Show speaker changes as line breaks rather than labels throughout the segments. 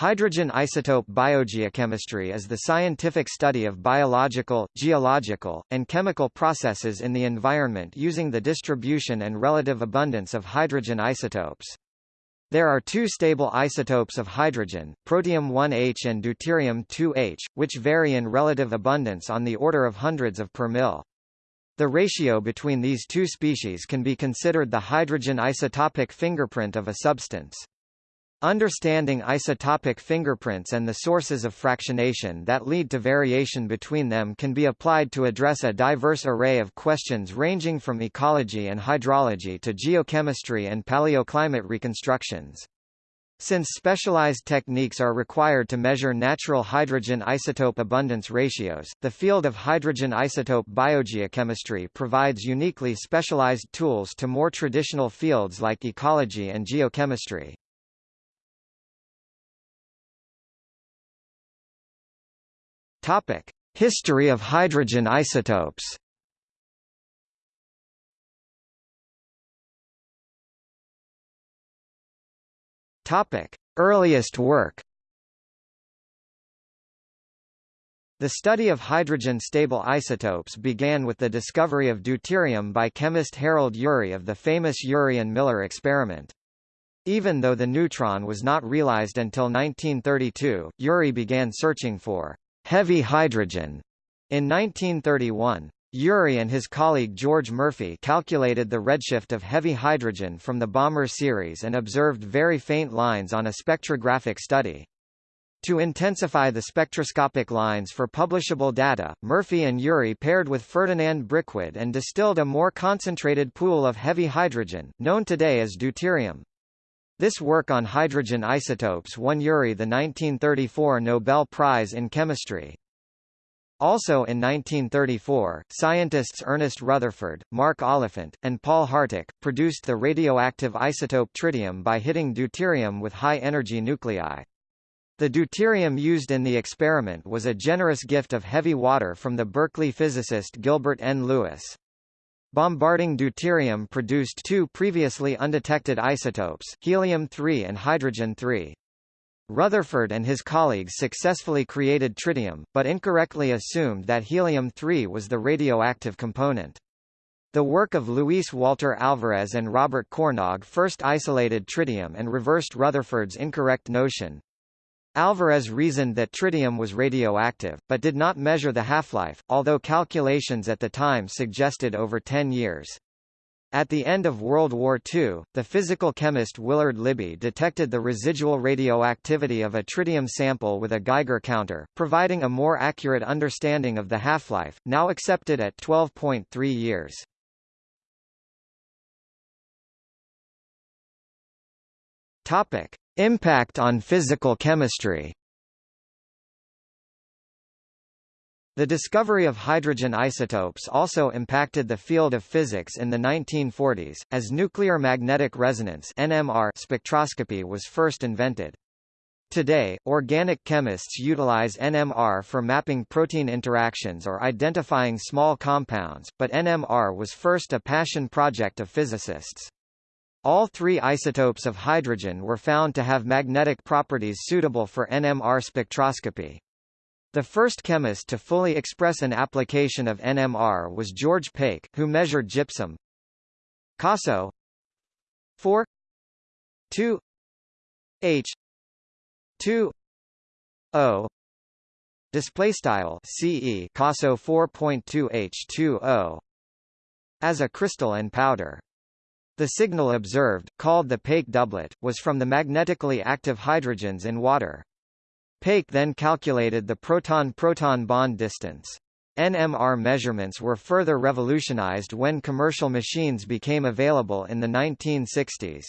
Hydrogen isotope biogeochemistry is the scientific study of biological, geological, and chemical processes in the environment using the distribution and relative abundance of hydrogen isotopes. There are two stable isotopes of hydrogen, protium-1H and deuterium-2H, which vary in relative abundance on the order of hundreds of per mil. The ratio between these two species can be considered the hydrogen isotopic fingerprint of a substance. Understanding isotopic fingerprints and the sources of fractionation that lead to variation between them can be applied to address a diverse array of questions ranging from ecology and hydrology to geochemistry and paleoclimate reconstructions. Since specialized techniques are required to measure natural hydrogen isotope abundance ratios, the field of hydrogen isotope biogeochemistry provides uniquely specialized tools to more traditional fields like ecology and geochemistry. Topic: History of hydrogen isotopes. Topic: Earliest work. The study of hydrogen-stable isotopes began with the discovery of deuterium by chemist Harold Urey of the famous Urey and Miller experiment. Even though the neutron was not realized until 1932, Urey began searching for heavy hydrogen. In 1931, Urey and his colleague George Murphy calculated the redshift of heavy hydrogen from the Balmer series and observed very faint lines on a spectrographic study. To intensify the spectroscopic lines for publishable data, Murphy and Urey paired with Ferdinand Brickwedde and distilled a more concentrated pool of heavy hydrogen, known today as deuterium. This work on hydrogen isotopes won Urey the 1934 Nobel Prize in Chemistry. Also in 1934, scientists Ernest Rutherford, Mark Oliphant, and Paul Harteck, produced the radioactive isotope tritium by hitting deuterium with high-energy nuclei. The deuterium used in the experiment was a generous gift of heavy water from the Berkeley physicist Gilbert N. Lewis. Bombarding deuterium produced two previously undetected isotopes, helium-3 and hydrogen-3. Rutherford and his colleagues successfully created tritium, but incorrectly assumed that helium-3 was the radioactive component. The work of Luis Walter Alvarez and Robert Cornog first isolated tritium and reversed Rutherford's incorrect notion, Alvarez reasoned that tritium was radioactive, but did not measure the half-life, although calculations at the time suggested over 10 years. At the end of World War II, the physical chemist Willard Libby detected the residual radioactivity of a tritium sample with a Geiger counter, providing a more accurate understanding of the half-life, now accepted at 12.3 years. Topic: Impact on physical chemistry The discovery of hydrogen isotopes also impacted the field of physics in the 1940s, as nuclear magnetic resonance NMR spectroscopy was first invented. Today, organic chemists utilize NMR for mapping protein interactions or identifying small compounds, but NMR was first a passion project of physicists. All three isotopes of hydrogen were found to have magnetic properties suitable for NMR spectroscopy. The first chemist to fully express an application of NMR was George Pake, who measured gypsum. CASO 4 2 H. 2 O. Display style CE CASO 4.2 H2O as a crystal and powder. The signal observed, called the Pake doublet, was from the magnetically active hydrogens in water. Pake then calculated the proton-proton bond distance. NMR measurements were further revolutionized when commercial machines became available in the 1960s.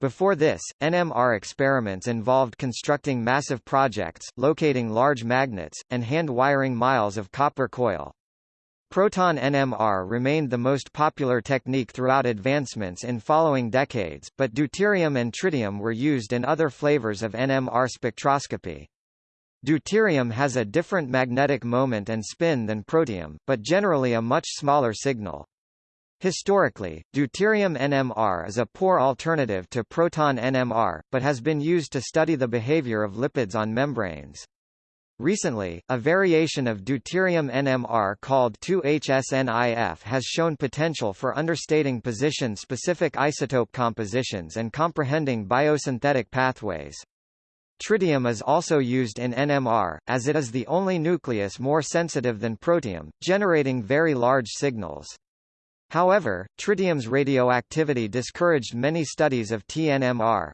Before this, NMR experiments involved constructing massive projects, locating large magnets, and hand-wiring miles of copper coil. Proton NMR remained the most popular technique throughout advancements in following decades, but deuterium and tritium were used in other flavors of NMR spectroscopy. Deuterium has a different magnetic moment and spin than protium, but generally a much smaller signal. Historically, deuterium NMR is a poor alternative to proton NMR, but has been used to study the behavior of lipids on membranes. Recently, a variation of deuterium NMR called 2HSNIF has shown potential for understating position-specific isotope compositions and comprehending biosynthetic pathways. Tritium is also used in NMR, as it is the only nucleus more sensitive than protium, generating very large signals. However, tritium's radioactivity discouraged many studies of TNMR.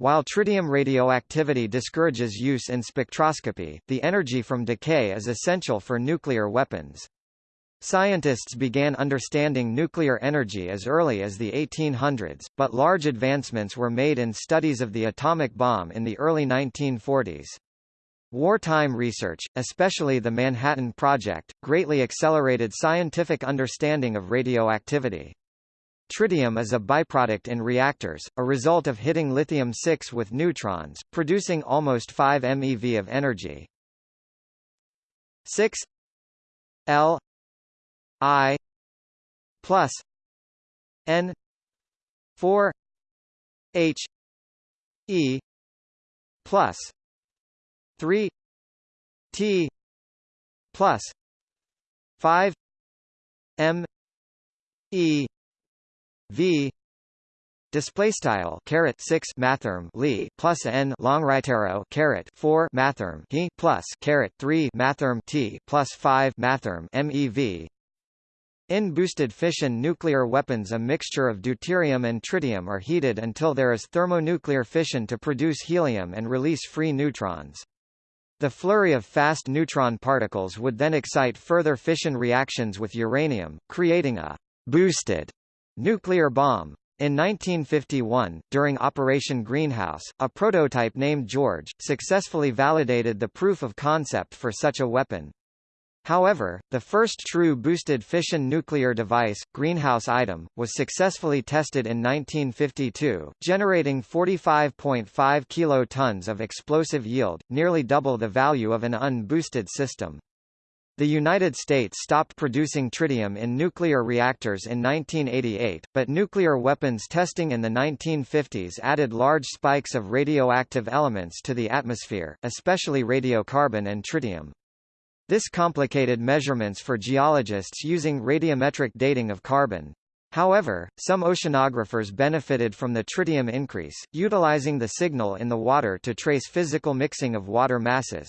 While tritium radioactivity discourages use in spectroscopy, the energy from decay is essential for nuclear weapons. Scientists began understanding nuclear energy as early as the 1800s, but large advancements were made in studies of the atomic bomb in the early 1940s. Wartime research, especially the Manhattan Project, greatly accelerated scientific understanding of radioactivity. Tritium is a byproduct in reactors, a result of hitting lithium-6 with neutrons, producing almost 5 MeV of energy. 6 L I plus N 4 H E plus 3 T plus 5 M E v display style caret 6 mathrm li plus n long right arrow caret 4 mathrm he plus caret 3 mathrm t plus 5 mathrm mev in boosted fission nuclear weapons a mixture of deuterium and tritium are heated until there is thermonuclear fission to produce helium and release free neutrons. The flurry of fast neutron particles would then excite further fission reactions with uranium, creating a boosted Nuclear bomb. In 1951, during Operation Greenhouse, a prototype named George, successfully validated the proof of concept for such a weapon. However, the first true boosted fission nuclear device, Greenhouse Item, was successfully tested in 1952, generating 45.5 kilotons of explosive yield, nearly double the value of an unboosted system. The United States stopped producing tritium in nuclear reactors in 1988, but nuclear weapons testing in the 1950s added large spikes of radioactive elements to the atmosphere, especially radiocarbon and tritium. This complicated measurements for geologists using radiometric dating of carbon. However, some oceanographers benefited from the tritium increase, utilizing the signal in the water to trace physical mixing of water masses.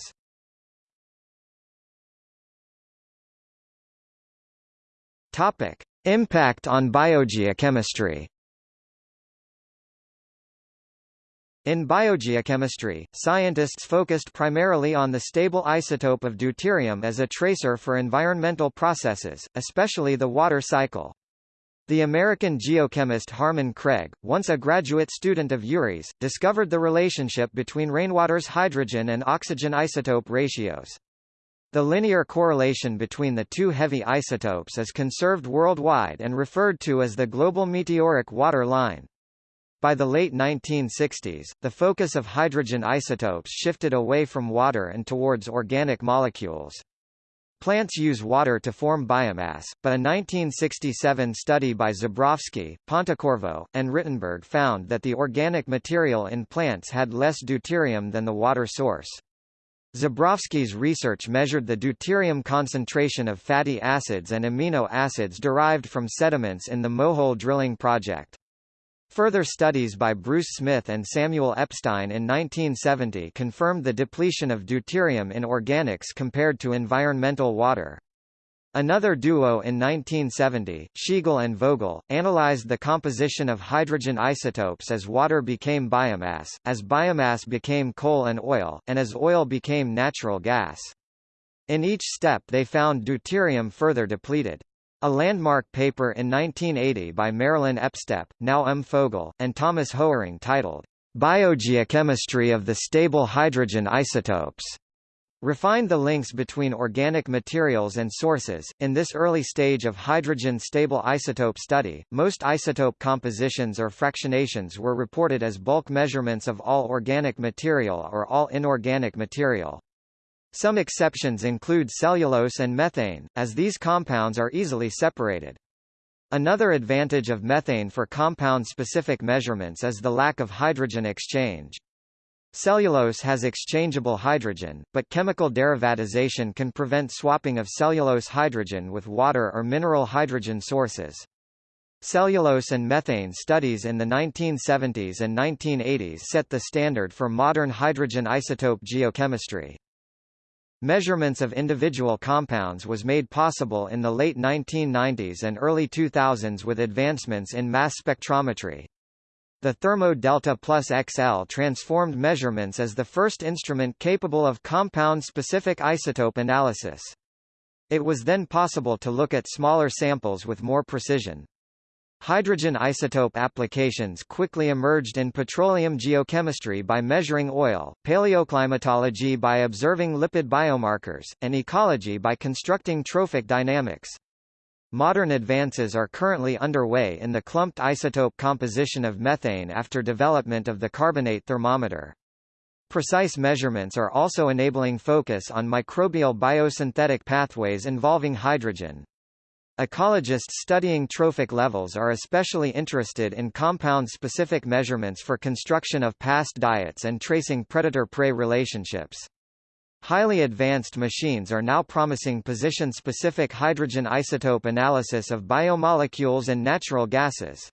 Topic: Impact on biogeochemistry. In biogeochemistry, scientists focused primarily on the stable isotope of deuterium as a tracer for environmental processes, especially the water cycle. The American geochemist Harmon Craig, once a graduate student of Urey's, discovered the relationship between rainwater's hydrogen and oxygen isotope ratios. The linear correlation between the two heavy isotopes is conserved worldwide and referred to as the global meteoric water line. By the late 1960s, the focus of hydrogen isotopes shifted away from water and towards organic molecules. Plants use water to form biomass, but a 1967 study by Zebrowski, Ponticorvo, and Rittenberg found that the organic material in plants had less deuterium than the water source. Zebrowski's research measured the deuterium concentration of fatty acids and amino acids derived from sediments in the Mohole drilling project. Further studies by Bruce Smith and Samuel Epstein in 1970 confirmed the depletion of deuterium in organics compared to environmental water. Another duo in 1970, Schiegl and Vogel, analyzed the composition of hydrogen isotopes as water became biomass, as biomass became coal and oil, and as oil became natural gas. In each step they found deuterium further depleted. A landmark paper in 1980 by Marilyn Estep, now M. Fogel, and Thomas Hoering titled, Biogeochemistry of the Stable Hydrogen Isotopes Refined the links between organic materials and sources. In this early stage of hydrogen stable isotope study, most isotope compositions or fractionations were reported as bulk measurements of all organic material or all inorganic material. Some exceptions include cellulose and methane, as these compounds are easily separated. Another advantage of methane for compound-specific measurements is the lack of hydrogen exchange. Cellulose has exchangeable hydrogen, but chemical derivatization can prevent swapping of cellulose hydrogen with water or mineral hydrogen sources. Cellulose and methane studies in the 1970s and 1980s set the standard for modern hydrogen isotope geochemistry. Measurements of individual compounds was made possible in the late 1990s and early 2000s with advancements in mass spectrometry. The Thermo Delta Plus XL transformed measurements as the first instrument capable of compound-specific isotope analysis. It was then possible to look at smaller samples with more precision. Hydrogen isotope applications quickly emerged in petroleum geochemistry by measuring oil, paleoclimatology by observing lipid biomarkers, and ecology by constructing trophic dynamics. Modern advances are currently underway in the clumped isotope composition of methane after development of the carbonate thermometer. Precise measurements are also enabling focus on microbial biosynthetic pathways involving hydrogen. Ecologists studying trophic levels are especially interested in compound-specific measurements for construction of past diets and tracing predator-prey relationships. Highly advanced machines are now promising position-specific hydrogen isotope analysis of biomolecules and natural gases.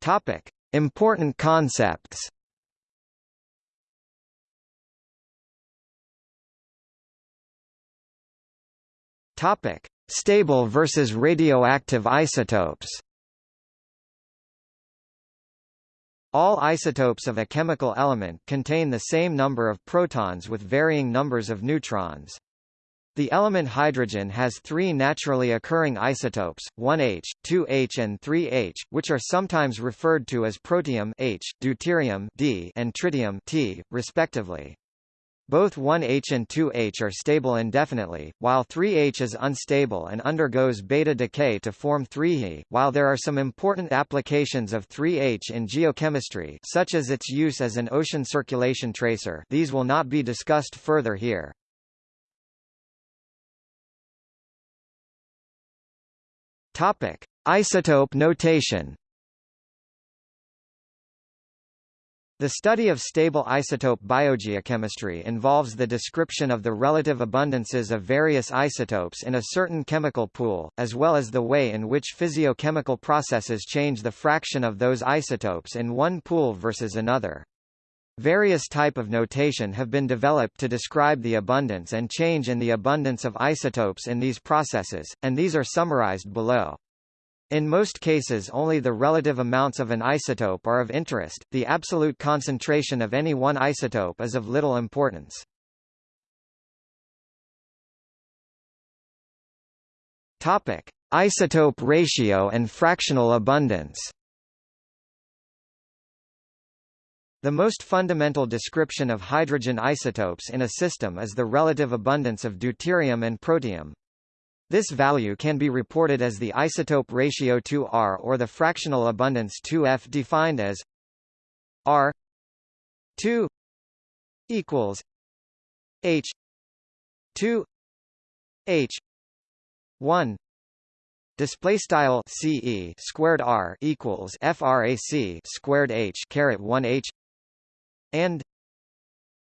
Topic: Important concepts. Topic: Stable versus radioactive isotopes. All isotopes of a chemical element contain the same number of protons with varying numbers of neutrons. The element hydrogen has three naturally occurring isotopes, 1H, 2H and 3H, which are sometimes referred to as protium H, deuterium D, and tritium T, respectively. Both 1H and 2H are stable indefinitely, while 3H is unstable and undergoes beta decay to form 3He. While there are some important applications of 3H in geochemistry such as its use as an ocean circulation tracer these will not be discussed further here. Topic: Isotope notation The study of stable isotope biogeochemistry involves the description of the relative abundances of various isotopes in a certain chemical pool, as well as the way in which physiochemical processes change the fraction of those isotopes in one pool versus another. Various type of notation have been developed to describe the abundance and change in the abundance of isotopes in these processes, and these are summarized below. In most cases only the relative amounts of an isotope are of interest, the absolute concentration of any one isotope is of little importance. Topic: Isotope ratio and fractional abundance. The most fundamental description of hydrogen isotopes in a system is the relative abundance of deuterium and protium. This value can be reported as the isotope ratio 2R or the fractional abundance 2F defined as R 2 equals H 2 H 1 display style CE squared R equals frac squared H caret 1 H and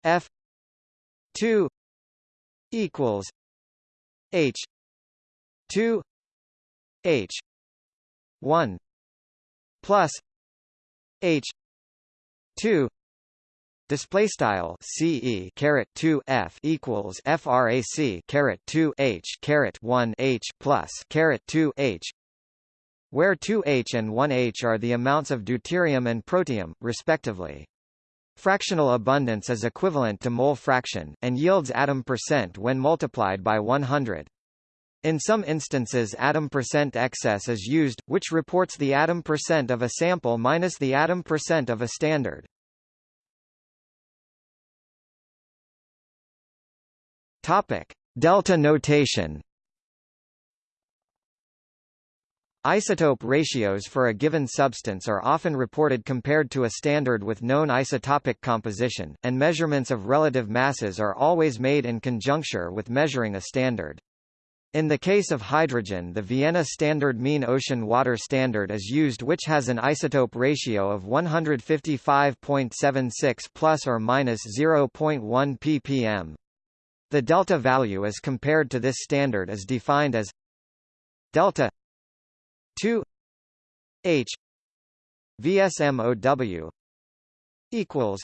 F 2 equals H 2 h 1 plus h 2 display style ce caret 2 f equals frac caret 2 h caret 1 h plus caret 2 h where 2H and 1H are the amounts of deuterium and protium, respectively. Fractional abundance is equivalent to mole fraction, and yields atom percent when multiplied by 100. In some instances atom percent excess is used, which reports the atom percent of a sample minus the atom percent of a standard. Topic: Delta notation. Isotope ratios for a given substance are often reported compared to a standard with known isotopic composition, and measurements of relative masses are always made in conjuncture with measuring a standard. In the case of hydrogen the Vienna Standard Mean Ocean Water Standard is used which has an isotope ratio of 155.76 plus or minus 0.1 ppm. The delta value as compared to this standard is defined as delta 2 H VSMOW equals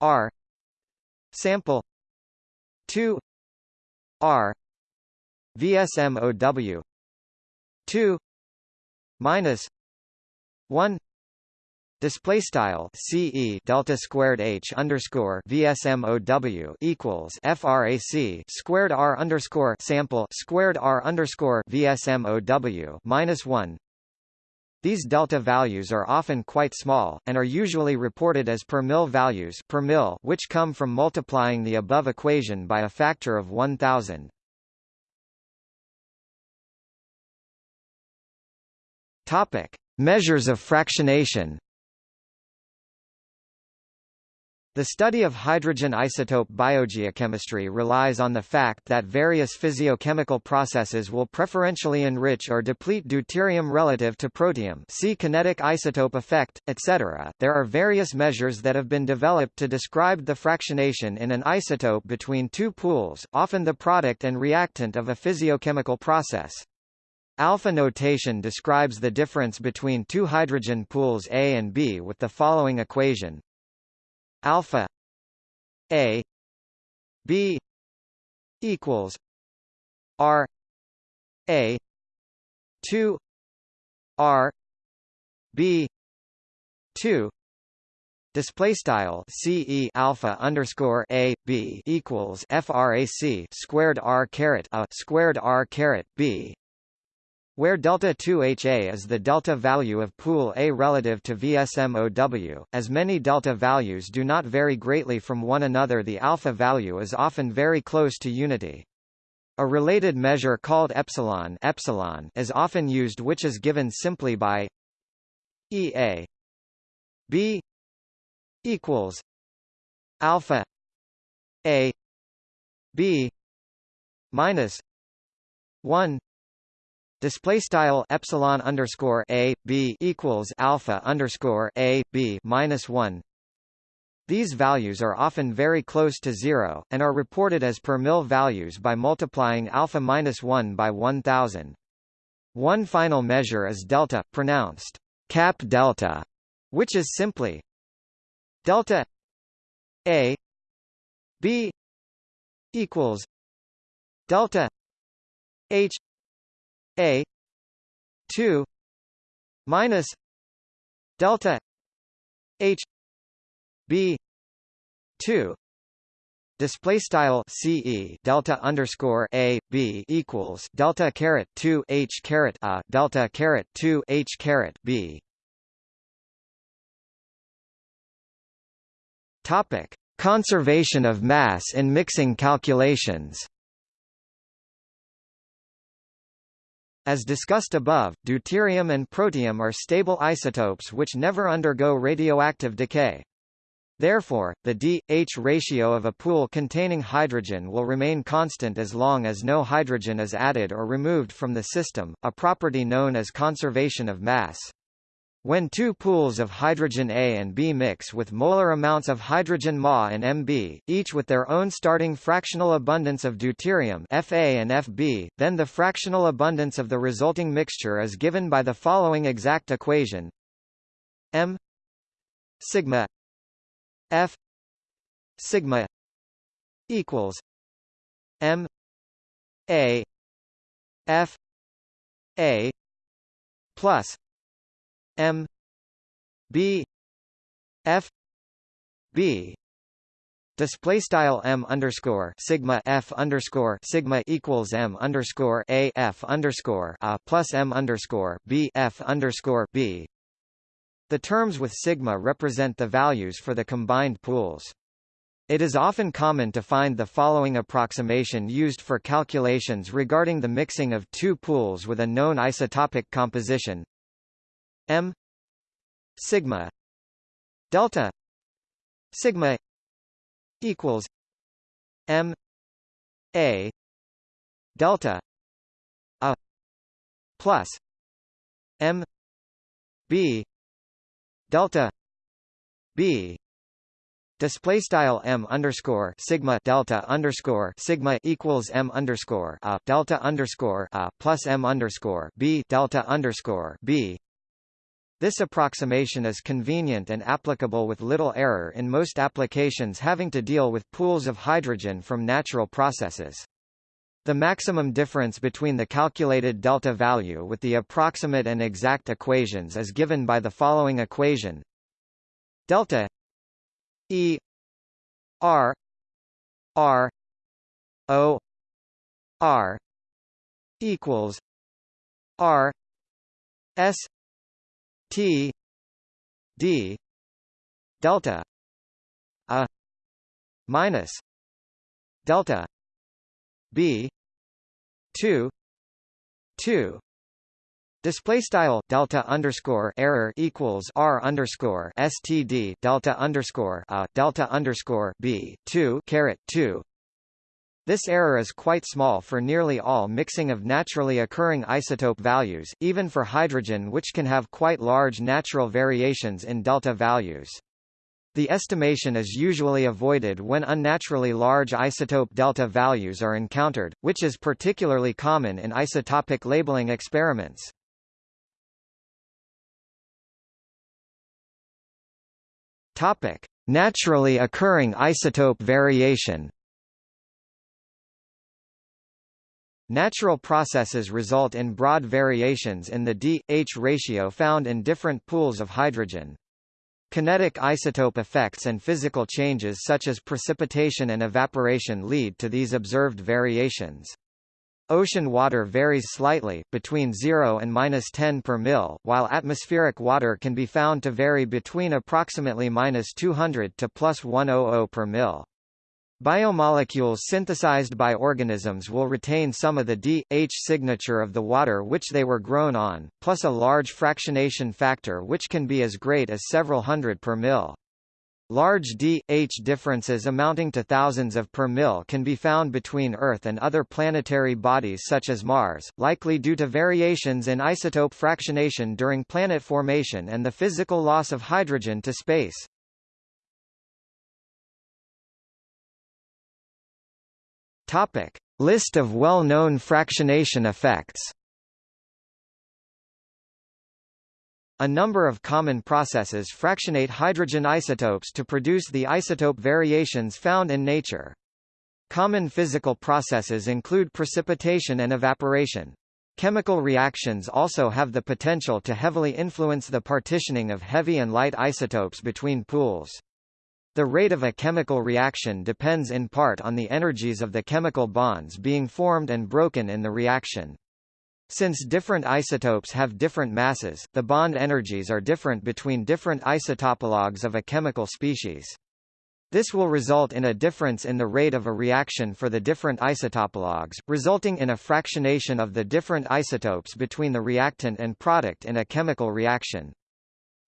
R sample 2 R VSMOW 2 minus 1 Display style CE delta squared H underscore VSMOW equals FRAC squared R underscore sample squared R underscore VSMOW minus one. These delta values are often quite small, and are usually reported as per mil values per mil, which come from multiplying the above equation by a factor of 1000. Topic: Measures of fractionation. The study of hydrogen isotope biogeochemistry relies on the fact that various physiochemical processes will preferentially enrich or deplete deuterium relative to protium see kinetic isotope effect, etc. There are various measures that have been developed to describe the fractionation in an isotope between two pools, often the product and reactant of a physiochemical process. Alpha notation describes the difference between two hydrogen pools A and B with the following equation. Alpha a b equals r a 2 r b 2 Display style CE alpha underscore A B equals FRAC squared R caret A squared R caret B where delta 2HA is the delta value of pool A relative to VSMOW, as many delta values do not vary greatly from one another the alpha value is often very close to unity. A related measure called epsilon, epsilon is often used which is given simply by EA B equals alpha A B minus 1 Display style epsilon underscore a b equals alpha underscore a b minus one. These values are often very close to zero, and are reported as per mil values by multiplying alpha minus one by 1000. One final measure is delta, pronounced cap delta, which is simply delta a b equals delta h a 2 minus delta h b 2 Display style CE delta underscore A B equals delta caret two H caret A delta caret two H caret B. Topic: Conservation of mass in mixing calculations. As discussed above, deuterium and protium are stable isotopes which never undergo radioactive decay. Therefore, the D-H ratio of a pool containing hydrogen will remain constant as long as no hydrogen is added or removed from the system, a property known as conservation of mass. When two pools of hydrogen A and B mix with molar amounts of hydrogen Ma and Mb, each with their own starting fractional abundance of deuterium Fa and Fb, then the fractional abundance of the resulting mixture is given by the following exact equation. M sigma F sigma equals M A F A plus M B F B Display style m underscore sigma f underscore sigma equals m underscore a f underscore a plus m underscore b f underscore b. The terms with sigma represent the values for the combined pools. It is often common to find the following approximation used for calculations regarding the mixing of two pools with a known isotopic composition m sigma delta sigma equals m a delta a plus m b delta b Display style m underscore sigma delta underscore sigma equals m underscore a delta underscore a plus m underscore b delta underscore b. This approximation is convenient and applicable with little error in most applications having to deal with pools of hydrogen from natural processes. The maximum difference between the calculated delta value with the approximate and exact equations is given by the following equation delta E R R O R equals R S T D delta a minus delta B two two Display style delta underscore error equals r underscore std delta underscore a delta underscore b two caret two. This error is quite small for nearly all mixing of naturally occurring isotope values, even for hydrogen which can have quite large natural variations in delta values. The estimation is usually avoided when unnaturally large isotope delta values are encountered, which is particularly common in isotopic labeling experiments. Topic: Naturally occurring isotope variation. Natural processes result in broad variations in the D-H ratio found in different pools of hydrogen. Kinetic isotope effects and physical changes such as precipitation and evaporation lead to these observed variations. Ocean water varies slightly, between 0 and minus 10 per mil, while atmospheric water can be found to vary between approximately minus 200 to plus 100 per mil. Biomolecules synthesized by organisms will retain some of the D-H signature of the water which they were grown on, plus a large fractionation factor which can be as great as several hundred per mil. Large d-H differences amounting to thousands of per mil can be found between Earth and other planetary bodies such as Mars, likely due to variations in isotope fractionation during planet formation and the physical loss of hydrogen to space. Topic. List of well-known fractionation effects A number of common processes fractionate hydrogen isotopes to produce the isotope variations found in nature. Common physical processes include precipitation and evaporation. Chemical reactions also have the potential to heavily influence the partitioning of heavy and light isotopes between pools. The rate of a chemical reaction depends in part on the energies of the chemical bonds being formed and broken in the reaction. Since different isotopes have different masses, the bond energies are different between different isotopologues of a chemical species. This will result in a difference in the rate of a reaction for the different isotopologues, resulting in a fractionation of the different isotopes between the reactant and product in a chemical reaction.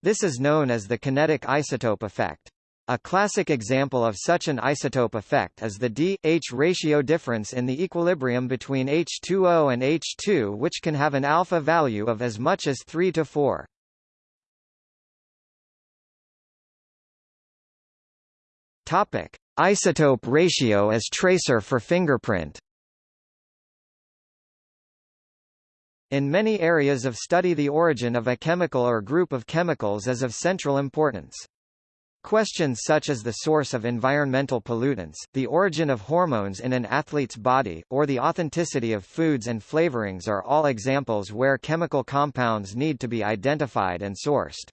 This is known as the kinetic isotope effect. A classic example of such an isotope effect is the D-H ratio difference in the equilibrium between H2O and H2 which can have an alpha value of as much as 3 to 4. Topic: Isotope ratio as tracer for fingerprint. In many areas of study the origin of a chemical or group of chemicals is of central importance. Questions such as the source of environmental pollutants, the origin of hormones in an athlete's body, or the authenticity of foods and flavorings are all examples where chemical compounds need to be identified and sourced.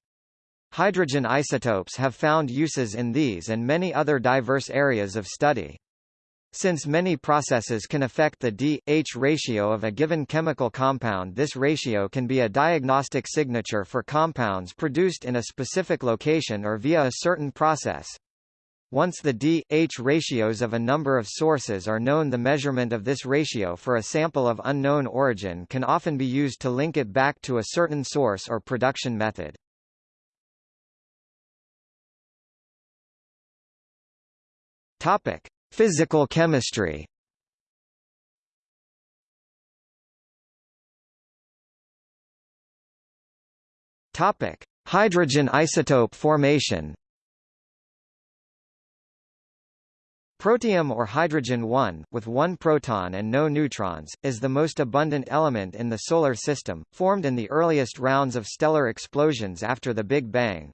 Hydrogen isotopes have found uses in these and many other diverse areas of study. Since many processes can affect the D-H ratio of a given chemical compound this ratio can be a diagnostic signature for compounds produced in a specific location or via a certain process. Once the d-h ratios of a number of sources are known the measurement of this ratio for a sample of unknown origin can often be used to link it back to a certain source or production method. Topic: Physical chemistry. Topic: Hydrogen isotope formation. Protium or hydrogen-1, with one proton and no neutrons, is the most abundant element in the Solar System, formed in the earliest rounds of stellar explosions after the Big Bang.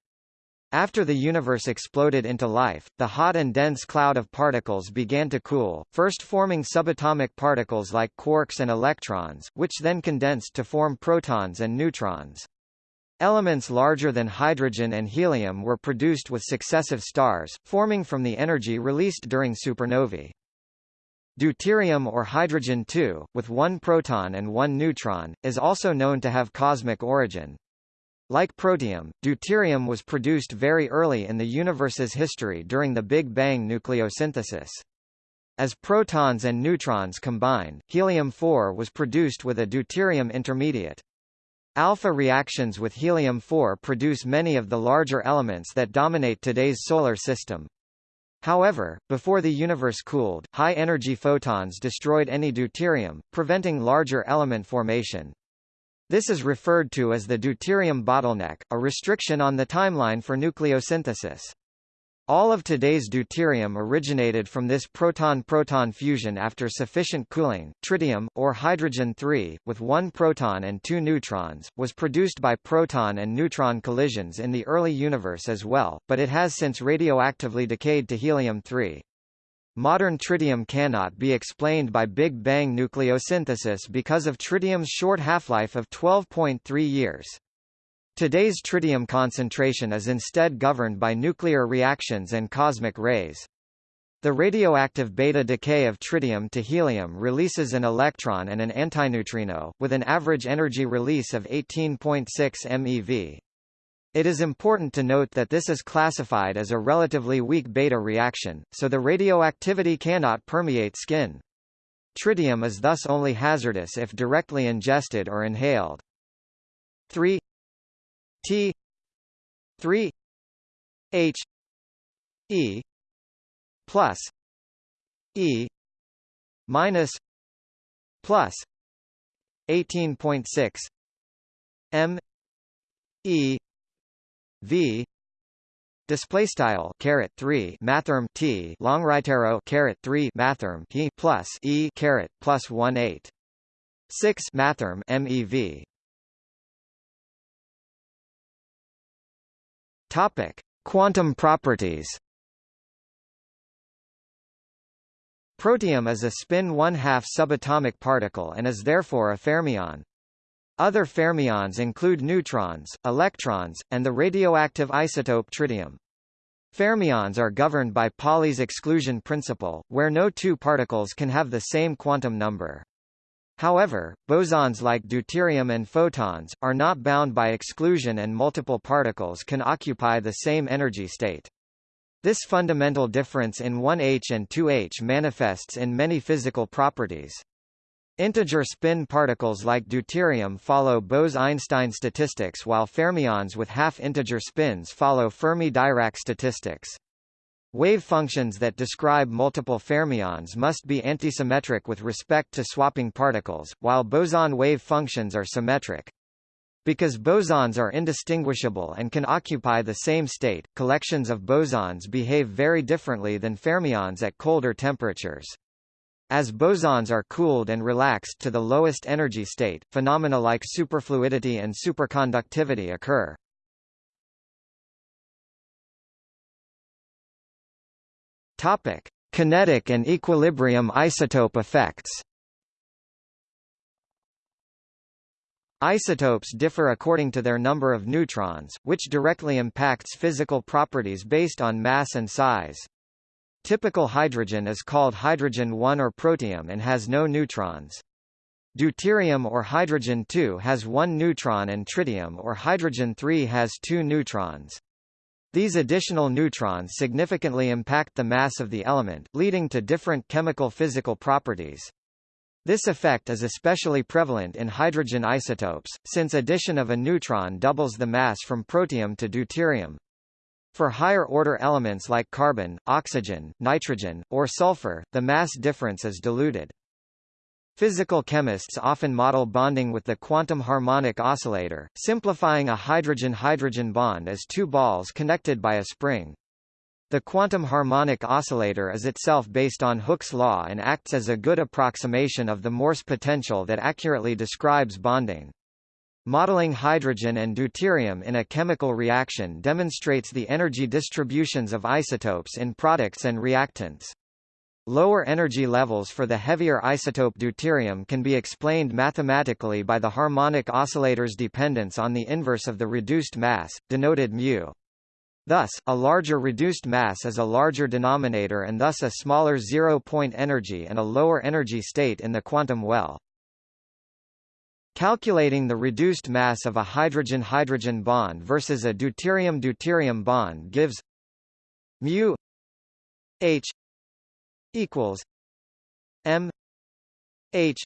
After the universe exploded into life, the hot and dense cloud of particles began to cool, first forming subatomic particles like quarks and electrons, which then condensed to form protons and neutrons. Elements larger than hydrogen and helium were produced with successive stars, forming from the energy released during supernovae. Deuterium or hydrogen-2, with one proton and one neutron, is also known to have cosmic origin. Like protium, deuterium was produced very early in the universe's history during the Big Bang nucleosynthesis. As protons and neutrons combine, helium-4 was produced with a deuterium intermediate. Alpha reactions with helium-4 produce many of the larger elements that dominate today's solar system. However, before the universe cooled, high-energy photons destroyed any deuterium, preventing larger element formation. This is referred to as the deuterium bottleneck, a restriction on the timeline for nucleosynthesis. All of today's deuterium originated from this proton-proton fusion after sufficient cooling. Tritium, or hydrogen-3, with one proton and two neutrons, was produced by proton and neutron collisions in the early universe as well, but it has since radioactively decayed to helium-3. Modern tritium cannot be explained by Big Bang nucleosynthesis because of tritium's short half-life of 12.3 years. Today's tritium concentration is instead governed by nuclear reactions and cosmic rays. The radioactive beta decay of tritium to helium releases an electron and an antineutrino, with an average energy release of 18.6 MeV. It is important to note that this is classified as a relatively weak beta reaction, so the radioactivity cannot permeate skin. Tritium is thus only hazardous if directly ingested or inhaled. 3 T 3 H E plus E minus plus 18.6 M E v. Display style caret 3 mathrm t. Long right arrow caret 3 mathrm he plus e caret plus 1 8 6 mathrm mev topic. Quantum properties. Protium is a spin 1 2 subatomic particle and is therefore a fermion. Other fermions include neutrons, electrons, and the radioactive isotope tritium. Fermions are governed by Pauli's exclusion principle, where no two particles can have the same quantum number. However, bosons like deuterium and photons, are not bound by exclusion and multiple particles can occupy the same energy state. This fundamental difference in 1H and 2H manifests in many physical properties. Integer spin particles like deuterium follow Bose–Einstein statistics while fermions with half-integer spins follow Fermi–Dirac statistics. Wave functions that describe multiple fermions must be antisymmetric with respect to swapping particles, while boson wave functions are symmetric. Because bosons are indistinguishable and can occupy the same state, collections of bosons behave very differently than fermions at colder temperatures. As bosons are cooled and relaxed to the lowest energy state, phenomena like superfluidity and superconductivity occur. Topic: Kinetic and equilibrium isotope effects. Isotopes differ according to their number of neutrons, which directly impacts physical properties based on mass and size. Typical hydrogen is called hydrogen-1 or protium and has no neutrons. Deuterium or hydrogen-2 has one neutron and tritium or hydrogen-3 has two neutrons. These additional neutrons significantly impact the mass of the element, leading to different chemical physical properties. This effect is especially prevalent in hydrogen isotopes, since addition of a neutron doubles the mass from protium to deuterium. For higher-order elements like carbon, oxygen, nitrogen, or sulfur, the mass difference is diluted. Physical chemists often model bonding with the quantum harmonic oscillator, simplifying a hydrogen-hydrogen bond as two balls connected by a spring. The quantum harmonic oscillator is itself based on Hooke's law and acts as a good approximation of the Morse potential that accurately describes bonding. Modeling hydrogen and deuterium in a chemical reaction demonstrates the energy distributions of isotopes in products and reactants. Lower energy levels for the heavier isotope deuterium can be explained mathematically by the harmonic oscillator's dependence on the inverse of the reduced mass, denoted μ. Thus, a larger reduced mass is a larger denominator and thus a smaller zero-point energy and a lower energy state in the quantum well. Calculating the reduced mass of a hydrogen-hydrogen bond versus a deuterium-deuterium bond gives mu h equals M H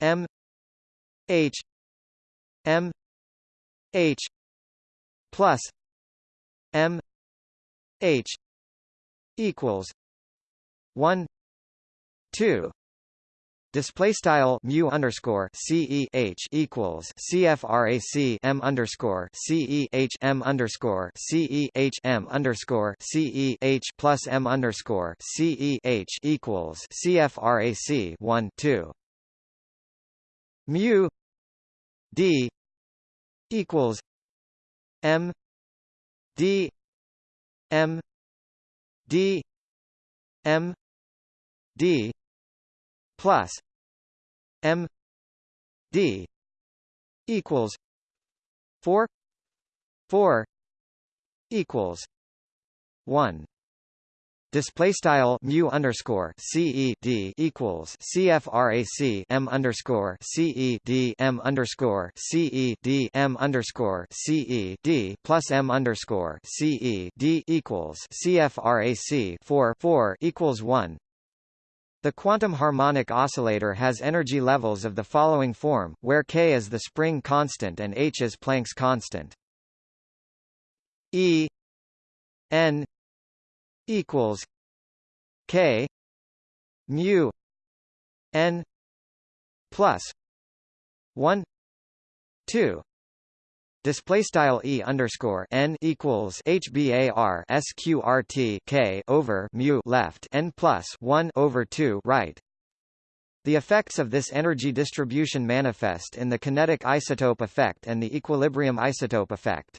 M H M H plus M H equals one two Display style mu underscore c e h equals CFRAC M underscore c e h M underscore c e h M underscore c e h plus M underscore c e h equals CFRAC one two. Mu D equals M D M D M D plus M D equals four four equals one. Display style mu underscore C E D equals CFRAC M underscore C E D M underscore C E D M underscore C E D plus M underscore C E D equals CFRAC four four equals one the quantum harmonic oscillator has energy levels of the following form, where k is the spring constant and h is Planck's constant. E n equals k mu n plus 1 2 Display style e underscore n equals hbar sqrt k over mu left n plus one over two right. The effects of this energy distribution manifest in the kinetic isotope effect and the equilibrium isotope effect.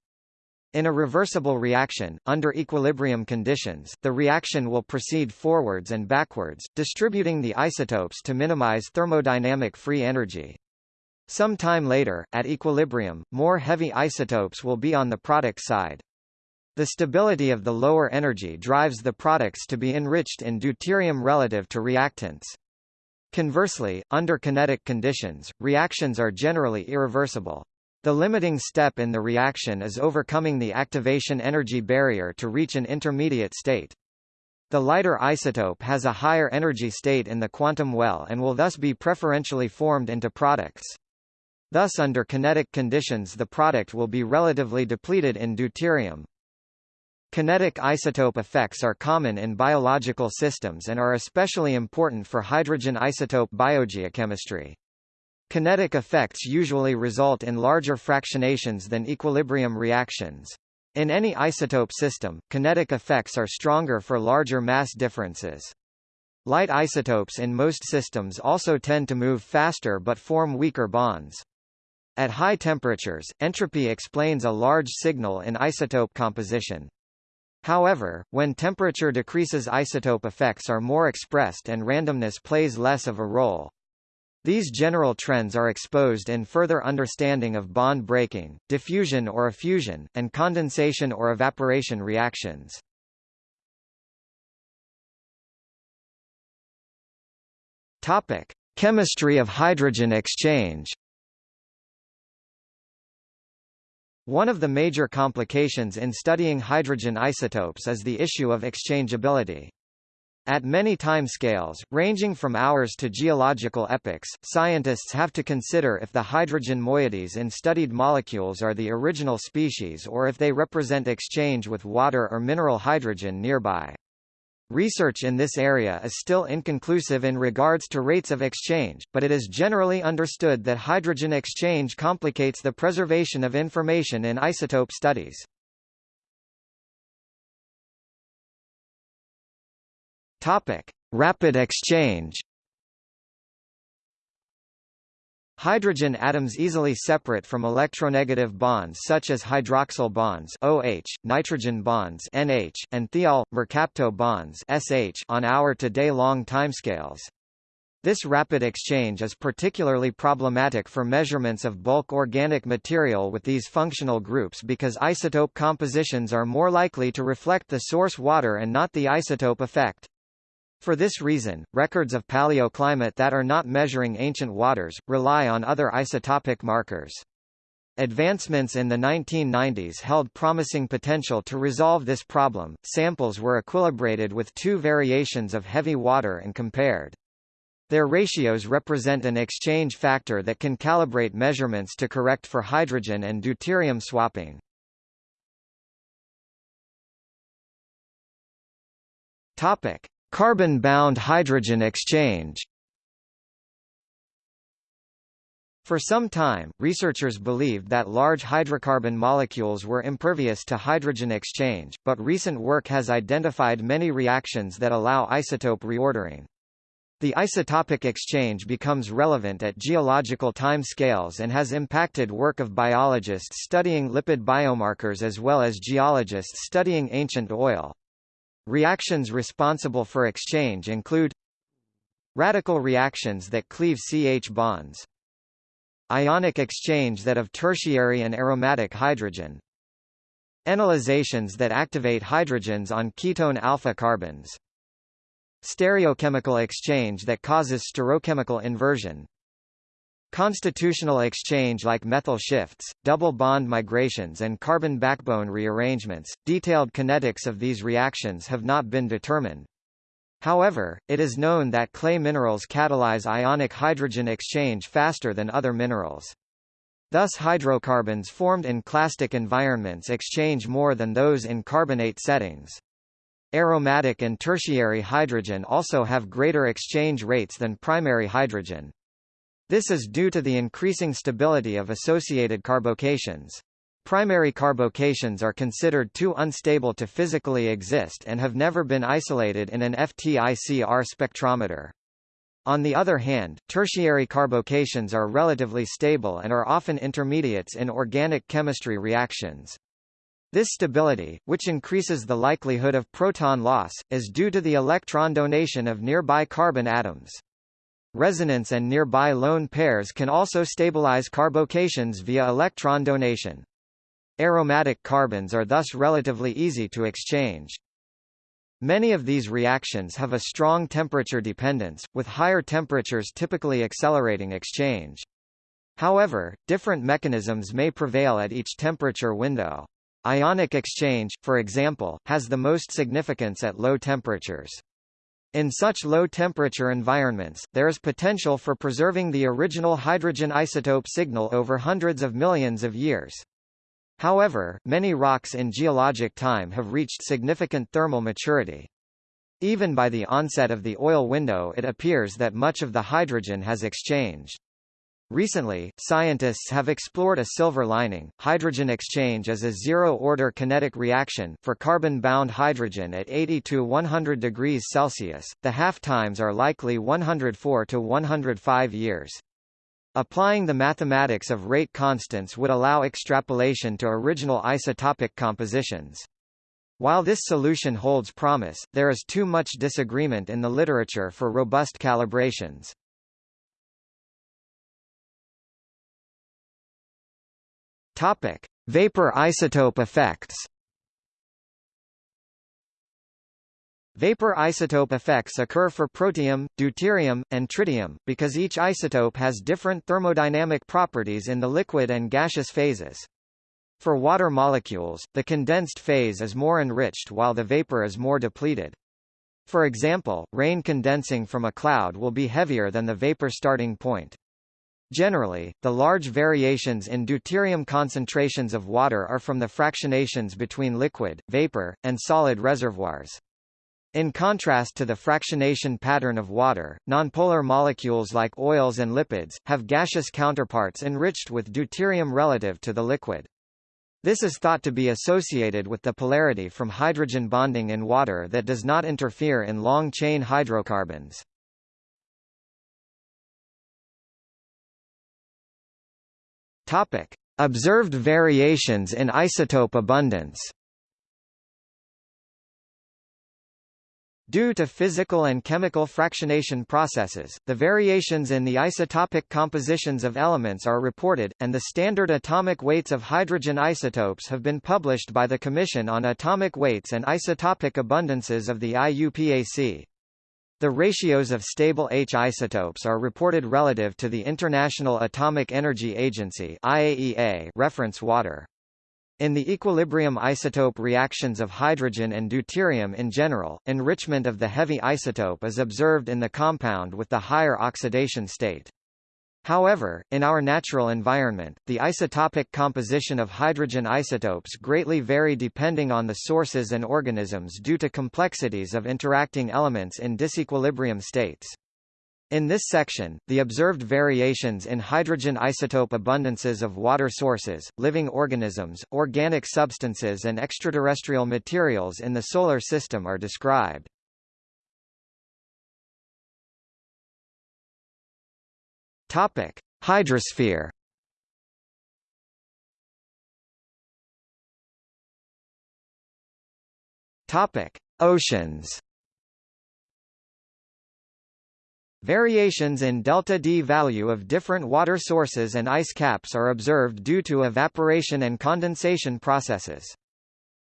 In a reversible reaction, under equilibrium conditions, the reaction will proceed forwards and backwards, distributing the isotopes to minimize thermodynamic free energy. Some time later, at equilibrium, more heavy isotopes will be on the product side. The stability of the lower energy drives the products to be enriched in deuterium relative to reactants. Conversely, under kinetic conditions, reactions are generally irreversible. The limiting step in the reaction is overcoming the activation energy barrier to reach an intermediate state. The lighter isotope has a higher energy state in the quantum well and will thus be preferentially formed into products. Thus under kinetic conditions the product will be relatively depleted in deuterium. Kinetic isotope effects are common in biological systems and are especially important for hydrogen isotope biogeochemistry. Kinetic effects usually result in larger fractionations than equilibrium reactions. In any isotope system, kinetic effects are stronger for larger mass differences. Light isotopes in most systems also tend to move faster but form weaker bonds. At high temperatures, entropy explains a large signal in isotope composition. However, when temperature decreases isotope effects are more expressed and randomness plays less of a role. These general trends are exposed in further understanding of bond breaking, diffusion or effusion, and condensation or evaporation reactions. Topic: Chemistry of hydrogen exchange. One of the major complications in studying hydrogen isotopes is the issue of exchangeability. At many timescales, ranging from hours to geological epochs, scientists have to consider if the hydrogen moieties in studied molecules are the original species or if they represent exchange with water or mineral hydrogen nearby. Research in this area is still inconclusive in regards to rates of exchange, but it is generally understood that hydrogen exchange complicates the preservation of information in isotope studies. Topic: Rapid exchange. Hydrogen atoms easily separate from electronegative bonds such as hydroxyl bonds OH, nitrogen bonds NH, and thiol, mercapto bonds SH on hour to day long timescales. This rapid exchange is particularly problematic for measurements of bulk organic material with these functional groups because isotope compositions are more likely to reflect the source water and not the isotope effect. For this reason, records of paleoclimate that are not measuring ancient waters, rely on other isotopic markers. Advancements in the 1990s held promising potential to resolve this problem. Samples were equilibrated with two variations of heavy water and compared. Their ratios represent an exchange factor that can calibrate measurements to correct for hydrogen and deuterium swapping. Topic: Carbon-bound hydrogen exchange For some time, researchers believed that large hydrocarbon molecules were impervious to hydrogen exchange, but recent work has identified many reactions that allow isotope reordering. The isotopic exchange becomes relevant at geological time scales and has impacted work of biologists studying lipid biomarkers as well as geologists studying ancient oil. Reactions responsible for exchange include Radical reactions that cleave CH bonds Ionic exchange that of tertiary and aromatic hydrogen Enolizations that activate hydrogens on ketone alpha carbons Stereochemical exchange that causes stereochemical inversion Constitutional exchange like methyl shifts, double bond migrations and carbon backbone rearrangements. Detailed kinetics of these reactions have not been determined. However, it is known that clay minerals catalyze ionic hydrogen exchange faster than other minerals. Thus hydrocarbons formed in clastic environments exchange more than those in carbonate settings. Aromatic and tertiary hydrogen also have greater exchange rates than primary hydrogen. This is due to the increasing stability of associated carbocations. Primary carbocations are considered too unstable to physically exist and have never been isolated in an FT-ICR spectrometer. On the other hand, tertiary carbocations are relatively stable and are often intermediates in organic chemistry reactions. This stability, which increases the likelihood of proton loss, is due to the electron donation of nearby carbon atoms. Resonance and nearby lone pairs can also stabilize carbocations via electron donation. Aromatic carbons are thus relatively easy to exchange. Many of these reactions have a strong temperature dependence, with higher temperatures typically accelerating exchange. However, different mechanisms may prevail at each temperature window. Ionic exchange, for example, has the most significance at low temperatures. In such low-temperature environments, there is potential for preserving the original hydrogen isotope signal over hundreds of millions of years. However, many rocks in geologic time have reached significant thermal maturity. Even by the onset of the oil window it appears that much of the hydrogen has exchanged. Recently, scientists have explored a silver lining. Hydrogen exchange is a zero-order kinetic reaction for carbon-bound hydrogen at 80 to 100 degrees Celsius. The half-times are likely 104 to 105 years. Applying the mathematics of rate constants would allow extrapolation to original isotopic compositions. While this solution holds promise, there is too much disagreement in the literature for robust calibrations. Topic: Vapor isotope effects. Vapor isotope effects occur for protium, deuterium, and tritium, because each isotope has different thermodynamic properties in the liquid and gaseous phases. For water molecules, the condensed phase is more enriched while the vapor is more depleted. For example, rain condensing from a cloud will be heavier than the vapor starting point. Generally, the large variations in deuterium concentrations of water are from the fractionations between liquid, vapor, and solid reservoirs. In contrast to the fractionation pattern of water, nonpolar molecules like oils and lipids, have gaseous counterparts enriched with deuterium relative to the liquid. This is thought to be associated with the polarity from hydrogen bonding in water that does not interfere in long-chain hydrocarbons. Topic: Observed variations in isotope abundance. Due to physical and chemical fractionation processes, the variations in the isotopic compositions of elements are reported, and the standard atomic weights of hydrogen isotopes have been published by the Commission on Atomic Weights and Isotopic Abundances of the IUPAC. The ratios of stable H isotopes are reported relative to the International Atomic Energy Agency IAEA reference water. In the equilibrium isotope reactions of hydrogen and deuterium in general, enrichment of the heavy isotope is observed in the compound with the higher oxidation state. However, in our natural environment, the isotopic composition of hydrogen isotopes greatly vary depending on the sources and organisms due to complexities of interacting elements in disequilibrium states. In this section, the observed variations in hydrogen isotope abundances of water sources, living organisms, organic substances and extraterrestrial materials in the Solar System are described. Topic: Hydrosphere. Topic: Oceans. Variations in delta D value of different water sources and ice caps are observed due to evaporation and condensation processes.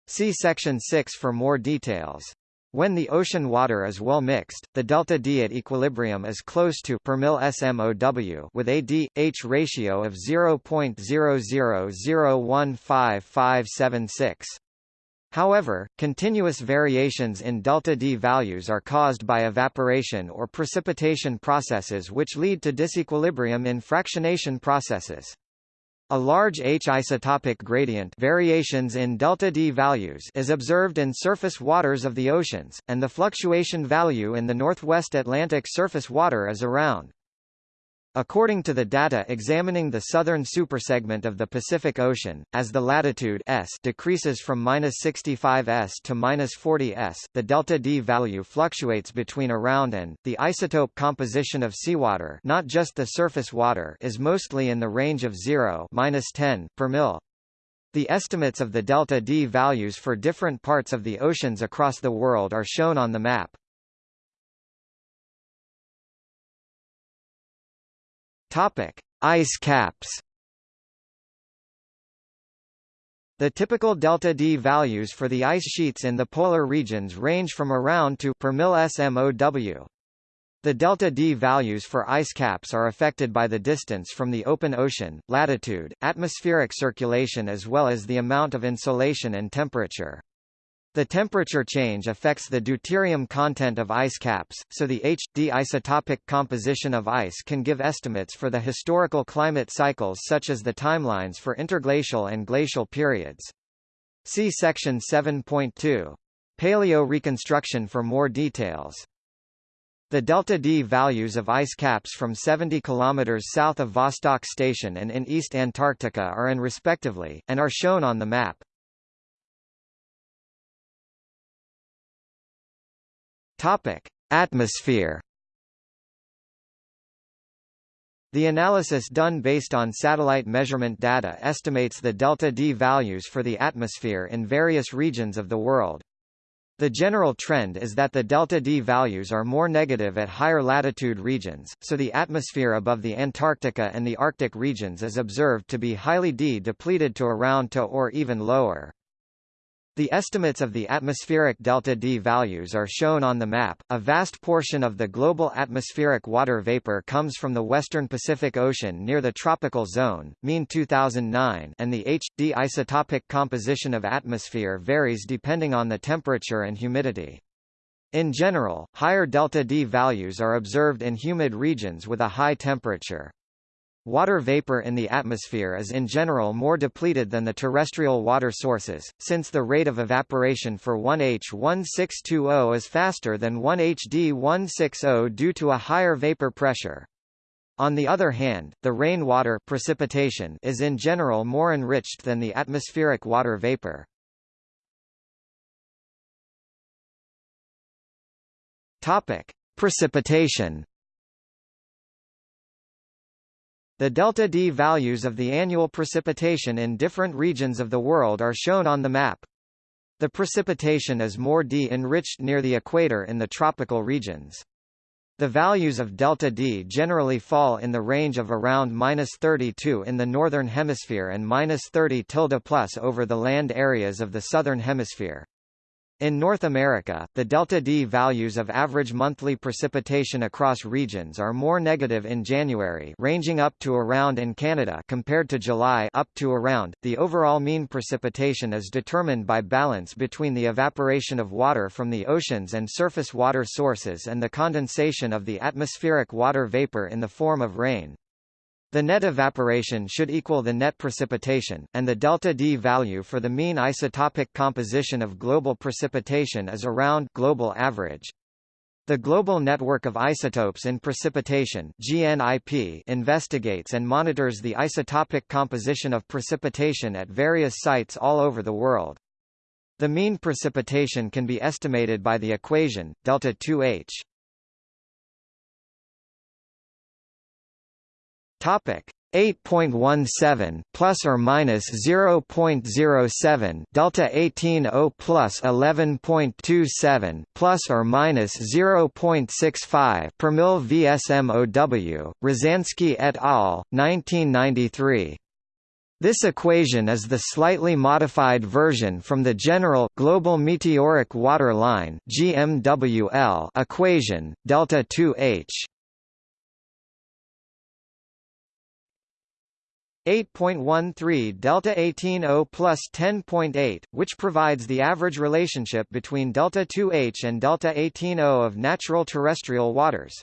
See section 6 for more details. When the ocean water is well mixed, the delta D at equilibrium is close to per mil SMOW with a D/H ratio of 0.00015576. However, continuous variations in delta D values are caused by evaporation or precipitation processes which lead to disequilibrium in fractionation processes. A large H isotopic gradient variations in delta D values is observed in surface waters of the oceans, and the fluctuation value in the northwest Atlantic surface water is around According to the data examining the southern supersegment of the Pacific Ocean, as the latitude s decreases from -65 s to -40 s, the delta D value fluctuates between around and the isotope composition of seawater, not just the surface water, is mostly in the range of 0 -10 per mil. The estimates of the delta D values for different parts of the oceans across the world are shown on the map. Topic: Ice caps. The typical delta D values for the ice sheets in the polar regions range from around to per mil SMOW. The delta D values for ice caps are affected by the distance from the open ocean, latitude, atmospheric circulation as well as the amount of insolation and temperature. The temperature change affects the deuterium content of ice caps, so the H-D isotopic composition of ice can give estimates for the historical climate cycles such as the timelines for interglacial and glacial periods. See section 7.2. Paleo reconstruction for more details. The delta D values of ice caps from 70 km south of Vostok Station and in East Antarctica are in respectively, and are shown on the map. Topic: Atmosphere. The analysis done based on satellite measurement data estimates the delta D values for the atmosphere in various regions of the world. The general trend is that the delta D values are more negative at higher latitude regions, so the atmosphere above the Antarctica and the Arctic regions is observed to be highly D depleted to around to or even lower. The estimates of the atmospheric delta D values are shown on the map. A vast portion of the global atmospheric water vapor comes from the western Pacific Ocean near the tropical zone, mean 2009, and the H.D isotopic composition of atmosphere varies depending on the temperature and humidity. In general, higher delta D values are observed in humid regions with a high temperature. Water vapor in the atmosphere is in general more depleted than the terrestrial water sources, since the rate of evaporation for 1H1620 is faster than 1HD160 due to a higher vapor pressure. On the other hand, the rainwater precipitation is in general more enriched than the atmospheric water vapor. Topic: Precipitation The delta D values of the annual precipitation in different regions of the world are shown on the map. The precipitation is more D-enriched near the equator in the tropical regions. The values of delta D generally fall in the range of around minus 32 in the northern hemisphere and minus 30 tilde plus over the land areas of the southern hemisphere. In North America, the delta D values of average monthly precipitation across regions are more negative in January, ranging up to around in Canada compared to July up to around. The overall mean precipitation is determined by balance between the evaporation of water from the oceans and surface water sources and the condensation of the atmospheric water vapor in the form of rain. The net evaporation should equal the net precipitation, and the delta D value for the mean isotopic composition of global precipitation is around global average. The Global Network of Isotopes in Precipitation GNIP investigates and monitors the isotopic composition of precipitation at various sites all over the world. The mean precipitation can be estimated by the equation delta 2H Topic. 8.17 plus or minus 0.07 delta 180 plus 11.27 plus or minus 0.65 per mil VSMOW Rozanski et al 1993 this equation is the slightly modified version from the general global meteoric water line GMWL equation delta 2H 8.13 delta 180 plus 10.8, which provides the average relationship between delta 2H and delta 180 of natural terrestrial waters.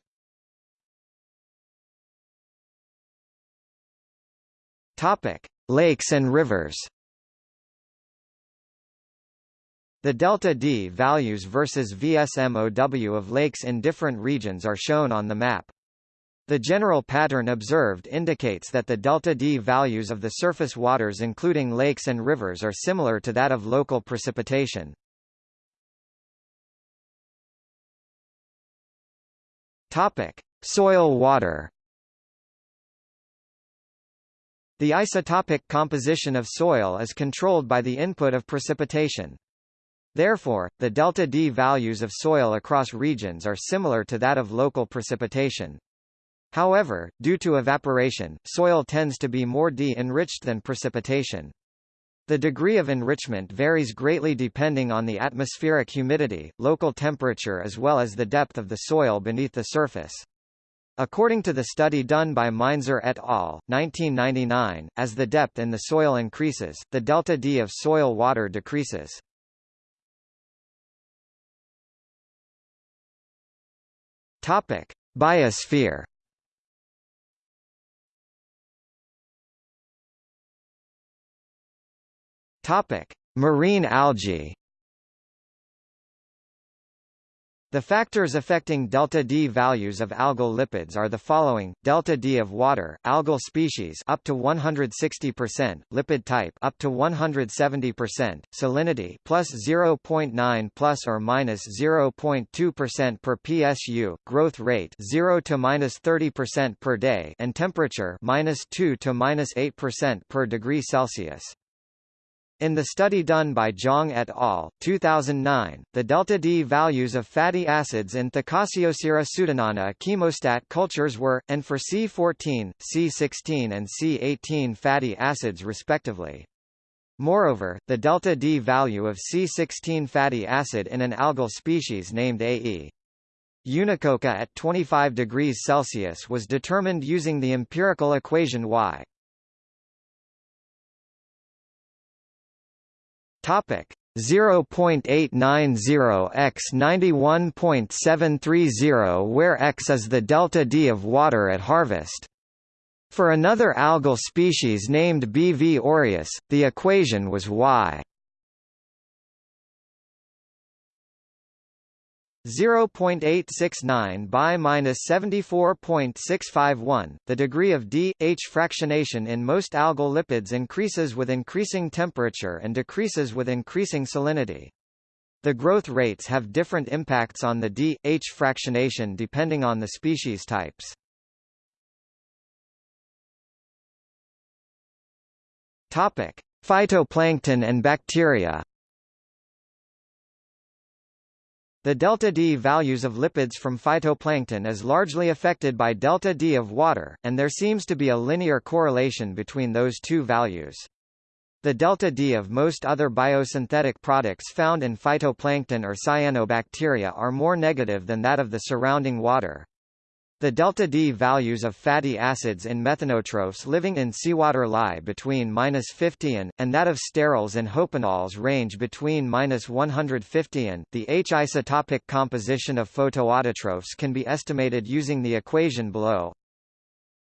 Topic: Lakes and rivers. The delta D values versus VSMOW of lakes in different regions are shown on the map. The general pattern observed indicates that the delta D values of the surface waters including lakes and rivers are similar to that of local precipitation. Topic: Soil water. The isotopic composition of soil is controlled by the input of precipitation. Therefore, the delta D values of soil across regions are similar to that of local precipitation. However, due to evaporation, soil tends to be more D-enriched than precipitation. The degree of enrichment varies greatly depending on the atmospheric humidity, local temperature as well as the depth of the soil beneath the surface. According to the study done by Meinzer et al., 1999, as the depth in the soil increases, the delta D of soil water decreases. Topic: Biosphere Topic: Marine algae. The factors affecting delta D values of algal lipids are the following: delta D of water, algal species up to 160%, lipid type up to 170%, salinity plus 0.9 plus or minus 0.2% per psu, growth rate 0 to minus 30% per day, and temperature minus 2 to minus 8% per degree Celsius. In the study done by Zhang et al. 2009, the delta D values of fatty acids in Thalassiosira pseudonana chemostat cultures were, and for C14, C16 and C18 fatty acids respectively. Moreover, the delta D value of C16 fatty acid in an algal species named AE Unicoca at 25 degrees Celsius was determined using the empirical equation Y. Topic 0.890 x 91.730 where x is the delta D of water at harvest. For another algal species named B. v. aureus, the equation was y 0.869 by minus 74.651. The degree of D H fractionation in most algal lipids increases with increasing temperature and decreases with increasing salinity. The growth rates have different impacts on the D H fractionation depending on the species types. Topic: Phytoplankton and bacteria. The delta D values of lipids from phytoplankton is largely affected by delta D of water, and there seems to be a linear correlation between those two values. The delta D of most other biosynthetic products found in phytoplankton or cyanobacteria are more negative than that of the surrounding water. The delta D values of fatty acids in methanotrophs living in seawater lie between minus 50 and, and that of sterols and hopanols range between minus 150 and. The H isotopic composition of photoautotrophs can be estimated using the equation below.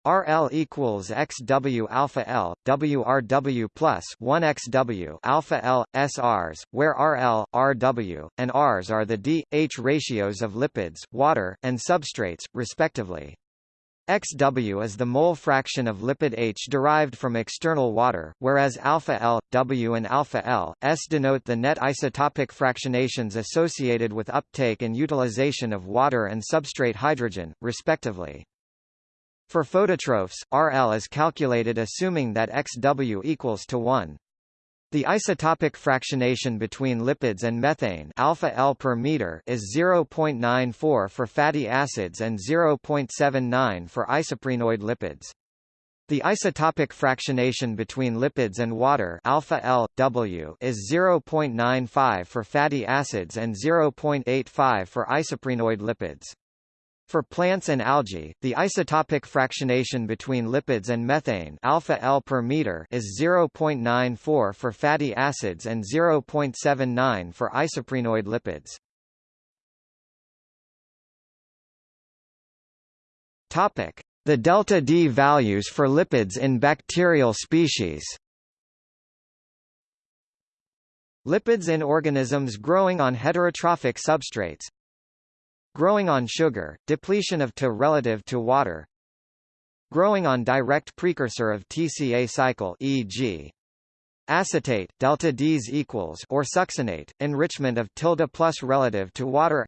RL equals XW alpha L, WRW plus 1 XW alpha L, SRs, where RL, RW, and Rs are the D, H ratios of lipids, water, and substrates, respectively. XW is the mole fraction of lipid H derived from external water, whereas alpha L, W and alpha L, S denote the net isotopic fractionations associated with uptake and utilization of water and substrate hydrogen, respectively. For phototrophs, RL is calculated assuming that XW equals to 1. The isotopic fractionation between lipids and methane alpha L per meter is 0.94 for fatty acids and 0.79 for isoprenoid lipids. The isotopic fractionation between lipids and water alpha L W is 0.95 for fatty acids and 0.85 for isoprenoid lipids. For plants and algae, the isotopic fractionation between lipids and methane alpha L per meter is 0.94 for fatty acids and 0.79 for isoprenoid lipids. Topic: The delta D values for lipids in bacterial species. Lipids in organisms growing on heterotrophic substrates, Growing on sugar, depletion of relative to water. Growing on direct precursor of TCA cycle e.g. acetate, delta Ds equals or succinate, enrichment of tilde plus relative to water.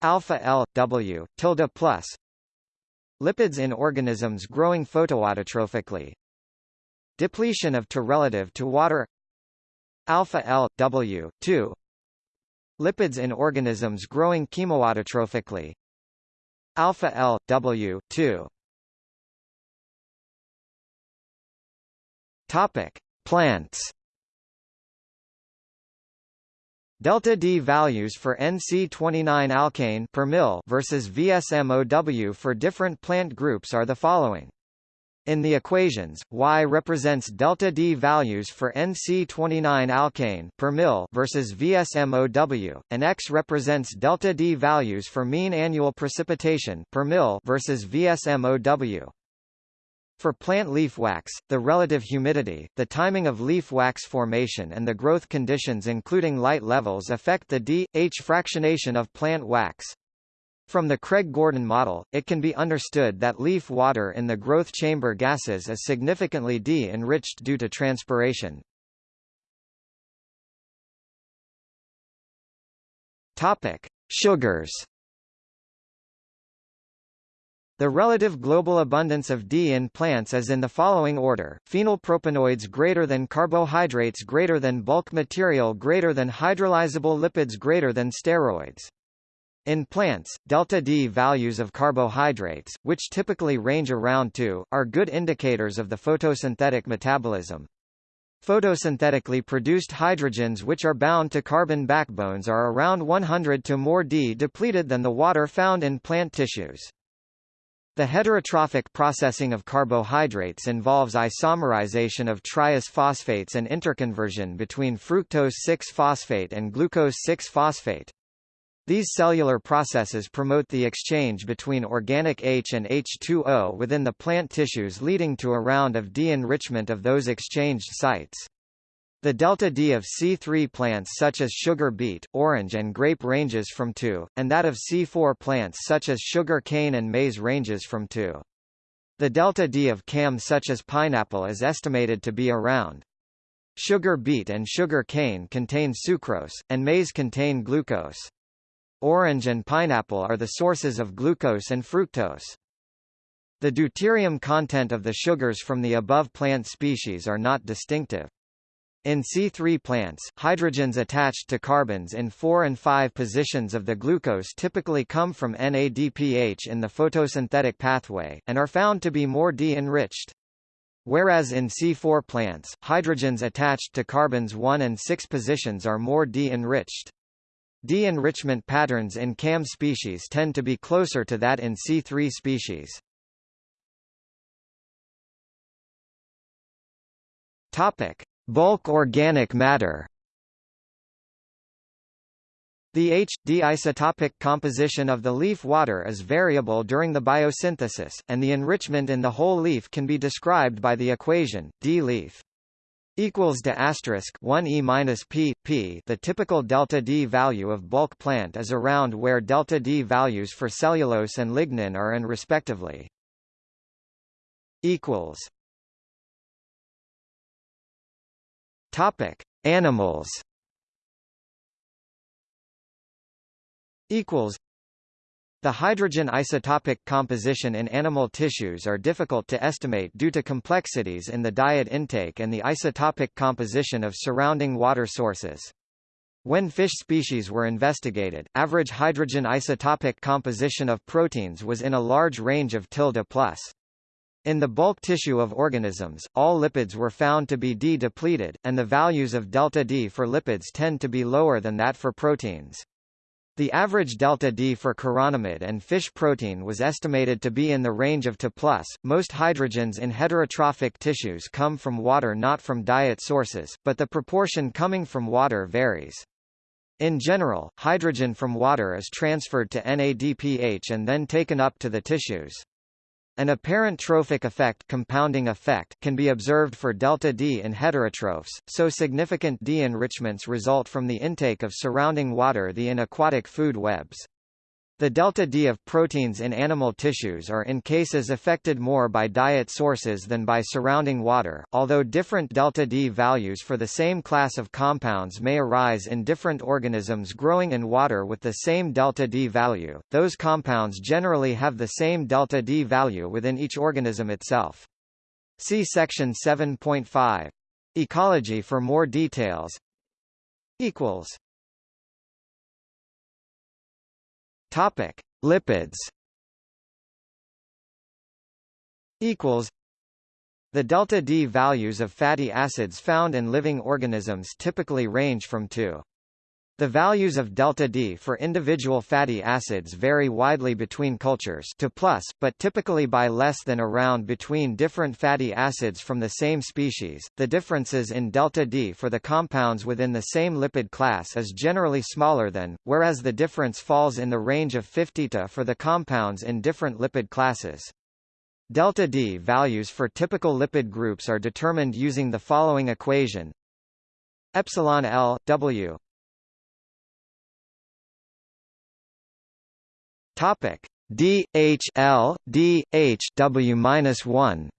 Alpha L W tilde plus. Lipids in organisms growing photoautotrophically. Depletion of relative to water. Alpha L W 2 Lipids in organisms growing chemoautotrophically. Alpha L W 2. Topic: Plants. Delta D values for NC29 alkane per mil versus VSMOW for different plant groups are the following. In the equations, Y represents delta D values for NC29 alkane per mil versus VSMOW, and X represents delta D values for mean annual precipitation per mil versus VSMOW. For plant leaf wax, the relative humidity, the timing of leaf wax formation and the growth conditions including light levels affect the D, H fractionation of plant wax. From the Craig-Gordon model, it can be understood that leaf water in the growth chamber gases is significantly D-enriched due to transpiration. Topic: Sugars. The relative global abundance of D in plants is in the following order: phenylpropanoids greater than carbohydrates greater than bulk material greater than hydrolyzable lipids greater than steroids. In plants, delta D values of carbohydrates, which typically range around 2, are good indicators of the photosynthetic metabolism. Photosynthetically produced hydrogens which are bound to carbon backbones are around 100 to more D depleted than the water found in plant tissues. The heterotrophic processing of carbohydrates involves isomerization of triose-phosphates and interconversion between fructose-6-phosphate and glucose-6-phosphate. These cellular processes promote the exchange between organic H and H2O within the plant tissues leading to a round of de-enrichment of those exchanged sites. The delta D of C3 plants such as sugar beet, orange and grape ranges from 2, and that of C4 plants such as sugar cane and maize ranges from 2. The delta D of CAM such as pineapple is estimated to be around. Sugar beet and sugar cane contain sucrose, and maize contain glucose. Orange and pineapple are the sources of glucose and fructose. The deuterium content of the sugars from the above plant species are not distinctive. In C3 plants, hydrogens attached to carbons in 4 and 5 positions of the glucose typically come from NADPH in the photosynthetic pathway, and are found to be more D-enriched. Whereas in C4 plants, hydrogens attached to carbons 1 and 6 positions are more D-enriched. D-enrichment patterns in CAM species tend to be closer to that in C3 species. Topic. Bulk organic matter the H-D isotopic composition of the leaf water is variable during the biosynthesis, and the enrichment in the whole leaf can be described by the equation d leaf equals to asterisk 1 e minus p p. The typical delta D value of bulk plant is around where delta D values for cellulose and lignin are and respectively. Equals Topic: Animals. Equals. The hydrogen isotopic composition in animal tissues are difficult to estimate due to complexities in the diet intake and the isotopic composition of surrounding water sources. When fish species were investigated, average hydrogen isotopic composition of proteins was in a large range of tilde plus. In the bulk tissue of organisms, all lipids were found to be D-depleted, and the values of delta D for lipids tend to be lower than that for proteins. The average delta D for chironomid and fish protein was estimated to be in the range of 2 plus. Most hydrogens in heterotrophic tissues come from water not from diet sources, but the proportion coming from water varies. In general, hydrogen from water is transferred to NADPH and then taken up to the tissues. An apparent trophic effect, compounding effect can be observed for delta D in heterotrophs, so significant D-enrichments result from the intake of surrounding water the in aquatic food webs. The delta D of proteins in animal tissues are in cases affected more by diet sources than by surrounding water, although different delta D values for the same class of compounds may arise in different organisms growing in water with the same delta D value, those compounds generally have the same delta D value within each organism itself. See section 7.5. Ecology for more details. equals Topic: Lipids. Equals. The delta D values of fatty acids found in living organisms typically range from 2 the values of delta D for individual fatty acids vary widely between cultures to plus, but typically by less than around between different fatty acids from the same species. The differences in delta D for the compounds within the same lipid class is generally smaller than, whereas the difference falls in the range of 50 to for the compounds in different lipid classes. Delta D values for typical lipid groups are determined using the following equation: epsilon L W Topic. D H L D H W minus one.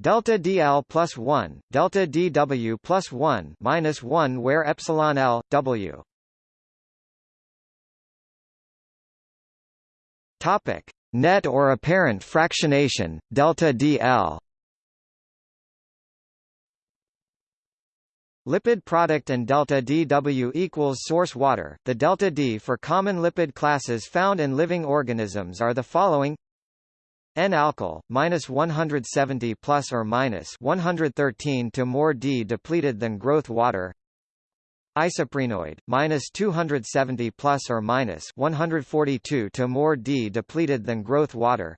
Delta dl plus 1 delta dw plus 1 minus 1 where epsilon l w. Topic. Net or apparent fractionation delta dl Lipid product and delta dW equals source water. The delta D for common lipid classes found in living organisms are the following: N-alkyl, minus 170 plus or minus 113 to more D depleted than growth water. Isoprenoid, minus 270 plus or minus 142 to more D depleted than growth water.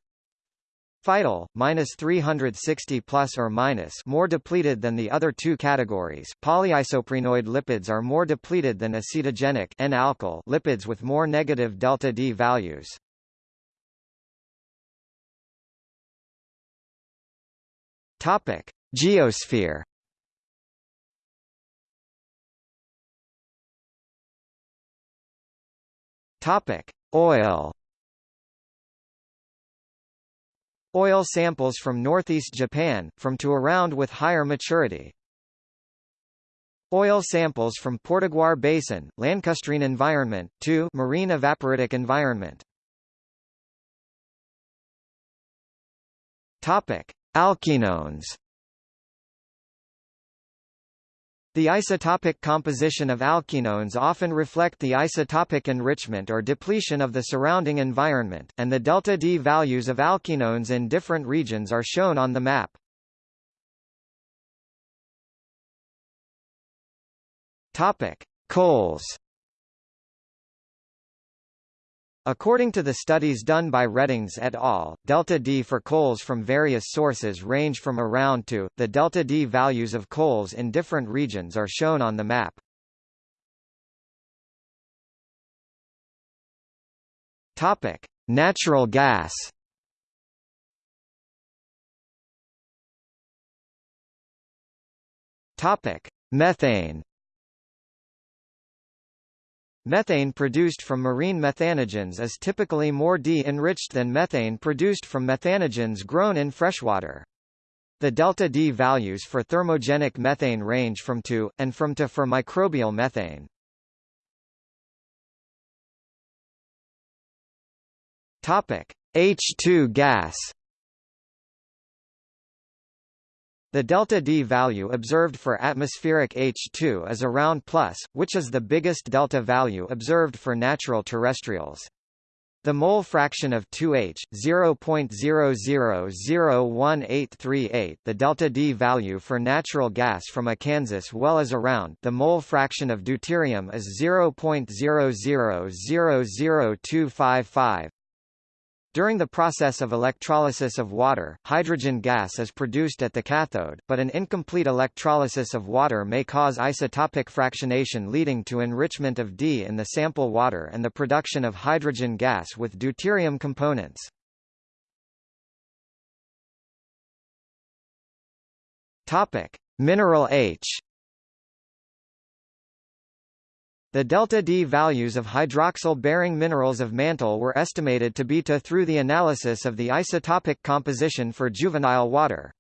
Phytyl, minus 360 plus or minus more depleted than the other two categories. Polyisoprenoid lipids are more depleted than acetogenic N-alkyl lipids with more negative delta D values. Topic: Geosphere. Topic: Oil. Oil samples from northeast Japan, from to around with higher maturity. Oil samples from Potiguar Basin, Lacustrine environment, to marine evaporitic environment. Topic: Alkenones. The isotopic composition of alkenones often reflect the isotopic enrichment or depletion of the surrounding environment, and the delta D values of alkenones in different regions are shown on the map. Topic: Coals. According to the studies done by Reddings et al., delta D for coals from various sources range from around to. The delta D values of coals in different regions are shown on the map. Topic: Natural gas. Topic: Methane. Methane produced from marine methanogens is typically more D-enriched than methane produced from methanogens grown in freshwater. The delta D values for thermogenic methane range from 2, and from to for microbial methane. Topic: H2 gas. The delta D value observed for atmospheric H2 is around plus, which is the biggest delta value observed for natural terrestrials. The mole fraction of 2H, 0.00018838 the delta D value for natural gas from a Kansas well is around the mole fraction of deuterium is 0.0000255 during the process of electrolysis of water, hydrogen gas is produced at the cathode, but an incomplete electrolysis of water may cause isotopic fractionation leading to enrichment of D in the sample water and the production of hydrogen gas with deuterium components. Topic: Mineral H the delta D values of hydroxyl-bearing minerals of mantle were estimated to be to through the analysis of the isotopic composition for juvenile water.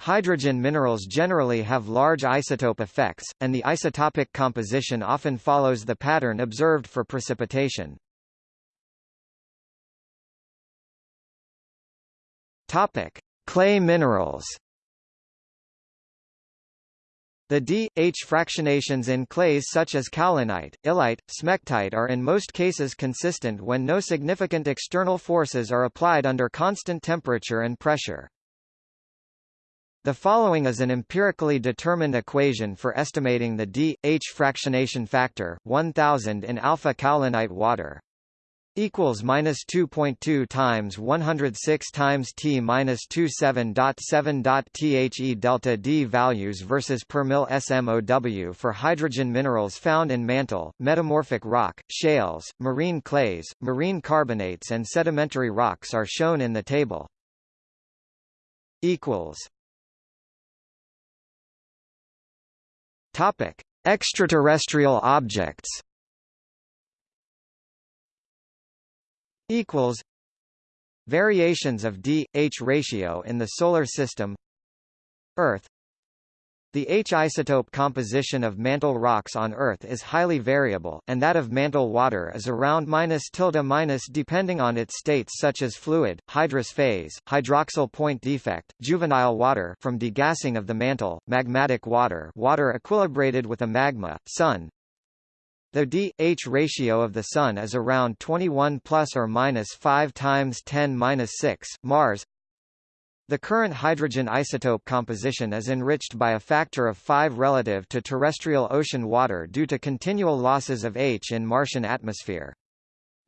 Hydrogen minerals generally have large isotope effects, and the isotopic composition often follows the pattern observed for precipitation. Clay minerals. The D, H fractionations in clays such as kaolinite, illite, smectite are in most cases consistent when no significant external forces are applied under constant temperature and pressure. The following is an empirically determined equation for estimating the D, H fractionation factor, 1000 in alpha kaolinite water equals minus 2.2 times 106 times t minus 27.7 dot the delta d values versus per mil SMOW for hydrogen minerals found in mantle, metamorphic rock, shales, marine clays, marine carbonates and sedimentary rocks are shown in the table. Equals. Topic: Extraterrestrial objects. Equals variations of d-H ratio in the Solar System Earth. The H isotope composition of mantle rocks on Earth is highly variable, and that of mantle water is around minus tilde minus depending on its states such as fluid, hydrous phase, hydroxyl point defect, juvenile water from degassing of the mantle, magmatic water water equilibrated with a magma, sun, The D-H ratio of the Sun is around 21 plus or minus 5 times 10 minus 6. Mars. The current hydrogen isotope composition is enriched by a factor of 5 relative to terrestrial ocean water due to continual losses of H in Martian atmosphere.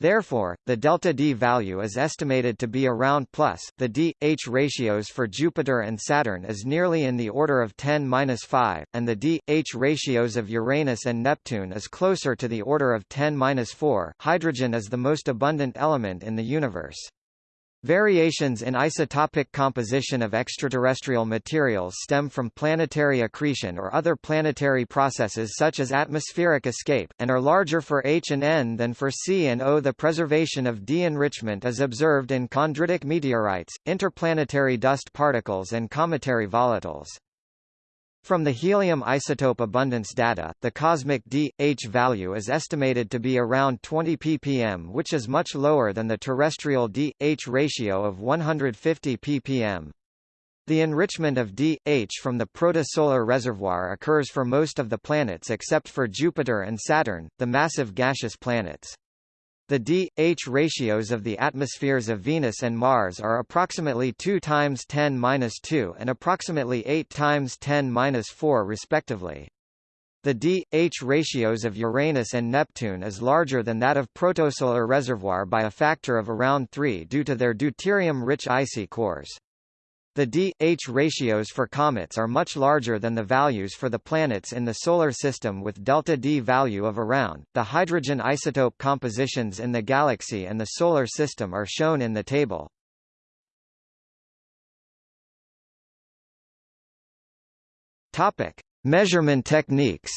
Therefore, the delta D value is estimated to be around plus. The D-H ratios for Jupiter and Saturn is nearly in the order of 10-5, and the D-H ratios of Uranus and Neptune is closer to the order of 10-4. Hydrogen is the most abundant element in the universe. Variations in isotopic composition of extraterrestrial materials stem from planetary accretion or other planetary processes such as atmospheric escape, and are larger for H and N than for C and O. The preservation of D-enrichment is observed in chondritic meteorites, interplanetary dust particles and cometary volatiles. From the helium isotope abundance data, the cosmic D-H value is estimated to be around 20 ppm which is much lower than the terrestrial D-H ratio of 150 ppm. The enrichment of D-H from the protosolar reservoir occurs for most of the planets except for Jupiter and Saturn, the massive gaseous planets. The D-H ratios of the atmospheres of Venus and Mars are approximately 2 times 10^-2 and approximately 8 times 10^-4 respectively. The D-H ratios of Uranus and Neptune is larger than that of protosolar reservoir by a factor of around 3 due to their deuterium-rich icy cores. The D-H ratios for comets are much larger than the values for the planets in the Solar System with delta D value of around. The hydrogen isotope compositions in the Galaxy and the Solar System are shown in the table. Measurement techniques.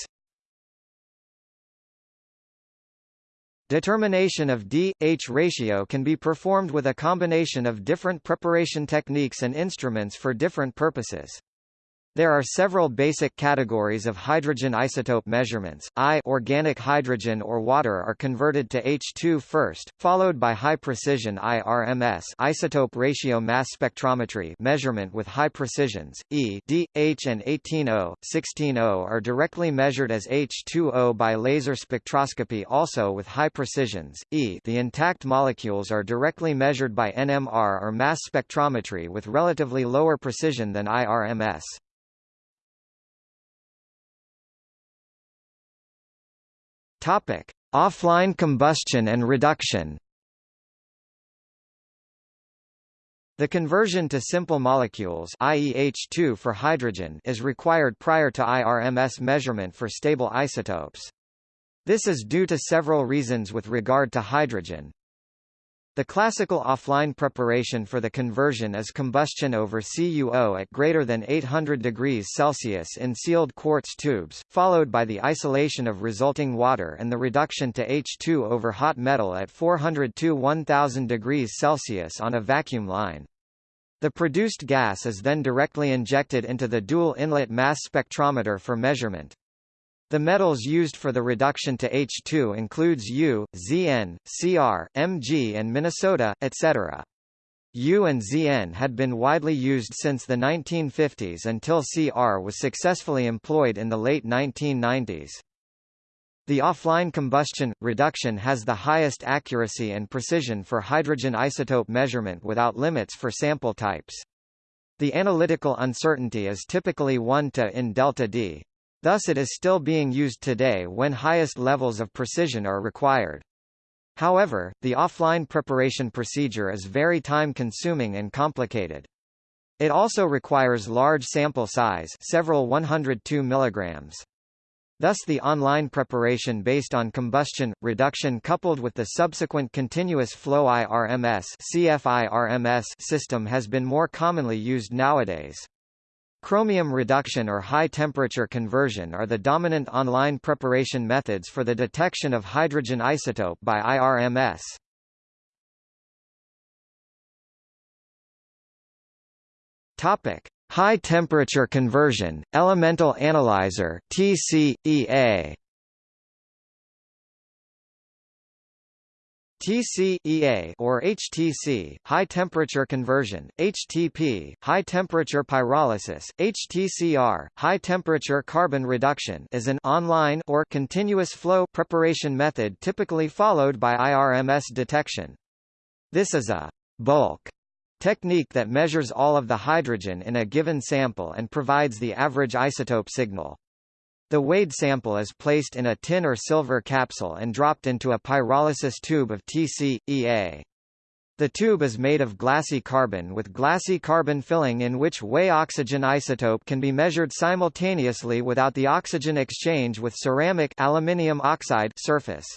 Determination of D-H ratio can be performed with a combination of different preparation techniques and instruments for different purposes. There are several basic categories of hydrogen isotope measurements. I organic hydrogen or water are converted to H2 first, followed by high precision IRMS isotope ratio mass spectrometry measurement with high precisions. E, D, H and 18O, 16O are directly measured as H2O by laser spectroscopy also with high precisions. E, the intact molecules are directly measured by NMR or mass spectrometry with relatively lower precision than IRMS. Topic: Offline combustion and reduction. The conversion to simple molecules i.e. H2 for hydrogen is required prior to IRMS measurement for stable isotopes. This is due to several reasons with regard to hydrogen. The classical offline preparation for the conversion is combustion over CuO at greater than 800 degrees Celsius in sealed quartz tubes, followed by the isolation of resulting water and the reduction to H2 over hot metal at 400 to 1000 degrees Celsius on a vacuum line. The produced gas is then directly injected into the dual inlet mass spectrometer for measurement. The metals used for the reduction to H2 includes U, Zn, Cr, Mg and Minnesota, etc. U and Zn had been widely used since the 1950s until Cr was successfully employed in the late 1990s. The offline combustion, reduction has the highest accuracy and precision for hydrogen isotope measurement without limits for sample types. The analytical uncertainty is typically 1 to in delta D. Thus it is still being used today when highest levels of precision are required. However, the offline preparation procedure is very time-consuming and complicated. It also requires large sample size several 102 milligrams. Thus the online preparation based on combustion, reduction coupled with the subsequent continuous flow IRMS system has been more commonly used nowadays. Chromium reduction or high-temperature conversion are the dominant online preparation methods for the detection of hydrogen isotope by IRMS. Topic: High temperature conversion, elemental analyzer (TCEA). TCEA or HTC, high temperature conversion, HTP, high temperature pyrolysis, HTCR, high temperature carbon reduction is an online or continuous flow preparation method typically followed by IRMS detection. This is a bulk technique that measures all of the hydrogen in a given sample and provides the average isotope signal. The weighed sample is placed in a tin or silver capsule and dropped into a pyrolysis tube of TC-EA. The tube is made of glassy carbon with glassy carbon filling in which Wei oxygen isotope can be measured simultaneously without the oxygen exchange with ceramic aluminium oxide surface.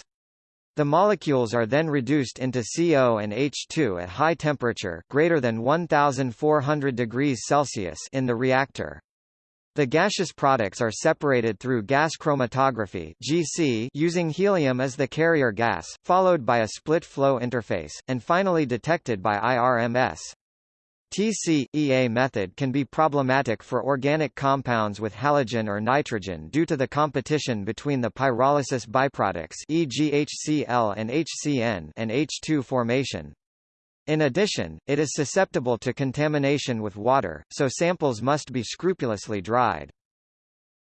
The molecules are then reduced into CO and H2 at high temperature greater than 1400 degrees Celsius in the reactor. The gaseous products are separated through gas chromatography (GC) using helium as the carrier gas, followed by a split flow interface, and finally detected by IRMS. TC-EA method can be problematic for organic compounds with halogen or nitrogen due to the competition between the pyrolysis byproducts e.g. HCl and HCN and H2 formation. In addition, it is susceptible to contamination with water, so samples must be scrupulously dried.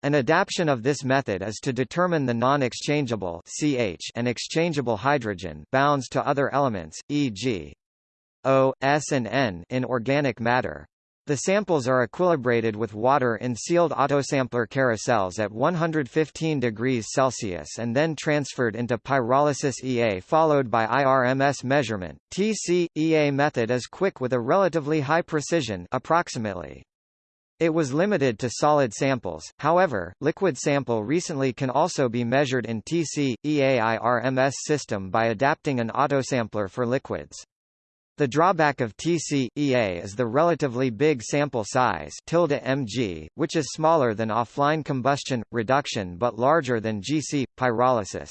An adaptation of this method is to determine the non-exchangeable CH and exchangeable hydrogen bounds to other elements, e.g. O, S and N in organic matter. The samples are equilibrated with water in sealed autosampler carousels at 115 degrees Celsius and then transferred into pyrolysis EA followed by IRMS measurement. TC-EA method is quick with a relatively high precision approximately. It was limited to solid samples, however, liquid sample recently can also be measured in TC-EA IRMS system by adapting an autosampler for liquids. The drawback of TC-EA is the relatively big sample size mg, which is smaller than offline combustion, reduction but larger than GC, pyrolysis.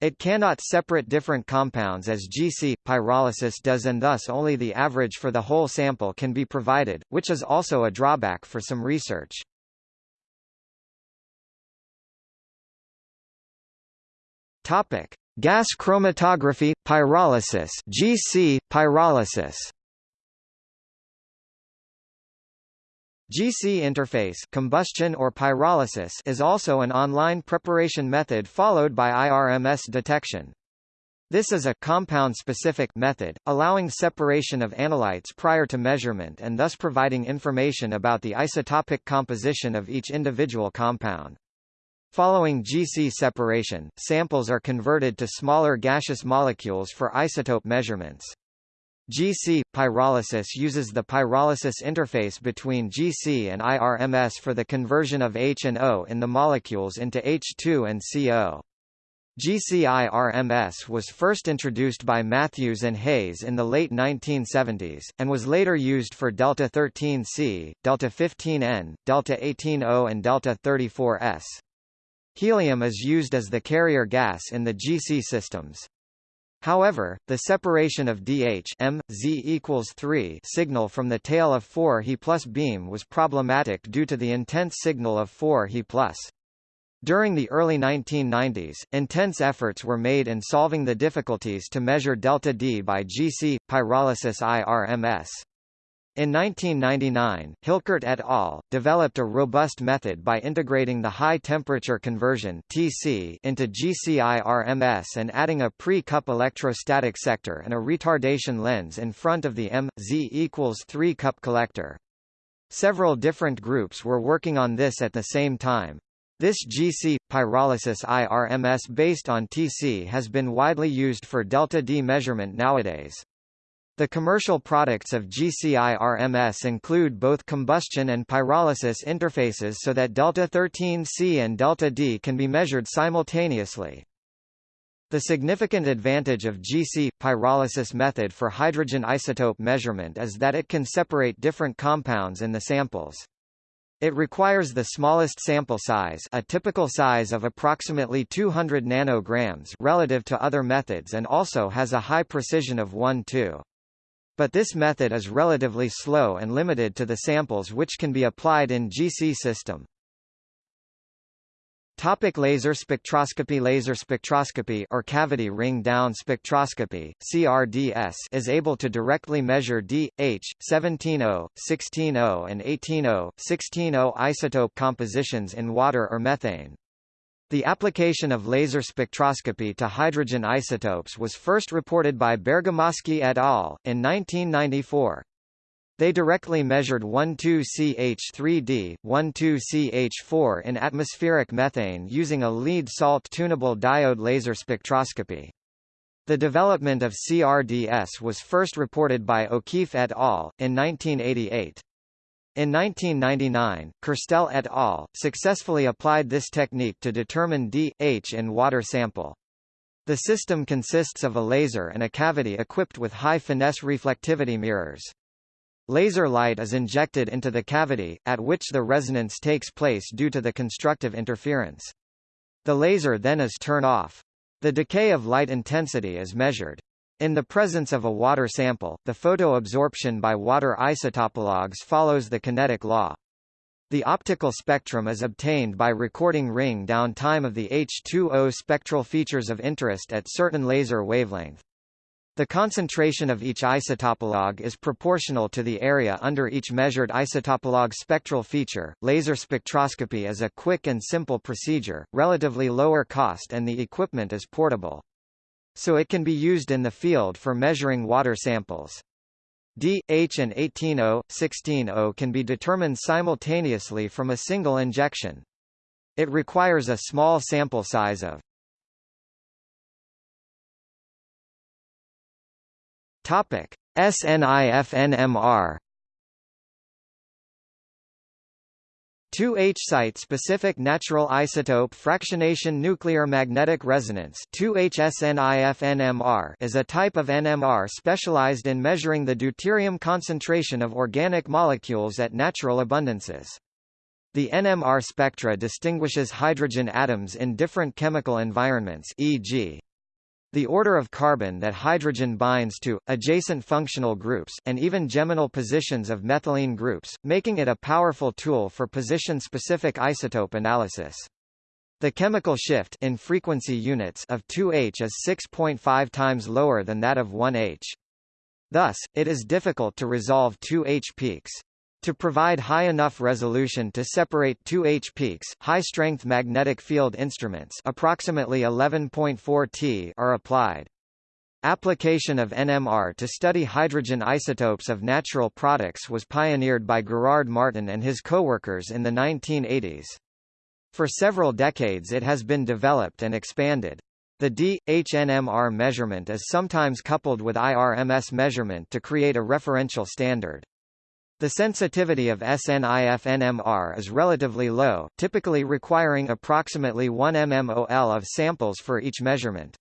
It cannot separate different compounds as GC, pyrolysis does and thus only the average for the whole sample can be provided, which is also a drawback for some research. Topic. Gas chromatography, pyrolysis GC, pyrolysis GC interface combustion or pyrolysis is also an online preparation method followed by IRMS detection. This is a compound-specific method, allowing separation of analytes prior to measurement and thus providing information about the isotopic composition of each individual compound. Following GC separation, samples are converted to smaller gaseous molecules for isotope measurements. GC pyrolysis uses the pyrolysis interface between GC and IRMS for the conversion of H and O in the molecules into H2 and CO. GC-IRMS was first introduced by Matthews and Hayes in the late 1970s, and was later used for delta 13C, delta 15N, delta 18O and delta 34S. Helium is used as the carrier gas in the GC systems. However, the separation of DH M, Z equals 3 signal from the tail of 4 He plus beam was problematic due to the intense signal of 4 He plus. During the early 1990s, intense efforts were made in solving the difficulties to measure delta D by GC, pyrolysis IRMS. In 1999, Hilkert et al. developed a robust method by integrating the high-temperature conversion (TC) into GCIRMS and adding a pre-cup electrostatic sector and a retardation lens in front of the M-Z equals 3 cup collector. Several different groups were working on this at the same time. This GC pyrolysis IRMS based on TC has been widely used for delta D measurement nowadays. The commercial products of GCI-RMS include both combustion and pyrolysis interfaces so that delta-13C and delta-D can be measured simultaneously. The significant advantage of GC pyrolysis method for hydrogen isotope measurement is that it can separate different compounds in the samples. It requires the smallest sample size a typical size of approximately 200 nanograms relative to other methods and also has a high precision of 1-2. But this method is relatively slow and limited to the samples which can be applied in GC system. Topic laser spectroscopy Laser spectroscopy or cavity ring down spectroscopy CRDS is able to directly measure D, H, 17O, 16O and 18O, 16O isotope compositions in water or methane. The application of laser spectroscopy to hydrogen isotopes was first reported by Bergamaschi et al. in 1994. They directly measured 12CH3D, 12CH4 in atmospheric methane using a lead salt tunable diode laser spectroscopy. The development of CRDS was first reported by O'Keefe et al. in 1988. In 1999, Kerstel et al. successfully applied this technique to determine D, H in water sample. The system consists of a laser and a cavity equipped with high-finesse reflectivity mirrors. Laser light is injected into the cavity, at which the resonance takes place due to the constructive interference. The laser then is turned off. The decay of light intensity is measured. In the presence of a water sample, the photoabsorption by water isotopologues follows the kinetic law. The optical spectrum is obtained by recording ring down time of the H2O spectral features of interest at certain laser wavelength. The concentration of each isotopologue is proportional to the area under each measured isotopologue spectral feature. Laser spectroscopy is a quick and simple procedure, relatively lower cost and the equipment is portable. So it can be used in the field for measuring water samples. D, H and 18O, 16O can be determined simultaneously from a single injection. It requires a small sample size of Topic: SNIFNMR 2H site-specific natural isotope fractionation nuclear magnetic resonance 2HSNIFNMR is a type of NMR specialized in measuring the deuterium concentration of organic molecules at natural abundances. The NMR spectra distinguishes hydrogen atoms in different chemical environments e.g the order of carbon that hydrogen binds to, adjacent functional groups, and even geminal positions of methylene groups, making it a powerful tool for position-specific isotope analysis. The chemical shift in frequency units of 2H is 6.5 times lower than that of 1H. Thus, it is difficult to resolve 2H peaks. To provide high enough resolution to separate two H peaks, high-strength magnetic field instruments approximately 11.4 T are applied. Application of NMR to study hydrogen isotopes of natural products was pioneered by Gerard Martin and his co-workers in the 1980s. For several decades it has been developed and expanded. The D-HNMR measurement is sometimes coupled with IRMS measurement to create a referential standard. The sensitivity of SNIF-NMR is relatively low, typically requiring approximately 1 mmol of samples for each measurement.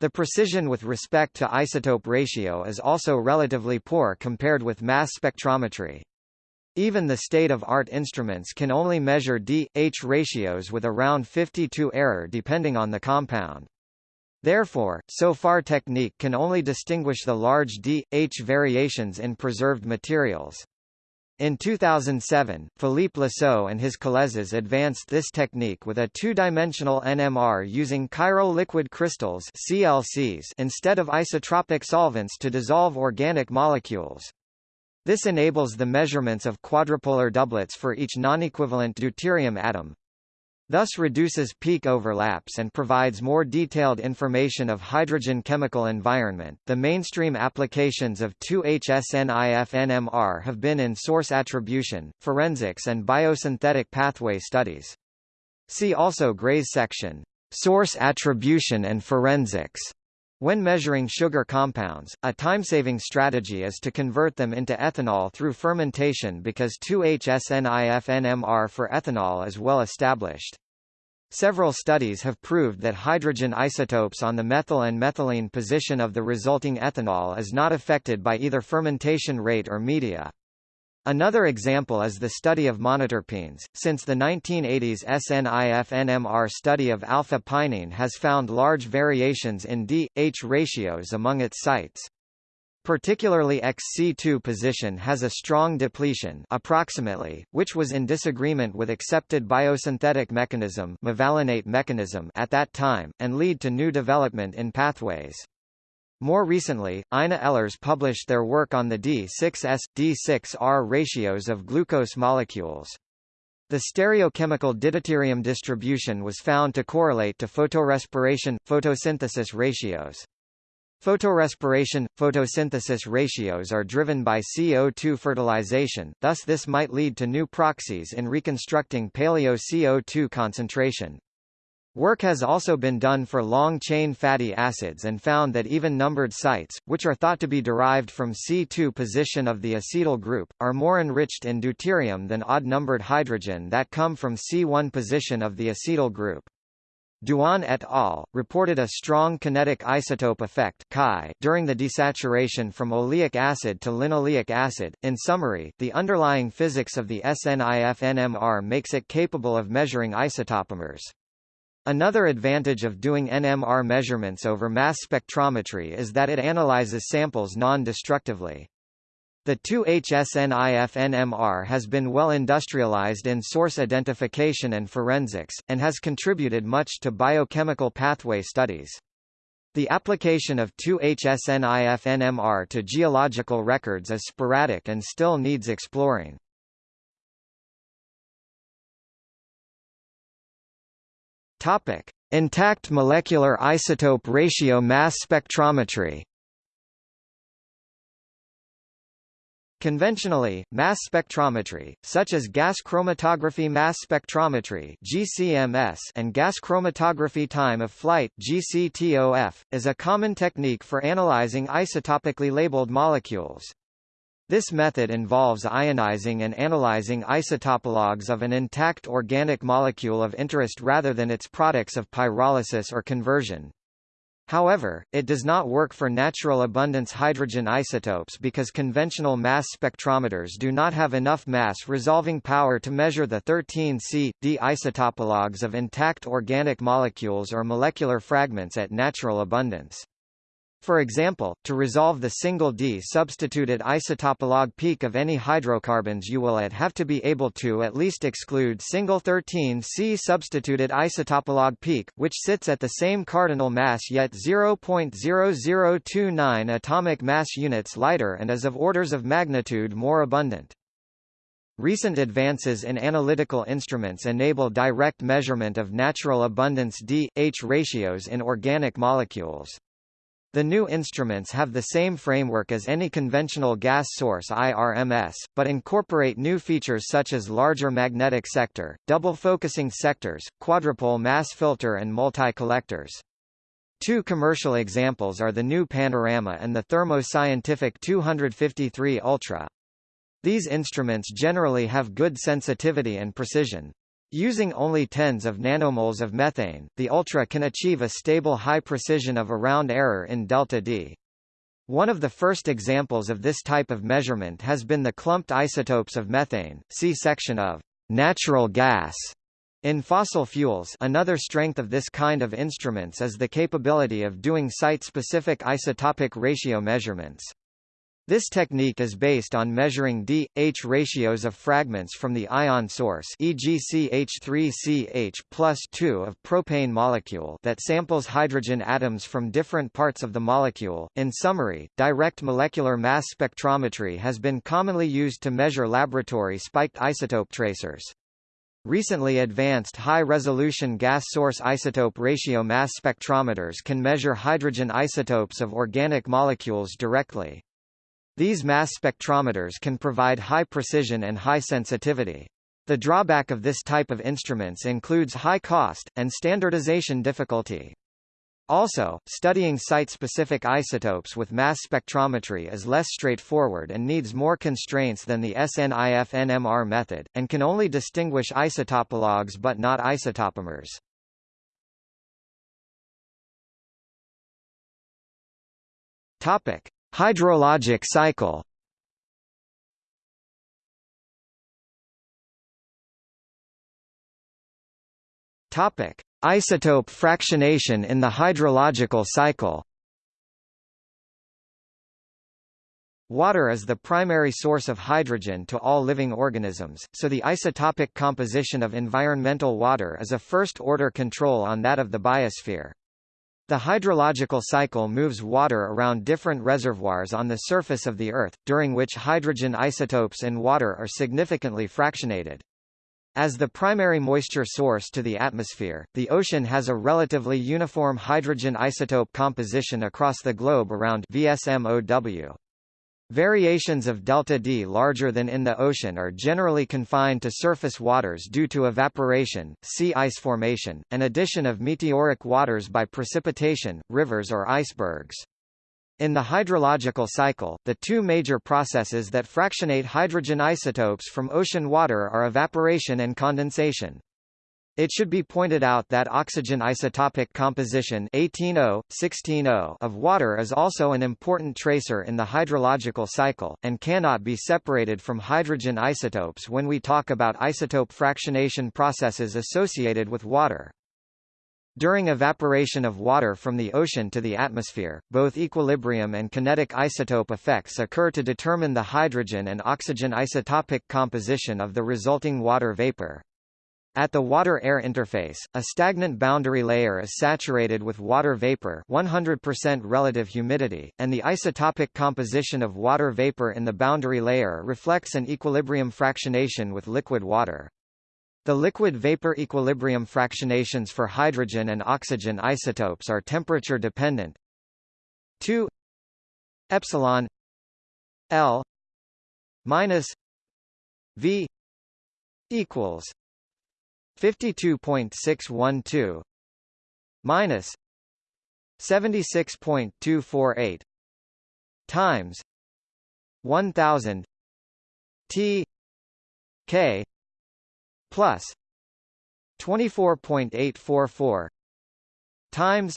The precision with respect to isotope ratio is also relatively poor compared with mass spectrometry. Even the state-of-art instruments can only measure D-H ratios with around 52 error depending on the compound. Therefore, so far technique can only distinguish the large D-H variations in preserved materials. In 2007, Philippe Lesot and his collègues advanced this technique with a two-dimensional NMR using chiral liquid crystals CLCs instead of isotropic solvents to dissolve organic molecules. This enables the measurements of quadrupolar doublets for each non-equivalent deuterium atom, thus reduces peak overlaps and provides more detailed information of hydrogen chemical environment. The mainstream applications of 2HSNIF-NMR have been in source attribution, forensics and biosynthetic pathway studies. See also Gray's section, Source Attribution and Forensics. When measuring sugar compounds, a time-saving strategy is to convert them into ethanol through fermentation because 2-HSNIF-NMR for ethanol is well established. Several studies have proved that hydrogen isotopes on the methyl and methylene position of the resulting ethanol is not affected by either fermentation rate or media. Another example is the study of monoterpenes. Since the 1980s SNIF-NMR study of alpha-pinene has found large variations in D-H ratios among its sites. Particularly XC2 position has a strong depletion approximately, which was in disagreement with accepted biosynthetic mechanism, mechanism at that time, and lead to new development in pathways. More recently, Ina Ehlers published their work on the D6S, D6R ratios of glucose molecules. The stereochemical deuterium distribution was found to correlate to photorespiration, photosynthesis ratios. Photorespiration, photosynthesis ratios are driven by CO2 fertilization, thus this might lead to new proxies in reconstructing paleo-CO2 concentration. Work has also been done for long-chain fatty acids and found that even-numbered sites, which are thought to be derived from C2 position of the acetyl group, are more enriched in deuterium than odd-numbered hydrogen that come from C1 position of the acetyl group. Duan et al. reported a strong kinetic isotope effect during the desaturation from oleic acid to linoleic acid. In summary, the underlying physics of the SNIF NMR makes it capable of measuring isotopomers. Another advantage of doing NMR measurements over mass spectrometry is that it analyzes samples non-destructively. The 2HSNIF-NMR has been well industrialized in source identification and forensics, and has contributed much to biochemical pathway studies. The application of 2HSNIF-NMR to geological records is sporadic and still needs exploring. Topic: Intact molecular isotope ratio mass spectrometry. Conventionally, mass spectrometry, such as gas chromatography mass spectrometry (GCMS) and gas chromatography time of flight (GCTOF), is a common technique for analyzing isotopically labeled molecules. This method involves ionizing and analyzing isotopologues of an intact organic molecule of interest rather than its products of pyrolysis or conversion. However, it does not work for natural abundance hydrogen isotopes because conventional mass spectrometers do not have enough mass resolving power to measure the 13C, D isotopologues of intact organic molecules or molecular fragments at natural abundance. For example, to resolve the single D substituted isotopologue peak of any hydrocarbons you will at have to be able to at least exclude single 13C substituted isotopologue peak, which sits at the same cardinal mass yet 0.0029 atomic mass units lighter and is of orders of magnitude more abundant. Recent advances in analytical instruments enable direct measurement of natural abundance D-H ratios in organic molecules. The new instruments have the same framework as any conventional gas source IRMS, but incorporate new features such as larger magnetic sector, double focusing sectors, quadrupole mass filter and multi-collectors. Two commercial examples are the Nu Panorama and the Thermo Scientific 253 Ultra. These instruments generally have good sensitivity and precision. Using only tens of nanomoles of methane, the Ultra can achieve a stable high precision of around error in delta D. One of the first examples of this type of measurement has been the clumped isotopes of methane, see section of natural gas in fossil fuels another strength of this kind of instruments is the capability of doing site-specific isotopic ratio measurements. This technique is based on measuring D-H ratios of fragments from the ion source e.g. CH3CH plus 2 of propane molecule that samples hydrogen atoms from different parts of the molecule. In summary, direct molecular mass spectrometry has been commonly used to measure laboratory spiked isotope tracers. Recently advanced high-resolution gas source isotope ratio mass spectrometers can measure hydrogen isotopes of organic molecules directly. These mass spectrometers can provide high precision and high sensitivity. The drawback of this type of instruments includes high cost, and standardization difficulty. Also, studying site-specific isotopes with mass spectrometry is less straightforward and needs more constraints than the SNIF-NMR method, and can only distinguish isotopologues but not isotopomers. Topic. Hydrologic cycle Topic: Isotope fractionation in the hydrological cycle. Water is the primary source of hydrogen to all living organisms, so the isotopic composition of environmental water is a first-order control on that of the biosphere. The hydrological cycle moves water around different reservoirs on the surface of the Earth, during which hydrogen isotopes in water are significantly fractionated. As the primary moisture source to the atmosphere, the ocean has a relatively uniform hydrogen isotope composition across the globe around VSMOW. Variations of delta D larger than in the ocean are generally confined to surface waters due to evaporation, sea ice formation, and addition of meteoric waters by precipitation, rivers or icebergs. In the hydrological cycle, the two major processes that fractionate hydrogen isotopes from ocean water are evaporation and condensation. It should be pointed out that oxygen isotopic composition 18O, of water is also an important tracer in the hydrological cycle, and cannot be separated from hydrogen isotopes when we talk about isotope fractionation processes associated with water. During evaporation of water from the ocean to the atmosphere, both equilibrium and kinetic isotope effects occur to determine the hydrogen and oxygen isotopic composition of the resulting water vapor. At the water-air interface, a stagnant boundary layer is saturated with water vapor 100% relative humidity, and the isotopic composition of water vapor in the boundary layer reflects an equilibrium fractionation with liquid water. The liquid-vapor equilibrium fractionations for hydrogen and oxygen isotopes are temperature dependent. 2 epsilon L minus V equals 52.612 minus 76.248 times 1000 T K plus 24.844 times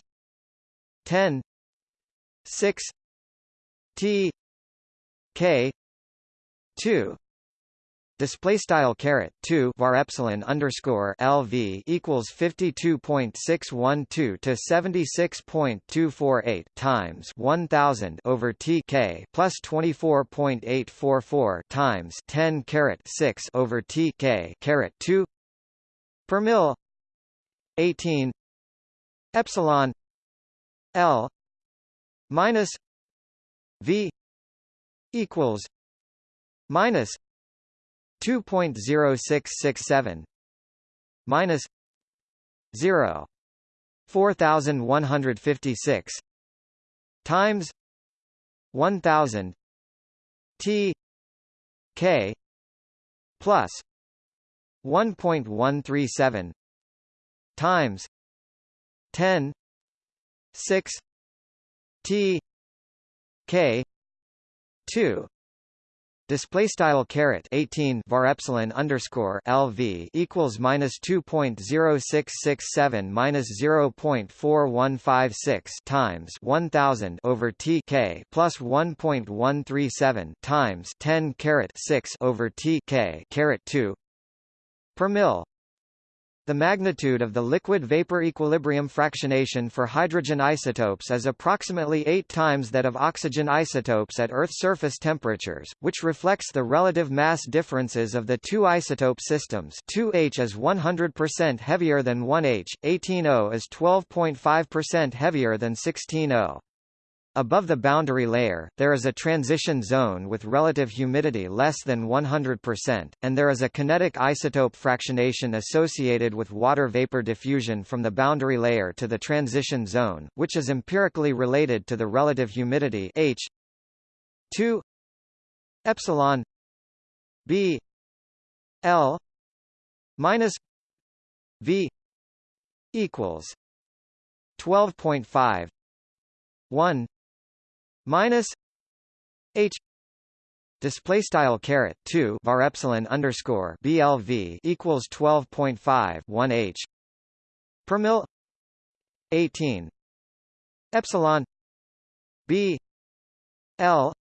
10 6 T K 2 Display style caret two var epsilon underscore LV equals fifty two point six one two to seventy six point two four eight times one thousand over TK plus twenty four point eight four four times ten caret six over TK caret two per mil eighteen epsilon L minus V equals minus 2.0667 minus 0 4156 times 1000 t k plus 1.137 times 10 6 t k 2 Display style caret 18 var epsilon underscore LV equals minus 2.0667 minus 0.4156 times 1000 over TK plus 1.137 times 10 caret 6 over TK caret 2 per mil the magnitude of the liquid-vapor equilibrium fractionation for hydrogen isotopes is approximately 8 times that of oxygen isotopes at Earth surface temperatures, which reflects the relative mass differences of the two isotope systems 2H is 100% heavier than 1H, 18O is 12.5% heavier than 16O. Above the boundary layer, there is a transition zone with relative humidity less than 100%, and there is a kinetic isotope fractionation associated with water vapor diffusion from the boundary layer to the transition zone, which is empirically related to the relative humidity H 2 epsilon B L minus V equals 12.5 1 minus h display style caret 2 var epsilon underscore blv equals 12.5 1 h per mil 18 epsilon b l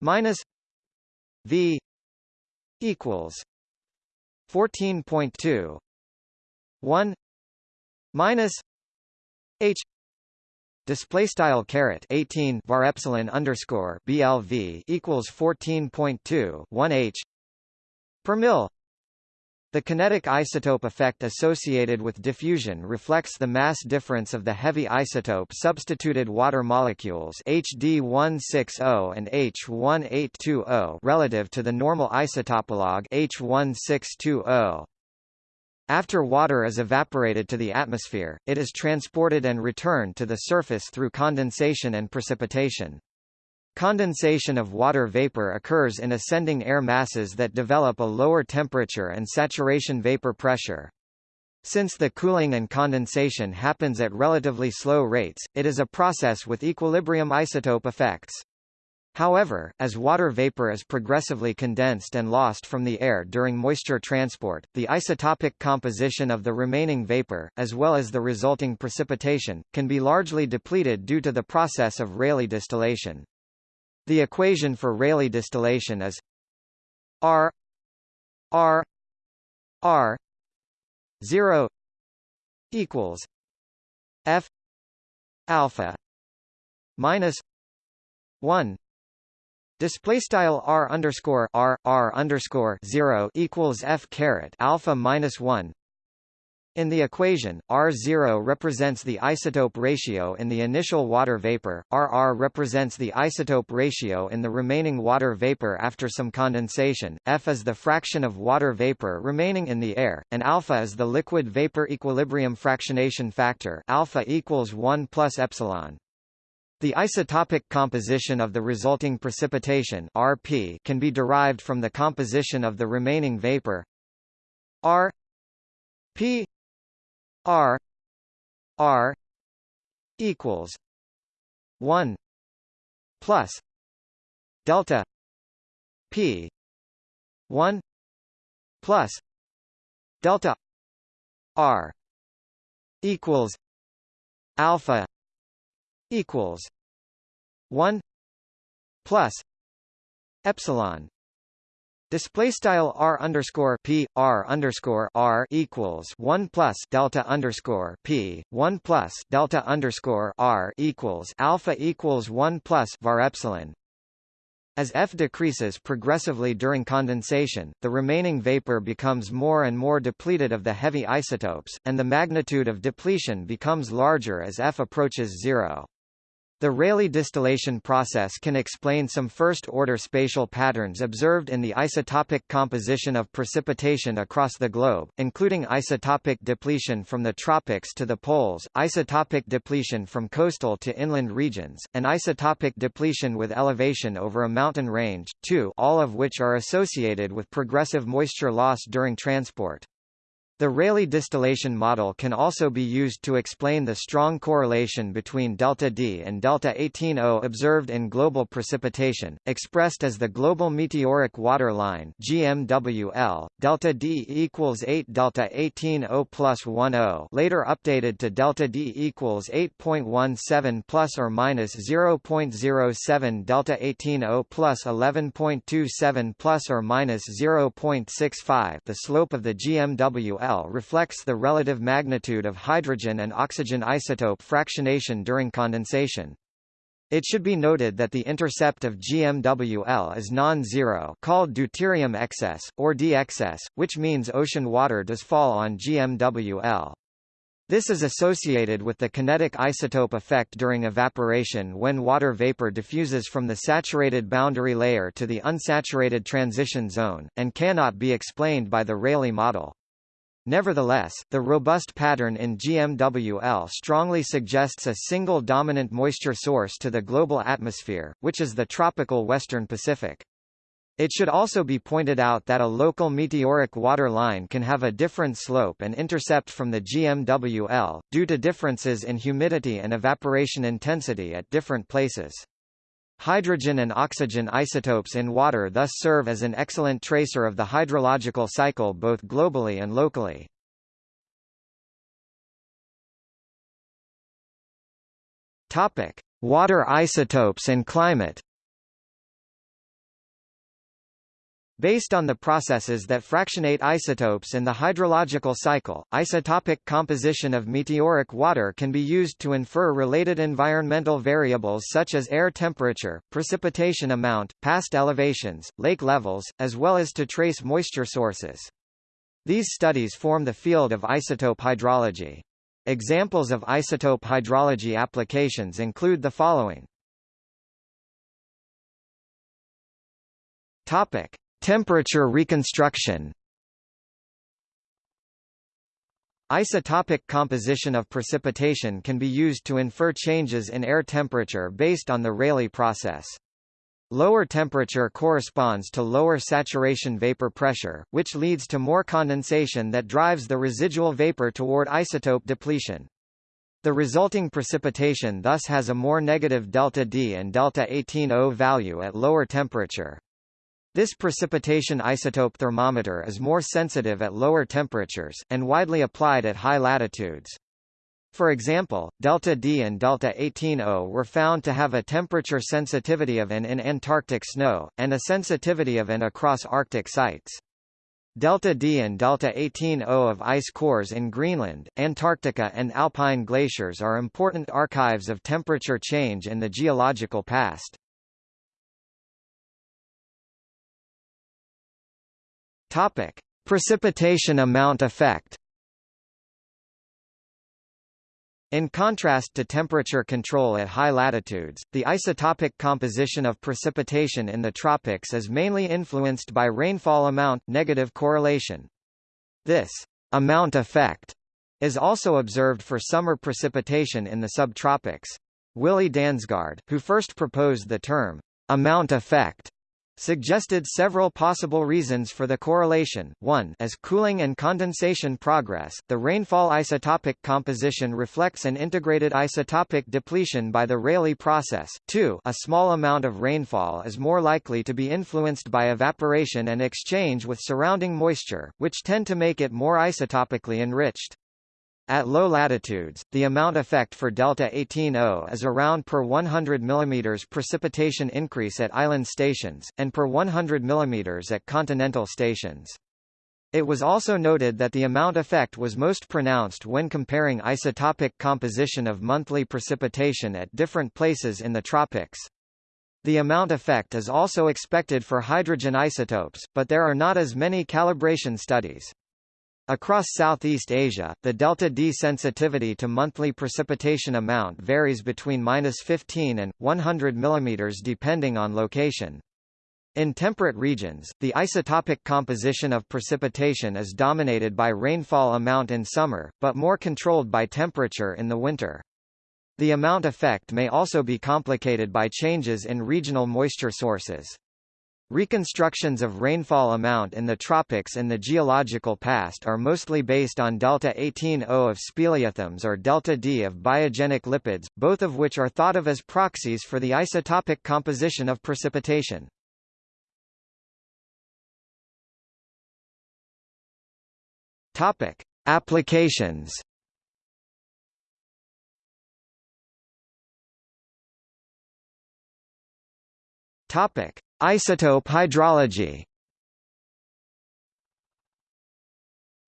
minus v equals 14.2 1 minus h display style caret 18 var epsilon underscore BLV equals 14.2 1 H per mil the kinetic isotope effect associated with diffusion reflects the mass difference of the heavy isotope substituted water molecules HD160 and H1820 relative to the normal isotopologue H1620. After water is evaporated to the atmosphere, it is transported and returned to the surface through condensation and precipitation. Condensation of water vapor occurs in ascending air masses that develop a lower temperature and saturation vapor pressure. Since the cooling and condensation happens at relatively slow rates, it is a process with equilibrium isotope effects. However, as water vapor is progressively condensed and lost from the air during moisture transport, the isotopic composition of the remaining vapor, as well as the resulting precipitation, can be largely depleted due to the process of Rayleigh distillation. The equation for Rayleigh distillation is R R R zero equals F alpha minus one Display style r underscore r r underscore zero equals f caret alpha minus one in the equation, R0 represents the isotope ratio in the initial water vapor, RR represents the isotope ratio in the remaining water vapor after some condensation, F is the fraction of water vapor remaining in the air, and alpha is the liquid vapor equilibrium fractionation factor alpha equals 1 plus epsilon. The isotopic composition of the resulting precipitation Rp can be derived from the composition of the remaining vapor. R P R R equals one plus delta P one plus delta R equals alpha equals one plus epsilon Display style r underscore p r underscore r equals one plus delta underscore p one plus delta underscore r equals alpha equals one plus var epsilon. As F decreases progressively during condensation, the remaining vapor becomes more and more depleted of the heavy isotopes, and the magnitude of depletion becomes larger as F approaches zero. The Rayleigh distillation process can explain some first-order spatial patterns observed in the isotopic composition of precipitation across the globe, including isotopic depletion from the tropics to the poles, isotopic depletion from coastal to inland regions, and isotopic depletion with elevation over a mountain range, too all of which are associated with progressive moisture loss during transport. The Rayleigh distillation model can also be used to explain the strong correlation between delta D and delta 18O observed in global precipitation, expressed as the global meteoric water line (GMWL). Delta D equals 8 delta 18O plus 10, later updated to delta D equals 8.17 plus or minus 0.07 delta 18O plus 11.27 plus or minus 0.65. The slope of the GMWL L reflects the relative magnitude of hydrogen and oxygen isotope fractionation during condensation. It should be noted that the intercept of GMWL is non-zero called deuterium excess, or D excess, which means ocean water does fall on GMWL. This is associated with the kinetic isotope effect during evaporation when water vapor diffuses from the saturated boundary layer to the unsaturated transition zone, and cannot be explained by the Rayleigh model. Nevertheless, the robust pattern in GMWL strongly suggests a single dominant moisture source to the global atmosphere, which is the tropical western Pacific. It should also be pointed out that a local meteoric water line can have a different slope and intercept from the GMWL, due to differences in humidity and evaporation intensity at different places. Hydrogen and oxygen isotopes in water thus serve as an excellent tracer of the hydrological cycle both globally and locally. Topic: Water isotopes and climate. Based on the processes that fractionate isotopes in the hydrological cycle, isotopic composition of meteoric water can be used to infer related environmental variables such as air temperature, precipitation amount, past elevations, lake levels, as well as to trace moisture sources. These studies form the field of isotope hydrology. Examples of isotope hydrology applications include the following. Topic: Temperature reconstruction Isotopic composition of precipitation can be used to infer changes in air temperature based on the Rayleigh process. Lower temperature corresponds to lower saturation vapor pressure, which leads to more condensation that drives the residual vapor toward isotope depletion. The resulting precipitation thus has a more negative delta D and delta 18O value at lower temperature. This precipitation isotope thermometer is more sensitive at lower temperatures, and widely applied at high latitudes. For example, delta D and delta 18O were found to have a temperature sensitivity of N in Antarctic snow, and a sensitivity of N across Arctic sites. Delta D and delta 18O of ice cores in Greenland, Antarctica and alpine glaciers are important archives of temperature change in the geological past. Topic: Precipitation amount effect. In contrast to temperature control at high latitudes, the isotopic composition of precipitation in the tropics is mainly influenced by rainfall amount negative correlation. This amount effect is also observed for summer precipitation in the subtropics. Willy Dansgaard, who first proposed the term amount effect, suggested several possible reasons for the correlation. 1 As cooling and condensation progress, the rainfall isotopic composition reflects an integrated isotopic depletion by the Rayleigh process. 2 A small amount of rainfall is more likely to be influenced by evaporation and exchange with surrounding moisture, which tend to make it more isotopically enriched. At low latitudes, the amount effect for delta 18O is around per 100 mm precipitation increase at island stations, and per 100 mm at continental stations. It was also noted that the amount effect was most pronounced when comparing isotopic composition of monthly precipitation at different places in the tropics. The amount effect is also expected for hydrogen isotopes, but there are not as many calibration studies. Across Southeast Asia, the delta D sensitivity to monthly precipitation amount varies between -15 and 100 mm depending on location. In temperate regions, the isotopic composition of precipitation is dominated by rainfall amount in summer, but more controlled by temperature in the winter. The amount effect may also be complicated by changes in regional moisture sources. Reconstructions of rainfall amount in the tropics in the geological past are mostly based on delta 18O of speleothems or delta D of biogenic lipids, both of which are thought of as proxies for the isotopic composition of precipitation. Topic: Applications. Topic: Isotope hydrology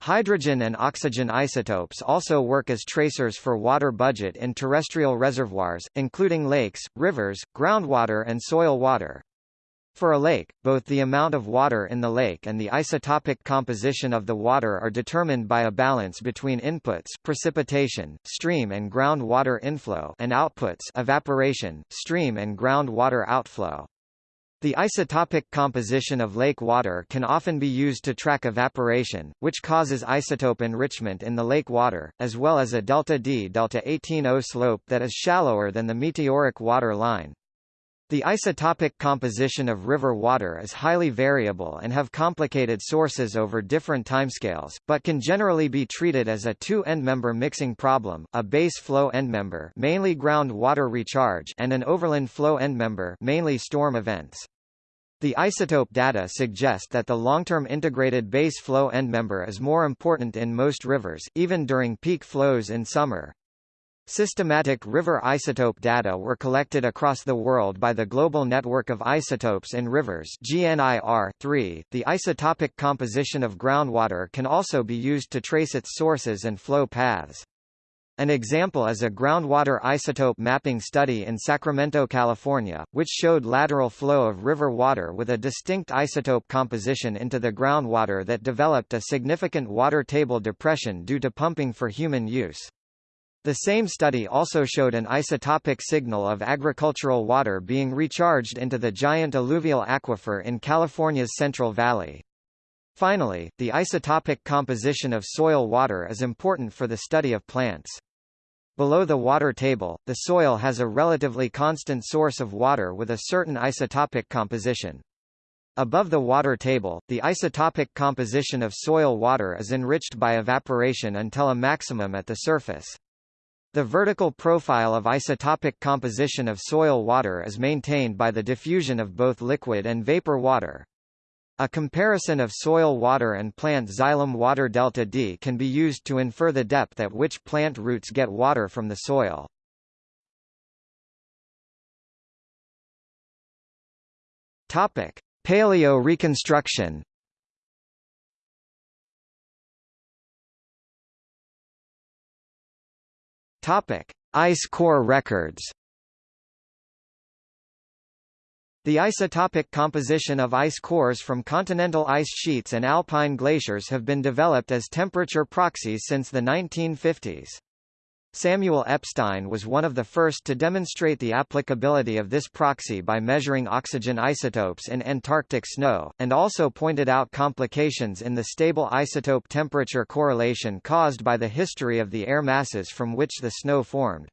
Hydrogen and oxygen isotopes also work as tracers for water budget in terrestrial reservoirs, including lakes, rivers, groundwater and soil water. For a lake, both the amount of water in the lake and the isotopic composition of the water are determined by a balance between inputs precipitation, stream and groundwater inflow and outputs evaporation, stream and groundwater outflow. The isotopic composition of lake water can often be used to track evaporation, which causes isotope enrichment in the lake water, as well as a delta D delta 18O slope that is shallower than the meteoric water line. The isotopic composition of river water is highly variable and have complicated sources over different timescales, but can generally be treated as a two-endmember mixing problem, a base flow endmember mainly groundwater recharge and an overland flow endmember mainly storm events. The isotope data suggest that the long-term integrated base flow endmember is more important in most rivers, even during peak flows in summer. Systematic river isotope data were collected across the world by the Global Network of Isotopes in Rivers GNIR 3. The isotopic composition of groundwater can also be used to trace its sources and flow paths. An example is a groundwater isotope mapping study in Sacramento, California, which showed lateral flow of river water with a distinct isotope composition into the groundwater that developed a significant water table depression due to pumping for human use. The same study also showed an isotopic signal of agricultural water being recharged into the giant alluvial aquifer in California's Central Valley. Finally, the isotopic composition of soil water is important for the study of plants. Below the water table, the soil has a relatively constant source of water with a certain isotopic composition. Above the water table, the isotopic composition of soil water is enriched by evaporation until a maximum at the surface. The vertical profile of isotopic composition of soil water is maintained by the diffusion of both liquid and vapor water. A comparison of soil water and plant xylem water delta D can be used to infer the depth at which plant roots get water from the soil. Topic: Paleo reconstruction Topic: Ice core records. The isotopic composition of ice cores from continental ice sheets and alpine glaciers have been developed as temperature proxies since the 1950s. Samuel Epstein was one of the first to demonstrate the applicability of this proxy by measuring oxygen isotopes in Antarctic snow, and also pointed out complications in the stable isotope temperature correlation caused by the history of the air masses from which the snow formed.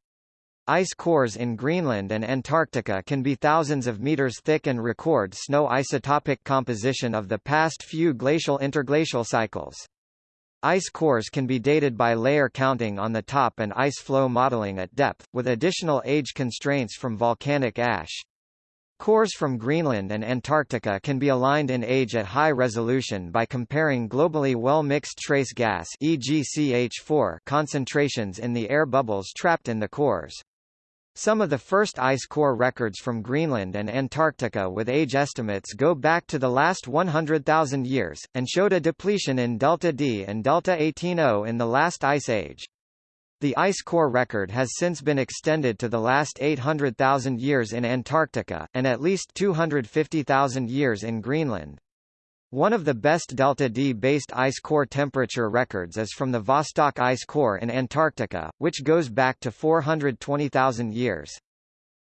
Ice cores in Greenland and Antarctica can be thousands of meters thick and record snow isotopic composition of the past few glacial interglacial cycles. Ice cores can be dated by layer counting on the top and ice flow modeling at depth, with additional age constraints from volcanic ash. Cores from Greenland and Antarctica can be aligned in age at high resolution by comparing globally well-mixed trace gas e.g. CH4 concentrations in the air bubbles trapped in the cores. Some of the first ice core records from Greenland and Antarctica with age estimates go back to the last 100,000 years, and showed a depletion in delta D and delta 18O in the last ice age. The ice core record has since been extended to the last 800,000 years in Antarctica, and at least 250,000 years in Greenland. One of the best delta-D-based ice core temperature records is from the Vostok ice core in Antarctica, which goes back to 420,000 years.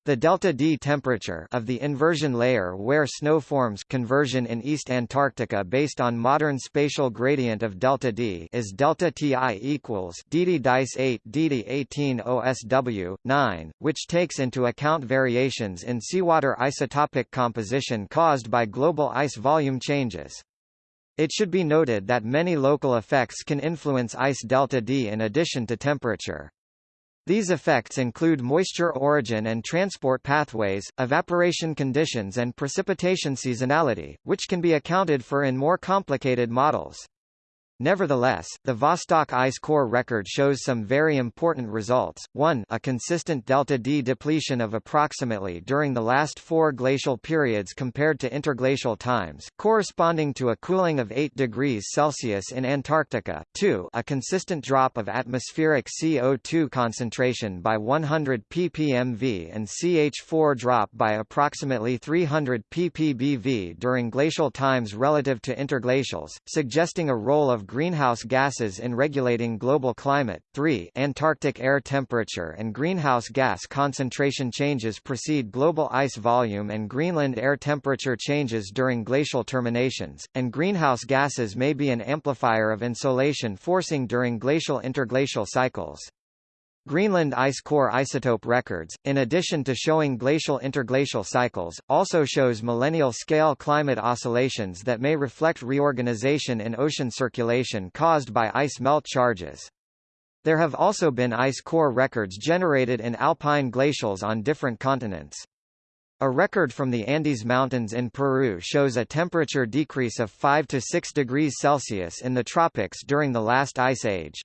The delta-D temperature of the inversion layer where snow forms conversion in East Antarctica based on modern spatial gradient of delta-D is delta Ti equals dd dice 8 dd 18 OSW 9, which takes into account variations in seawater isotopic composition caused by global ice volume changes. It should be noted that many local effects can influence ice delta D in addition to temperature. These effects include moisture origin and transport pathways, evaporation conditions and precipitation seasonality, which can be accounted for in more complicated models. Nevertheless, the Vostok ice core record shows some very important results. 1 a consistent delta-D depletion of approximately during the last four glacial periods compared to interglacial times, corresponding to a cooling of 8 degrees Celsius in Antarctica. 2 a consistent drop of atmospheric CO2 concentration by 100 ppmv and CH4 drop by approximately 300 ppbv during glacial times relative to interglacials, suggesting a role of greenhouse gases in regulating global climate. 3 Antarctic air temperature and greenhouse gas concentration changes precede global ice volume and Greenland air temperature changes during glacial terminations, and greenhouse gases may be an amplifier of insolation forcing during glacial interglacial cycles. Greenland ice core isotope records, in addition to showing glacial interglacial cycles, also shows millennial-scale climate oscillations that may reflect reorganization in ocean circulation caused by ice melt charges. There have also been ice core records generated in alpine glacials on different continents. A record from the Andes Mountains in Peru shows a temperature decrease of 5 to 6 degrees Celsius in the tropics during the last ice age.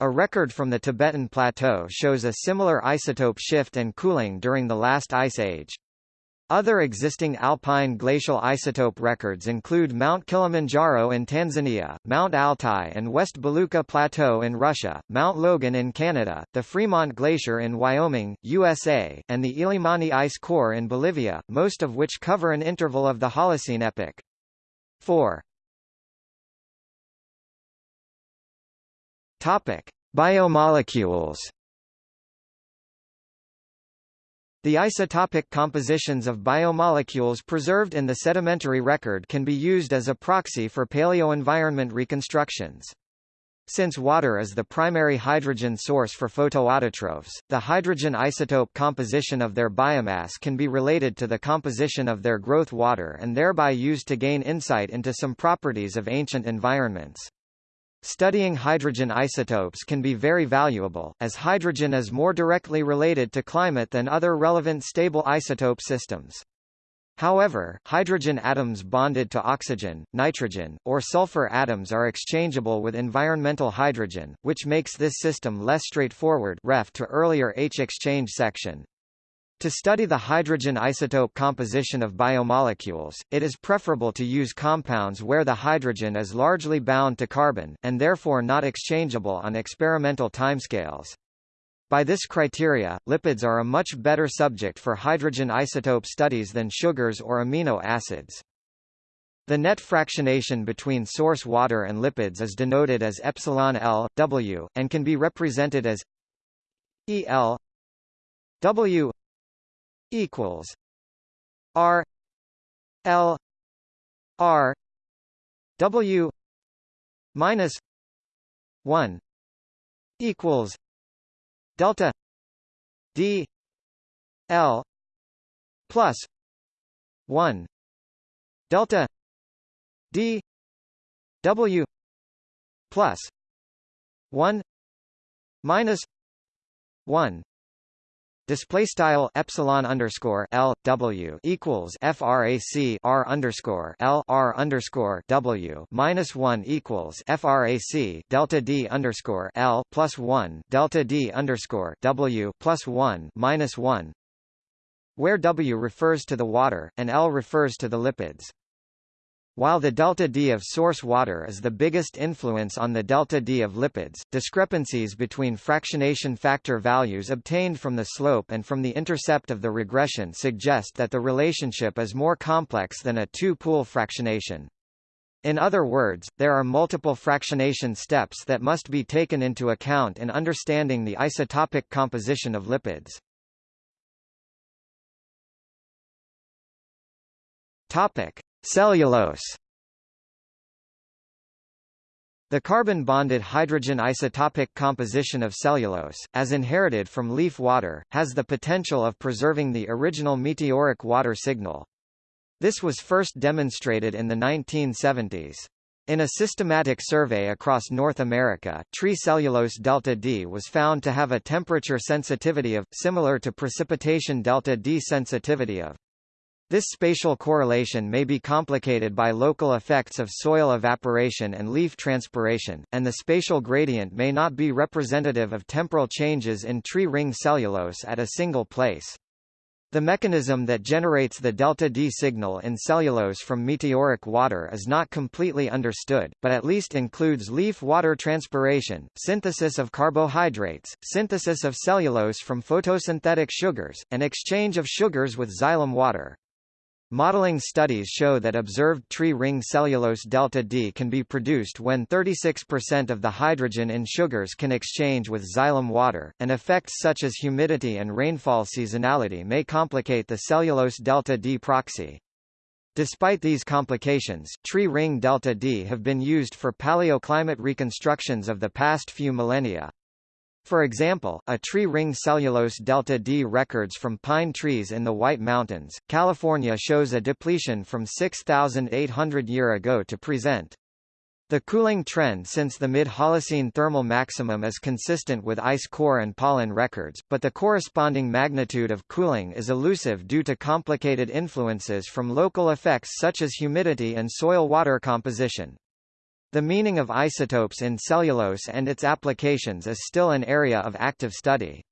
A record from the Tibetan Plateau shows a similar isotope shift and cooling during the last ice age. Other existing alpine glacial isotope records include Mount Kilimanjaro in Tanzania, Mount Altai and West Belukha Plateau in Russia, Mount Logan in Canada, the Fremont Glacier in Wyoming, USA, and the Illimani Ice Core in Bolivia, most of which cover an interval of the Holocene epoch. 4. Topic: Biomolecules The isotopic compositions of biomolecules preserved in the sedimentary record can be used as a proxy for paleoenvironment reconstructions. Since water is the primary hydrogen source for photoautotrophs, the hydrogen isotope composition of their biomass can be related to the composition of their growth water and thereby used to gain insight into some properties of ancient environments. Studying hydrogen isotopes can be very valuable, as hydrogen is more directly related to climate than other relevant stable isotope systems. However, hydrogen atoms bonded to oxygen, nitrogen, or sulfur atoms are exchangeable with environmental hydrogen, which makes this system less straightforward ref to earlier H-exchange section. To study the hydrogen isotope composition of biomolecules, it is preferable to use compounds where the hydrogen is largely bound to carbon, and therefore not exchangeable on experimental timescales. By this criteria, lipids are a much better subject for hydrogen isotope studies than sugars or amino acids. The net fractionation between source water and lipids is denoted as epsilon L, W, and can be represented as EL W equals R L R W minus one equals delta D L plus one delta D W plus one minus one Display style epsilon underscore L W equals frac R underscore L R underscore W minus one equals frac delta D underscore L plus one delta D underscore W plus one minus one where W refers to the water, and L refers to the lipids. While the delta D of source water is the biggest influence on the delta D of lipids, discrepancies between fractionation factor values obtained from the slope and from the intercept of the regression suggest that the relationship is more complex than a two-pool fractionation. In other words, there are multiple fractionation steps that must be taken into account in understanding the isotopic composition of lipids. Topic: Cellulose The carbon-bonded hydrogen isotopic composition of cellulose, as inherited from leaf water, has the potential of preserving the original meteoric water signal. This was first demonstrated in the 1970s. In a systematic survey across North America, tree cellulose delta D was found to have a temperature sensitivity of, similar to precipitation delta D sensitivity of this spatial correlation may be complicated by local effects of soil evaporation and leaf transpiration, and the spatial gradient may not be representative of temporal changes in tree ring cellulose at a single place. The mechanism that generates the delta D signal in cellulose from meteoric water is not completely understood, but at least includes leaf water transpiration, synthesis of carbohydrates, synthesis of cellulose from photosynthetic sugars, and exchange of sugars with xylem water. Modeling studies show that observed tree ring cellulose delta D can be produced when 36% of the hydrogen in sugars can exchange with xylem water, and effects such as humidity and rainfall seasonality may complicate the cellulose delta D proxy. Despite these complications, tree ring delta D have been used for paleoclimate reconstructions of the past few millennia. For example, a tree ring cellulose delta D records from pine trees in the White Mountains, California shows a depletion from 6,800 year ago to present. The cooling trend since the mid-Holocene thermal maximum is consistent with ice core and pollen records, but the corresponding magnitude of cooling is elusive due to complicated influences from local effects such as humidity and soil water composition. The meaning of isotopes in cellulose and its applications is still an area of active study.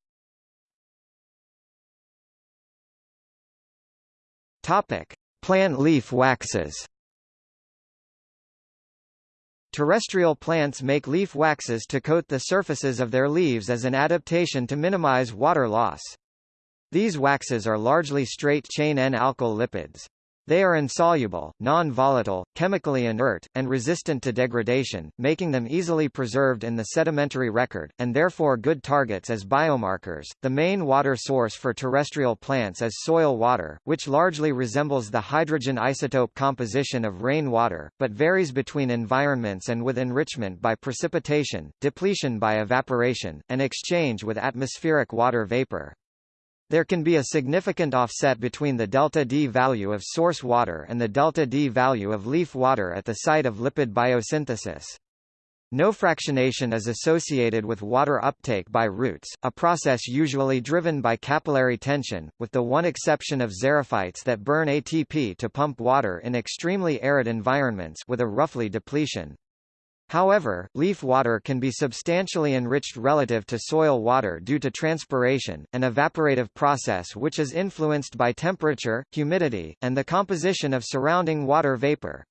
Topic: Plant leaf waxes. Terrestrial plants make leaf waxes to coat the surfaces of their leaves as an adaptation to minimize water loss. These waxes are largely straight-chain N-alkyl lipids. They are insoluble, non-volatile, chemically inert, and resistant to degradation, making them easily preserved in the sedimentary record, and therefore good targets as biomarkers. The main water source for terrestrial plants is soil water, which largely resembles the hydrogen isotope composition of rainwater, but varies between environments and with enrichment by precipitation, depletion by evaporation, and exchange with atmospheric water vapor. There can be a significant offset between the delta D value of source water and the delta D value of leaf water at the site of lipid biosynthesis. No fractionation is associated with water uptake by roots, a process usually driven by capillary tension, with the one exception of xerophytes that burn ATP to pump water in extremely arid environments with a roughly depletion. However, leaf water can be substantially enriched relative to soil water due to transpiration, an evaporative process which is influenced by temperature, humidity, and the composition of surrounding water vapor.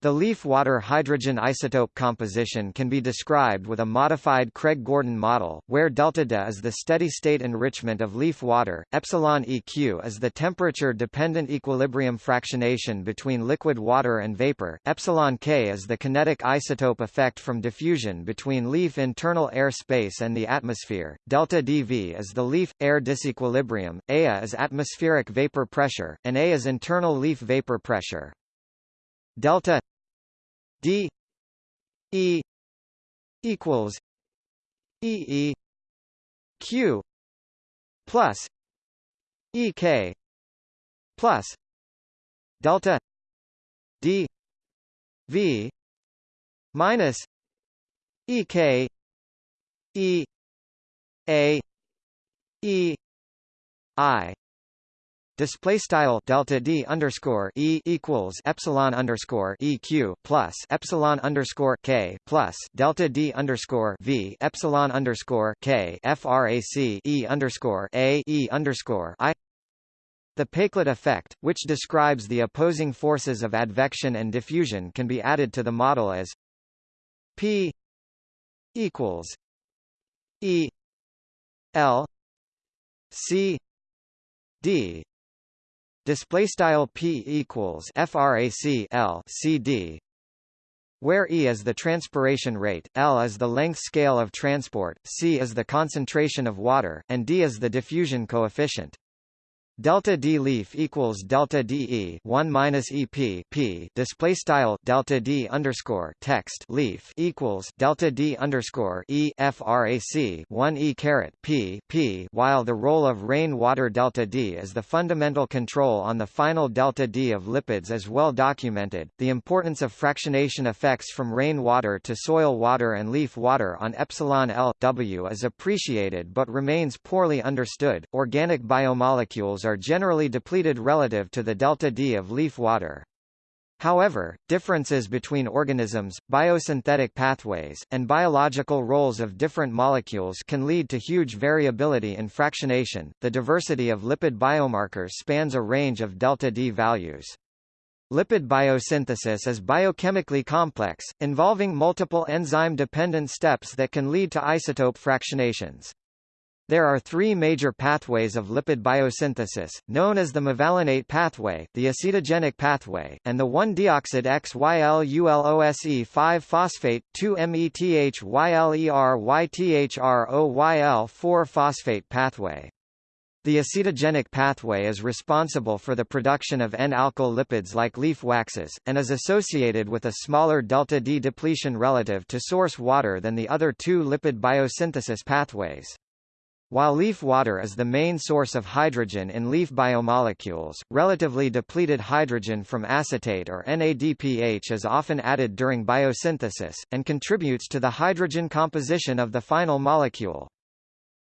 The leaf water hydrogen isotope composition can be described with a modified Craig-Gordon model, where delta D is the steady-state enrichment of leaf water, epsilon EQ is the temperature-dependent equilibrium fractionation between liquid water and vapor, epsilon K is the kinetic isotope effect from diffusion between leaf internal air space and the atmosphere, delta dV is the leaf-air disequilibrium, A is atmospheric vapor pressure, and A is internal leaf vapor pressure delta d e equals e e q plus e k plus delta d v minus e k e a e i Display style delta d underscore e equals epsilon underscore eq plus epsilon underscore k plus delta d underscore v epsilon underscore k frac e underscore a e underscore i. The Péclet effect, which describes the opposing forces of advection and diffusion, can be added to the model as p equals e l c d display style p equals frac l cd where E is the transpiration rate, L is the length scale of transport, C is the concentration of water, and D is the diffusion coefficient. Delta D leaf equals delta DE one minus EP P display style delta D underscore text leaf equals delta D underscore E frac one E caret P P while the role of rain water delta D is the fundamental control on the final delta D of lipids is well documented. The importance of fractionation effects from rain water to soil water and leaf water on epsilon L W is appreciated but remains poorly understood. Organic biomolecules are generally depleted relative to the delta D of leaf water. However, differences between organisms, biosynthetic pathways, and biological roles of different molecules can lead to huge variability in fractionation. The diversity of lipid biomarkers spans a range of delta D values. Lipid biosynthesis is biochemically complex, involving multiple enzyme-dependent steps that can lead to isotope fractionations. There are three major pathways of lipid biosynthesis, known as the mevalonate pathway, the acetogenic pathway, and the 1-deoxid XYLULOSE5-phosphate 2-methylerythroyl4-phosphate pathway. The acetogenic pathway is responsible for the production of N-alkyl lipids like leaf waxes, and is associated with a smaller delta D depletion relative to source water than the other two lipid biosynthesis pathways. While leaf water is the main source of hydrogen in leaf biomolecules, relatively depleted hydrogen from acetate or NADPH is often added during biosynthesis, and contributes to the hydrogen composition of the final molecule.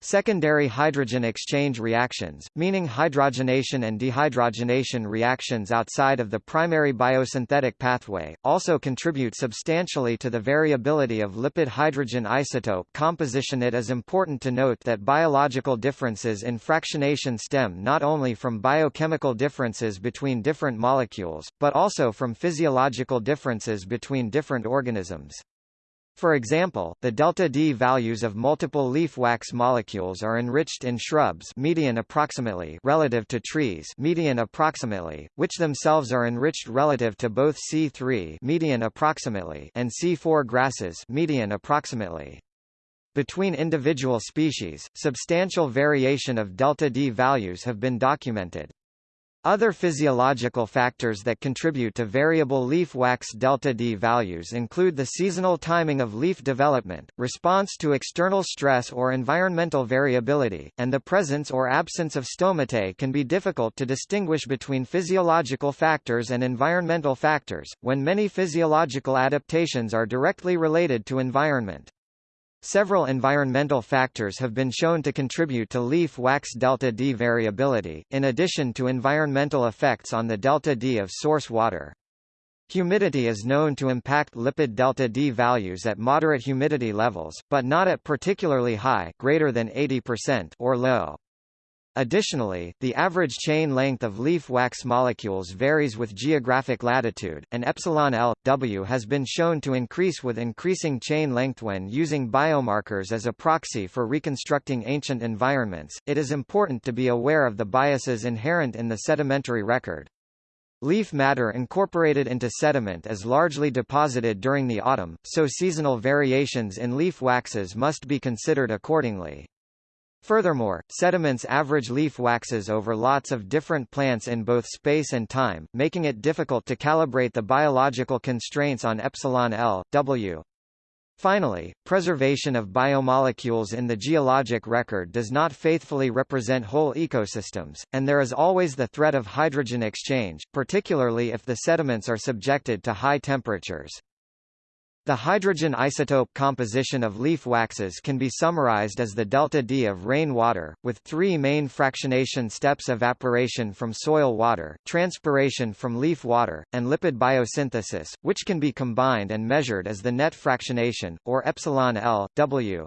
Secondary hydrogen exchange reactions, meaning hydrogenation and dehydrogenation reactions outside of the primary biosynthetic pathway, also contribute substantially to the variability of lipid hydrogen isotope composition. It is important to note that biological differences in fractionation stem not only from biochemical differences between different molecules, but also from physiological differences between different organisms. For example, the delta-D values of multiple leaf wax molecules are enriched in shrubs median approximately relative to trees median approximately, which themselves are enriched relative to both C3 median approximately and C4 grasses median approximately. Between individual species, substantial variation of delta-D values have been documented. Other physiological factors that contribute to variable leaf wax delta-D values include the seasonal timing of leaf development, response to external stress or environmental variability, and the presence or absence of stomatae can be difficult to distinguish between physiological factors and environmental factors, when many physiological adaptations are directly related to environment. Several environmental factors have been shown to contribute to leaf wax delta-D variability, in addition to environmental effects on the delta-D of source water. Humidity is known to impact lipid delta-D values at moderate humidity levels, but not at particularly high greater than 80% or low. Additionally, the average chain length of leaf wax molecules varies with geographic latitude, and epsilon L, W has been shown to increase with increasing chain length when using biomarkers as a proxy for reconstructing ancient environments. It is important to be aware of the biases inherent in the sedimentary record. Leaf matter incorporated into sediment is largely deposited during the autumn, so seasonal variations in leaf waxes must be considered accordingly. Furthermore, sediments average leaf waxes over lots of different plants in both space and time, making it difficult to calibrate the biological constraints on epsilon L, W. Finally, preservation of biomolecules in the geologic record does not faithfully represent whole ecosystems, and there is always the threat of hydrogen exchange, particularly if the sediments are subjected to high temperatures. The hydrogen isotope composition of leaf waxes can be summarized as the delta-D of rainwater, with three main fractionation steps evaporation from soil water, transpiration from leaf water, and lipid biosynthesis, which can be combined and measured as the net fractionation, or epsilon L, W.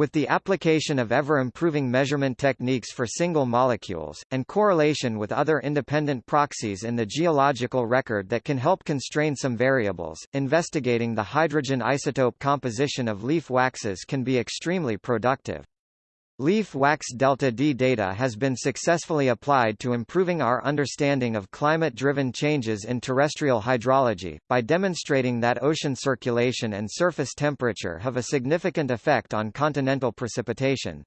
With the application of ever-improving measurement techniques for single molecules, and correlation with other independent proxies in the geological record that can help constrain some variables, investigating the hydrogen isotope composition of leaf waxes can be extremely productive. Leaf wax delta-D data has been successfully applied to improving our understanding of climate-driven changes in terrestrial hydrology, by demonstrating that ocean circulation and surface temperature have a significant effect on continental precipitation.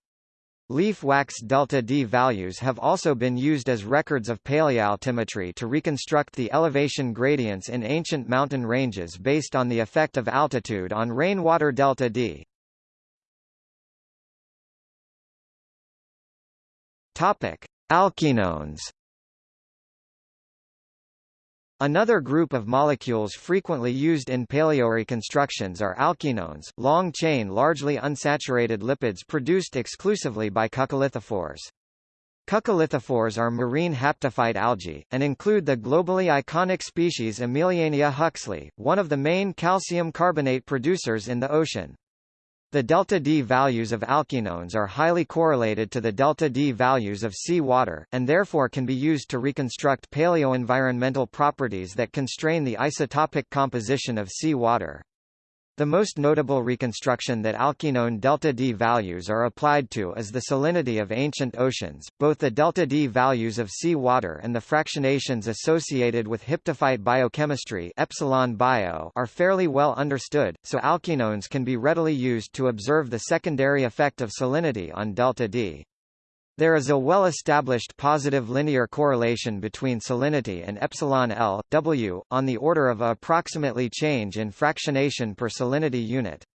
Leaf wax delta-D values have also been used as records of paleoaltimetry to reconstruct the elevation gradients in ancient mountain ranges based on the effect of altitude on rainwater delta-D. Topic: Alkenones. Another group of molecules frequently used in paleoreconstructions are alkenones, long-chain largely unsaturated lipids produced exclusively by coccolithophores. Coccolithophores are marine haptophyte algae, and include the globally iconic species Emiliania huxleyi, one of the main calcium carbonate producers in the ocean. The delta-D values of alkenones are highly correlated to the delta-D values of sea water, and therefore can be used to reconstruct paleoenvironmental properties that constrain the isotopic composition of sea water. The most notable reconstruction that alkenone delta-D values are applied to is the salinity of ancient oceans. Both the delta-D values of sea water and the fractionations associated with haptophyte biochemistry epsilon bio are fairly well understood, so alkenones can be readily used to observe the secondary effect of salinity on delta-D. There is a well-established positive linear correlation between salinity and epsilon L, W, on the order of approximately change in fractionation per salinity unit.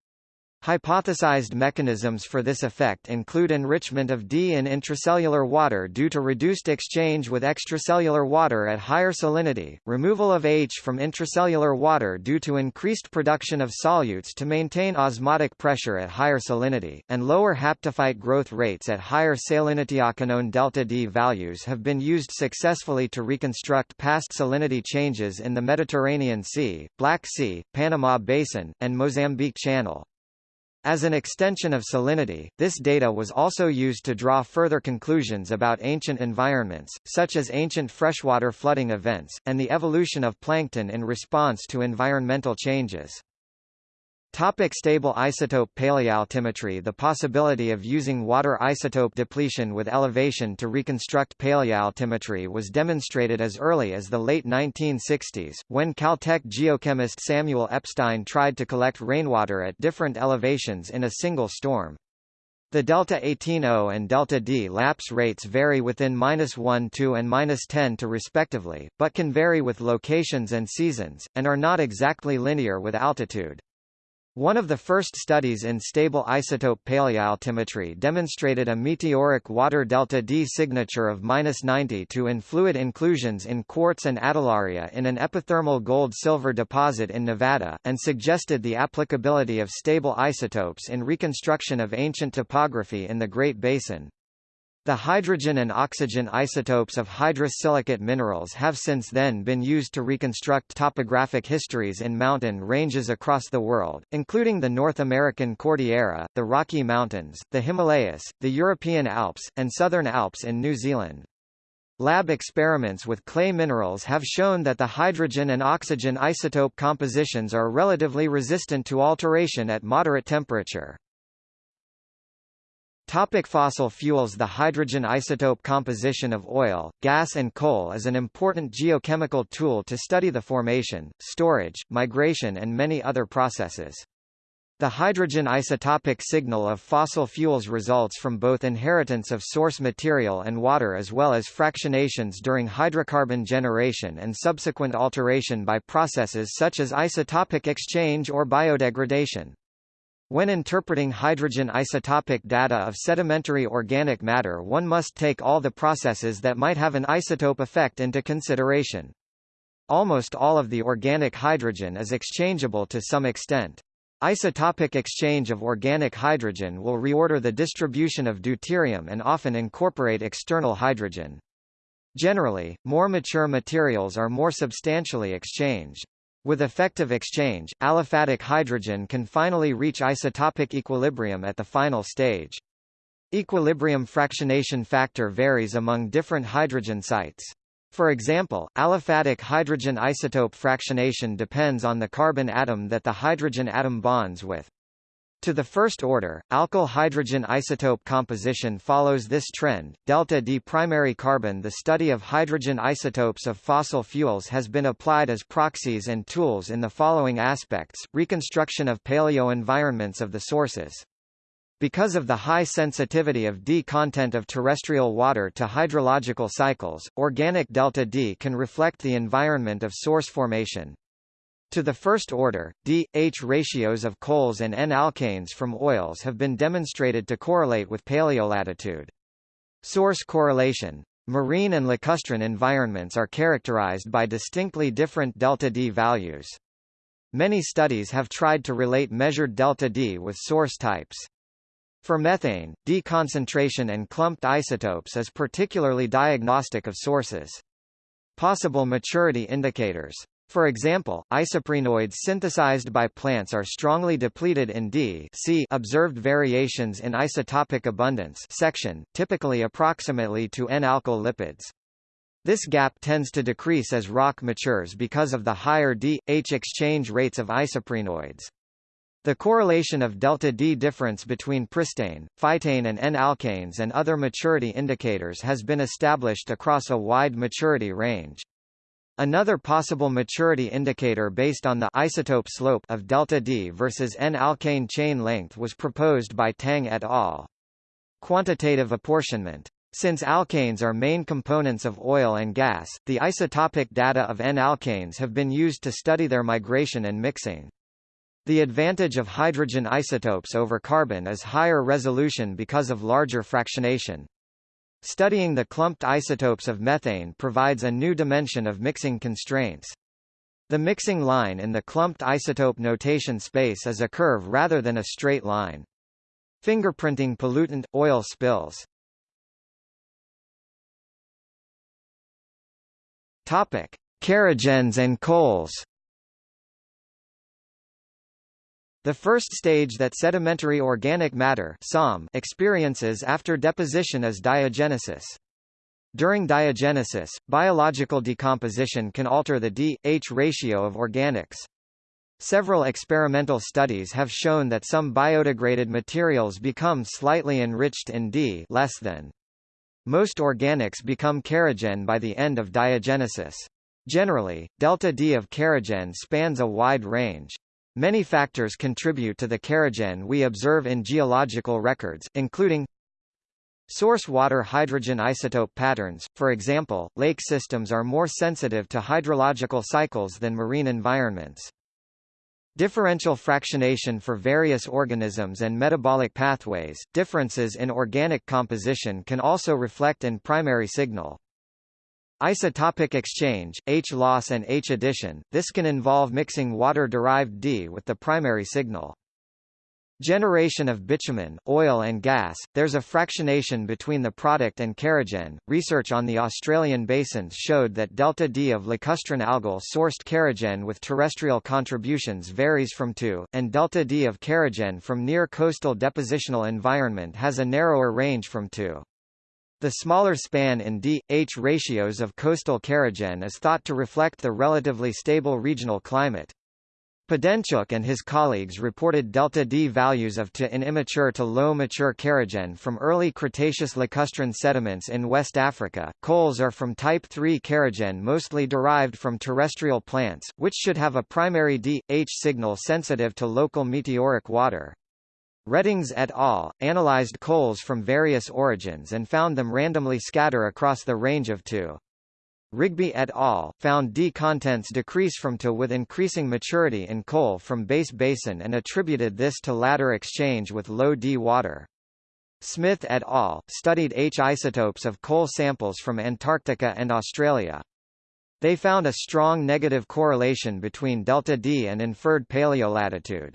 Hypothesized mechanisms for this effect include enrichment of D in intracellular water due to reduced exchange with extracellular water at higher salinity, removal of H from intracellular water due to increased production of solutes to maintain osmotic pressure at higher salinity, and lower haptophyte growth rates at higher salinity. Alkenone delta D values have been used successfully to reconstruct past salinity changes in the Mediterranean Sea, Black Sea, Panama Basin, and Mozambique Channel. As an extension of salinity, this data was also used to draw further conclusions about ancient environments, such as ancient freshwater flooding events, and the evolution of plankton in response to environmental changes. Topic stable isotope paleoaltimetry The possibility of using water isotope depletion with elevation to reconstruct paleoaltimetry was demonstrated as early as the late 1960s, when Caltech geochemist Samuel Epstein tried to collect rainwater at different elevations in a single storm. The delta 18O and delta D lapse rates vary within -1 2 and -10 to respectively, but can vary with locations and seasons, and are not exactly linear with altitude. One of the first studies in stable isotope paleoaltimetry demonstrated a meteoric water delta D signature of 90 to in fluid inclusions in quartz and adularia in an epithermal gold-silver deposit in Nevada, and suggested the applicability of stable isotopes in reconstruction of ancient topography in the Great Basin. The hydrogen and oxygen isotopes of hydrous silicate minerals have since then been used to reconstruct topographic histories in mountain ranges across the world, including the North American Cordillera, the Rocky Mountains, the Himalayas, the European Alps, and Southern Alps in New Zealand. Lab experiments with clay minerals have shown that the hydrogen and oxygen isotope compositions are relatively resistant to alteration at moderate temperature. Topic fossil fuels The hydrogen isotope composition of oil, gas and coal is an important geochemical tool to study the formation, storage, migration and many other processes. The hydrogen isotopic signal of fossil fuels results from both inheritance of source material and water as well as fractionations during hydrocarbon generation and subsequent alteration by processes such as isotopic exchange or biodegradation. When interpreting hydrogen isotopic data of sedimentary organic matter one must take all the processes that might have an isotope effect into consideration. Almost all of the organic hydrogen is exchangeable to some extent. Isotopic exchange of organic hydrogen will reorder the distribution of deuterium and often incorporate external hydrogen. Generally, more mature materials are more substantially exchanged. With effective exchange, aliphatic hydrogen can finally reach isotopic equilibrium at the final stage. Equilibrium fractionation factor varies among different hydrogen sites. For example, aliphatic hydrogen isotope fractionation depends on the carbon atom that the hydrogen atom bonds with. To the first order, alkyl hydrogen isotope composition follows this trend. Delta D primary carbon The study of hydrogen isotopes of fossil fuels has been applied as proxies and tools in the following aspects, reconstruction of paleo-environments of the sources. Because of the high sensitivity of D content of terrestrial water to hydrological cycles, organic delta D can reflect the environment of source formation. To the first order, D-H ratios of coals and N-alkanes from oils have been demonstrated to correlate with paleolatitude. Source correlation Marine and lacustrine environments are characterized by distinctly different delta-D values. Many studies have tried to relate measured delta-D with source types. For methane, D concentration and clumped isotopes is particularly diagnostic of sources. Possible maturity indicators for example, isoprenoids synthesized by plants are strongly depleted in D see observed variations in isotopic abundance section, typically approximately to N-alkyl lipids. This gap tends to decrease as rock matures because of the higher D-H exchange rates of isoprenoids. The correlation of delta D difference between pristane, phytane and N-alkanes and other maturity indicators has been established across a wide maturity range. Another possible maturity indicator based on the isotope slope of delta D versus N-alkane chain length was proposed by Tang et al. Quantitative apportionment since alkanes are main components of oil and gas, the isotopic data of N-alkanes have been used to study their migration and mixing. The advantage of hydrogen isotopes over carbon is higher resolution because of larger fractionation. Studying the clumped isotopes of methane provides a new dimension of mixing constraints. The mixing line in the clumped isotope notation space is a curve rather than a straight line. Fingerprinting pollutant, oil spills Topic: Kerogens and coals. The first stage that sedimentary organic matter experiences after deposition is diagenesis. During diagenesis, biological decomposition can alter the D-H ratio of organics. Several experimental studies have shown that some biodegraded materials become slightly enriched in D less than. Most organics become kerogen by the end of diagenesis. Generally, delta D of kerogen spans a wide range. Many factors contribute to the kerogen we observe in geological records, including Source water hydrogen isotope patterns, for example, lake systems are more sensitive to hydrological cycles than marine environments. Differential fractionation for various organisms and metabolic pathways, differences in organic composition can also reflect in primary signal. Isotopic exchange, H-loss and H-addition, this can involve mixing water-derived D with the primary signal. Generation of bitumen, oil and gas, there's a fractionation between the product and kerogen. Research on the Australian basins showed that delta D of lacustrine algal sourced kerogen with terrestrial contributions varies from 2, and delta D of kerogen from near coastal depositional environment has a narrower range from 2. The smaller span in D-H ratios of coastal kerogen is thought to reflect the relatively stable regional climate. Pedentchouk and his colleagues reported delta D values of to in immature to low mature kerogen from early Cretaceous lacustrine sediments in West Africa. Coals are from type 3 kerogen mostly derived from terrestrial plants, which should have a primary D-H signal sensitive to local meteoric water. Reddings et al. analyzed coals from various origins and found them randomly scatter across the range of 2. Rigby et al. found D contents decrease from To with increasing maturity in coal from base basin and attributed this to ladder exchange with low D water. Smith et al. studied H isotopes of coal samples from Antarctica and Australia. They found a strong negative correlation between delta D and inferred paleolatitude.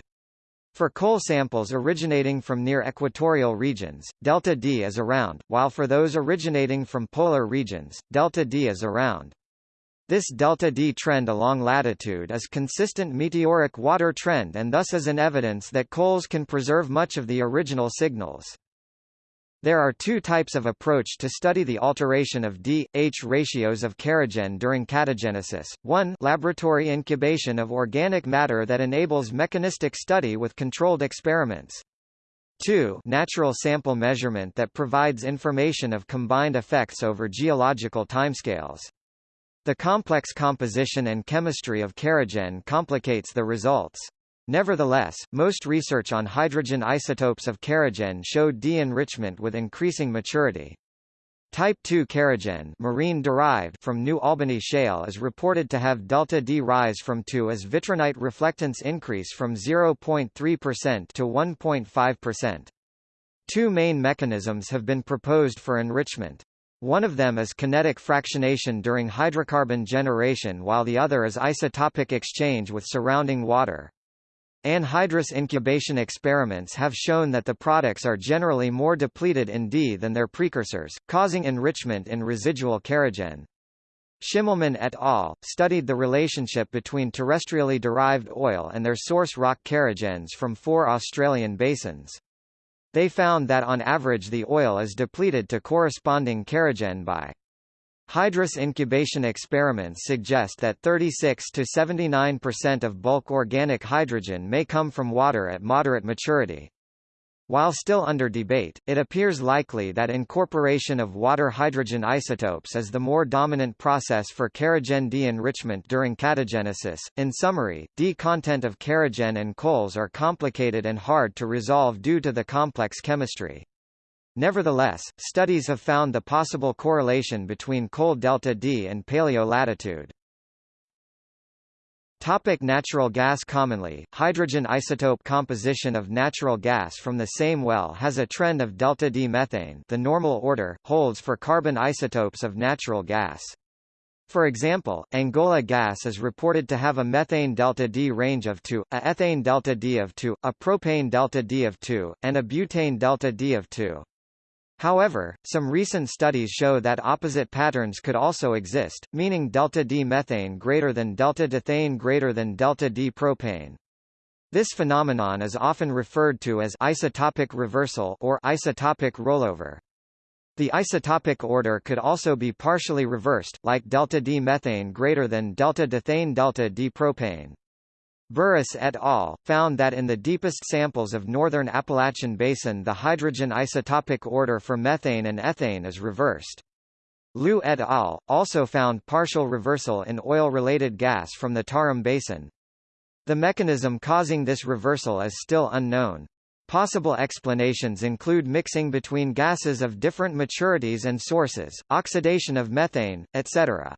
For coal samples originating from near equatorial regions, delta D is around, while for those originating from polar regions, delta D is around. This delta D trend along latitude is consistent meteoric water trend and thus is an evidence that coals can preserve much of the original signals. There are two types of approach to study the alteration of D-H ratios of kerogen during catagenesis. One laboratory incubation of organic matter that enables mechanistic study with controlled experiments. 2 natural sample measurement that provides information of combined effects over geological timescales. The complex composition and chemistry of kerogen complicates the results. Nevertheless, most research on hydrogen isotopes of kerogen showed de-enrichment with increasing maturity. Type 2 kerogen marine derived from New Albany shale is reported to have delta D rise from 2 as vitrinite reflectance increase from 0.3% to 1.5%. Two main mechanisms have been proposed for enrichment. One of them is kinetic fractionation during hydrocarbon generation while the other is isotopic exchange with surrounding water. Anhydrous incubation experiments have shown that the products are generally more depleted in D than their precursors, causing enrichment in residual kerogen. Schimmelmann et al. studied the relationship between terrestrially derived oil and their source rock kerogens from four Australian basins. They found that on average the oil is depleted to corresponding kerogen by Hydrous incubation experiments suggest that 36 to 79% of bulk organic hydrogen may come from water at moderate maturity. While still under debate, it appears likely that incorporation of water-hydrogen isotopes is the more dominant process for kerogen D-enrichment during catagenesis. In summary, D content of kerogen and coals are complicated and hard to resolve due to the complex chemistry. Nevertheless, studies have found the possible correlation between coal delta D and paleolatitude. Topic natural gas Commonly, hydrogen isotope composition of natural gas from the same well has a trend of delta D methane the normal order, holds for carbon isotopes of natural gas. For example, Angola gas is reported to have a methane delta D range of 2, a ethane delta D of 2, a propane delta D of 2, and a butane delta D of 2. However, some recent studies show that opposite patterns could also exist, meaning delta D methane greater than delta D ethane greater than delta D propane. This phenomenon is often referred to as isotopic reversal or isotopic rollover. The isotopic order could also be partially reversed, like delta D methane greater than delta D ethane delta D propane. Burruss et al. found that in the deepest samples of northern Appalachian Basin the hydrogen isotopic order for methane and ethane is reversed. Liu et al. also found partial reversal in oil-related gas from the Tarim Basin. The mechanism causing this reversal is still unknown. Possible explanations include mixing between gases of different maturities and sources, oxidation of methane, etc.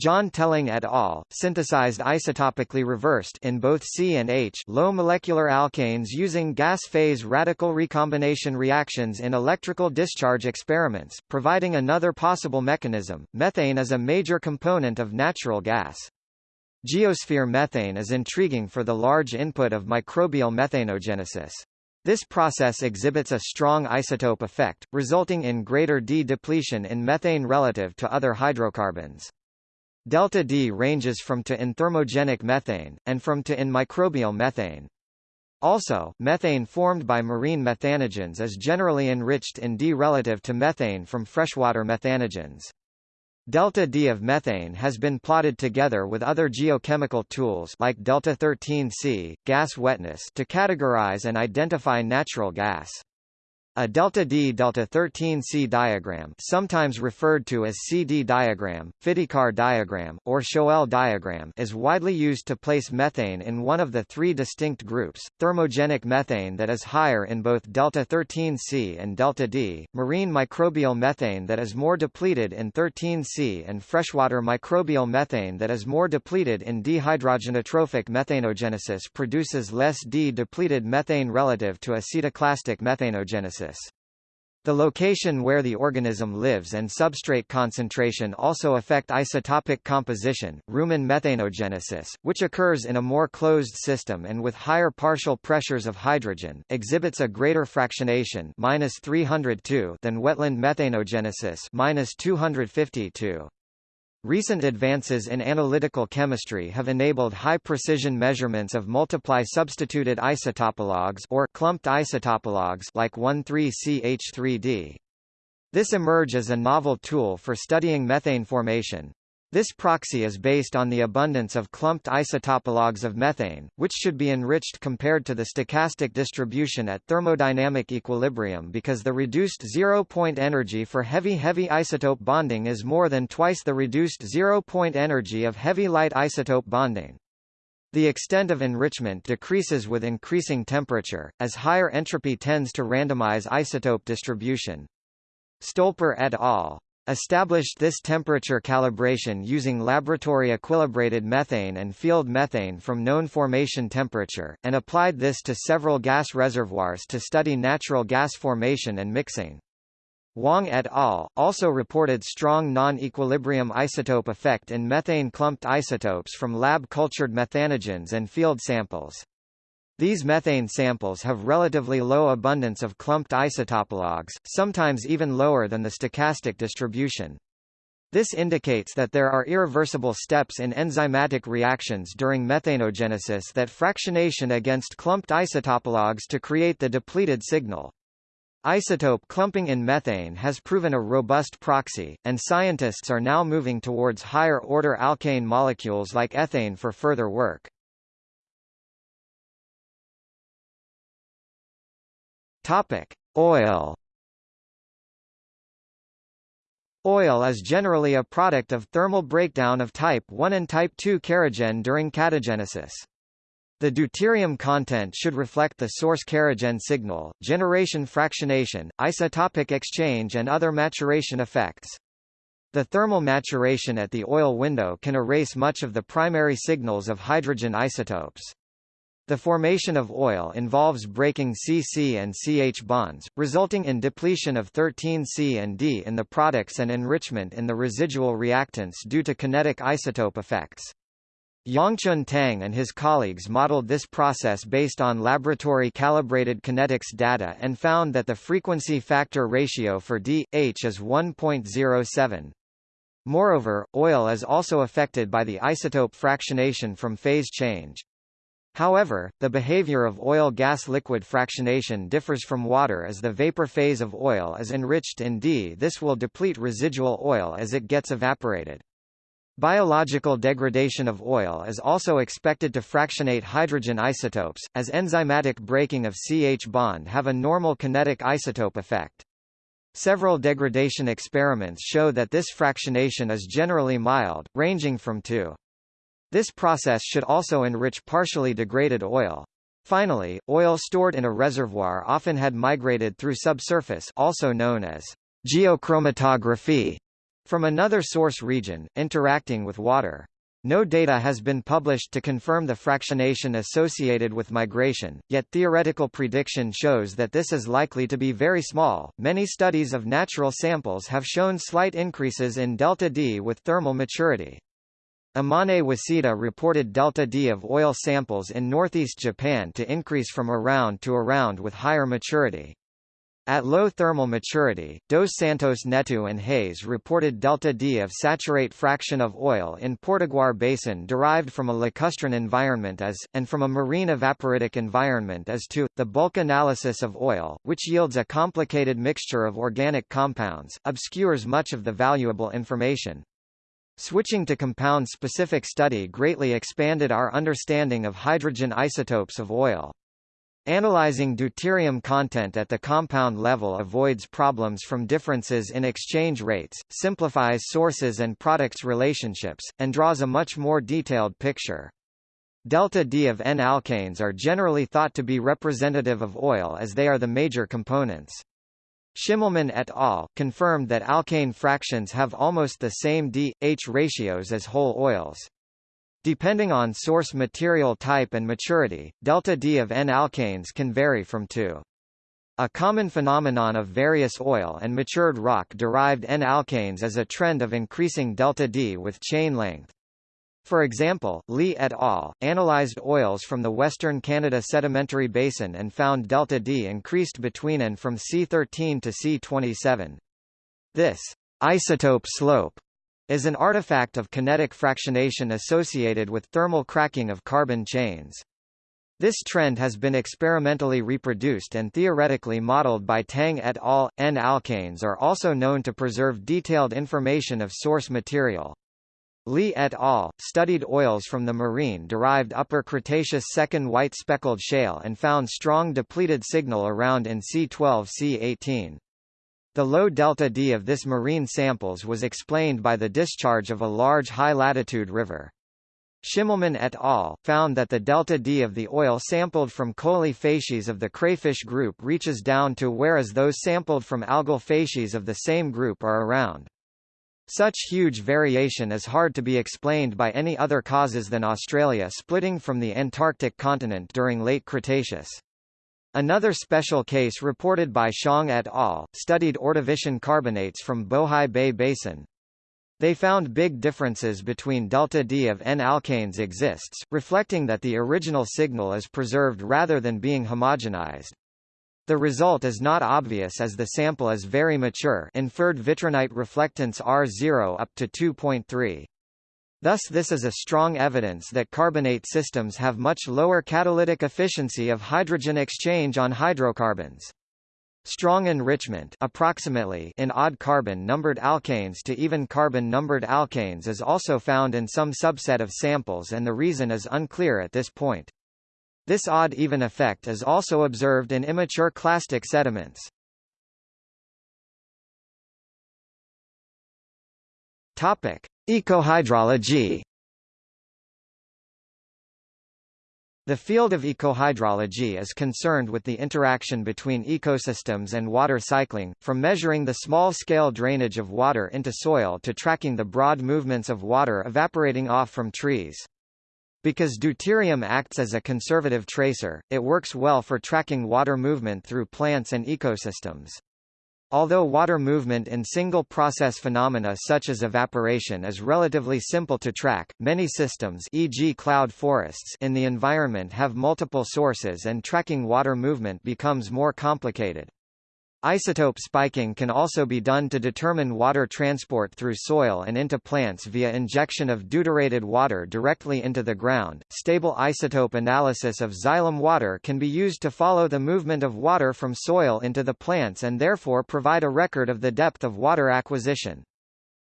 John Telling et al. synthesized isotopically reversed in both C and H low molecular alkanes using gas phase radical recombination reactions in electrical discharge experiments, providing another possible mechanism. Methane is a major component of natural gas. Geosphere methane is intriguing for the large input of microbial methanogenesis. This process exhibits a strong isotope effect, resulting in greater D-depletion in methane relative to other hydrocarbons. Delta D ranges from to in thermogenic methane, and from to in microbial methane. Also, methane formed by marine methanogens is generally enriched in D relative to methane from freshwater methanogens. Delta D of methane has been plotted together with other geochemical tools like delta 13C, gas wetness to categorize and identify natural gas. A delta D delta 13C diagram, sometimes referred to as CD diagram, Whiticar diagram, or Schoell diagram, is widely used to place methane in one of the three distinct groups: thermogenic methane that is higher in both delta 13C and delta D, marine microbial methane that is more depleted in 13C, and freshwater microbial methane that is more depleted in dehydrogenotrophic methanogenesis produces less D-depleted methane relative to acetoclastic methanogenesis. The location where the organism lives and substrate concentration also affect isotopic composition. Rumen methanogenesis, which occurs in a more closed system and with higher partial pressures of hydrogen, exhibits a greater fractionation -302 than wetland methanogenesis -252. Recent advances in analytical chemistry have enabled high-precision measurements of multiply substituted isotopologues or clumped isotopologues like 13CH3D. This emerge as a novel tool for studying methane formation. This proxy is based on the abundance of clumped isotopologues of methane, which should be enriched compared to the stochastic distribution at thermodynamic equilibrium because the reduced zero-point energy for heavy-heavy isotope bonding is more than twice the reduced zero-point energy of heavy-light isotope bonding. The extent of enrichment decreases with increasing temperature, as higher entropy tends to randomize isotope distribution. Stolper et al established this temperature calibration using laboratory equilibrated methane and field methane from known formation temperature, and applied this to several gas reservoirs to study natural gas formation and mixing. Wang et al. also reported strong non-equilibrium isotope effect in methane clumped isotopes from lab-cultured methanogens and field samples. These methane samples have relatively low abundance of clumped isotopologues, sometimes even lower than the stochastic distribution. This indicates that there are irreversible steps in enzymatic reactions during methanogenesis that fractionation against clumped isotopologues to create the depleted signal. Isotope clumping in methane has proven a robust proxy, and scientists are now moving towards higher-order alkane molecules like ethane for further work. Topic: Oil. Oil is generally a product of thermal breakdown of type 1 and type 2 kerogen during catagenesis. The deuterium content should reflect the source kerogen signal, generation fractionation, isotopic exchange and other maturation effects. The thermal maturation at the oil window can erase much of the primary signals of hydrogen isotopes. The formation of oil involves breaking CC and CH bonds, resulting in depletion of 13C and D in the products and enrichment in the residual reactants due to kinetic isotope effects. Yongchun Tang and his colleagues modeled this process based on laboratory-calibrated kinetics data and found that the frequency factor ratio for D-H is 1.07. Moreover, oil is also affected by the isotope fractionation from phase change. However, the behavior of oil-gas-liquid fractionation differs from water as the vapor phase of oil is enriched in D. This will deplete residual oil as it gets evaporated. Biological degradation of oil is also expected to fractionate hydrogen isotopes, as enzymatic breaking of CH bond have a normal kinetic isotope effect. Several degradation experiments show that this fractionation is generally mild, ranging from 2. This process should also enrich partially degraded oil. Finally, oil stored in a reservoir often had migrated through subsurface also known as geochromatography from another source region, interacting with water. No data has been published to confirm the fractionation associated with migration, yet theoretical prediction shows that this is likely to be very small. Many studies of natural samples have shown slight increases in delta D with thermal maturity. Amane Waseda reported delta D of oil samples in northeast Japan to increase from around to around with higher maturity. At low thermal maturity, Dos Santos Neto and Hayes reported delta D of saturate fraction of oil in Potiguar Basin derived from a lacustrine environment as, and from a marine evaporitic environment as to, The bulk analysis of oil, which yields a complicated mixture of organic compounds, obscures much of the valuable information. Switching to compound-specific study greatly expanded our understanding of hydrogen isotopes of oil. Analyzing deuterium content at the compound level avoids problems from differences in exchange rates, simplifies sources and products relationships, and draws a much more detailed picture. Delta D of N-alkanes are generally thought to be representative of oil as they are the major components. Schimmelmann et al. confirmed that alkane fractions have almost the same D-H ratios as whole oils. Depending on source material type and maturity, delta D of N-alkanes can vary from 2. A common phenomenon of various oil and matured rock-derived N-alkanes is a trend of increasing delta D with chain length. For example, Lee et al. analyzed oils from the Western Canada Sedimentary Basin and found delta D increased between and from C13 to C27. This isotope slope is an artifact of kinetic fractionation associated with thermal cracking of carbon chains. This trend has been experimentally reproduced and theoretically modeled by Tang et al. N-alkanes are also known to preserve detailed information of source material. Lee et al. studied oils from the marine-derived Upper Cretaceous second white speckled shale and found strong depleted signal around in C12-C18. The low delta D of this marine samples was explained by the discharge of a large high-latitude river. Schimmelmann et al. found that the delta D of the oil sampled from Colli facies of the crayfish group reaches down to whereas those sampled from algal facies of the same group are around. Such huge variation is hard to be explained by any other causes than Australia splitting from the Antarctic continent during late Cretaceous. Another special case reported by Xiong et al. studied Ordovician carbonates from Bohai Bay Basin. They found big differences between delta D of N-alkanes exists, reflecting that the original signal is preserved rather than being homogenized. The result is not obvious as the sample is very mature inferred vitrinite reflectance R0 up to 2.3. Thus this is a strong evidence that carbonate systems have much lower catalytic efficiency of hydrogen exchange on hydrocarbons. Strong enrichment approximately in odd carbon-numbered alkanes to even carbon-numbered alkanes is also found in some subset of samples and the reason is unclear at this point. This odd-even effect is also observed in immature clastic sediments. Topic: Ecohydrology The field of ecohydrology is concerned with the interaction between ecosystems and water cycling, from measuring the small-scale drainage of water into soil to tracking the broad movements of water evaporating off from trees. Because deuterium acts as a conservative tracer, it works well for tracking water movement through plants and ecosystems. Although water movement in single-process phenomena such as evaporation is relatively simple to track, many systems e.g. cloud forests in the environment have multiple sources and tracking water movement becomes more complicated. Isotope spiking can also be done to determine water transport through soil and into plants via injection of deuterated water directly into the ground. Stable isotope analysis of xylem water can be used to follow the movement of water from soil into the plants and therefore provide a record of the depth of water acquisition.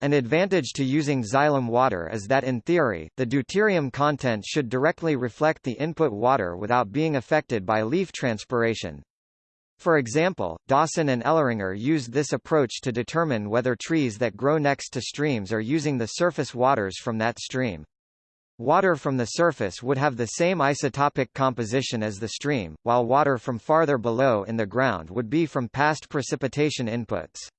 An advantage to using xylem water is that in theory, the deuterium content should directly reflect the input water without being affected by leaf transpiration. For example, Dawson and Ehleringer used this approach to determine whether trees that grow next to streams are using the surface waters from that stream. Water from the surface would have the same isotopic composition as the stream, while water from farther below in the ground would be from past precipitation inputs.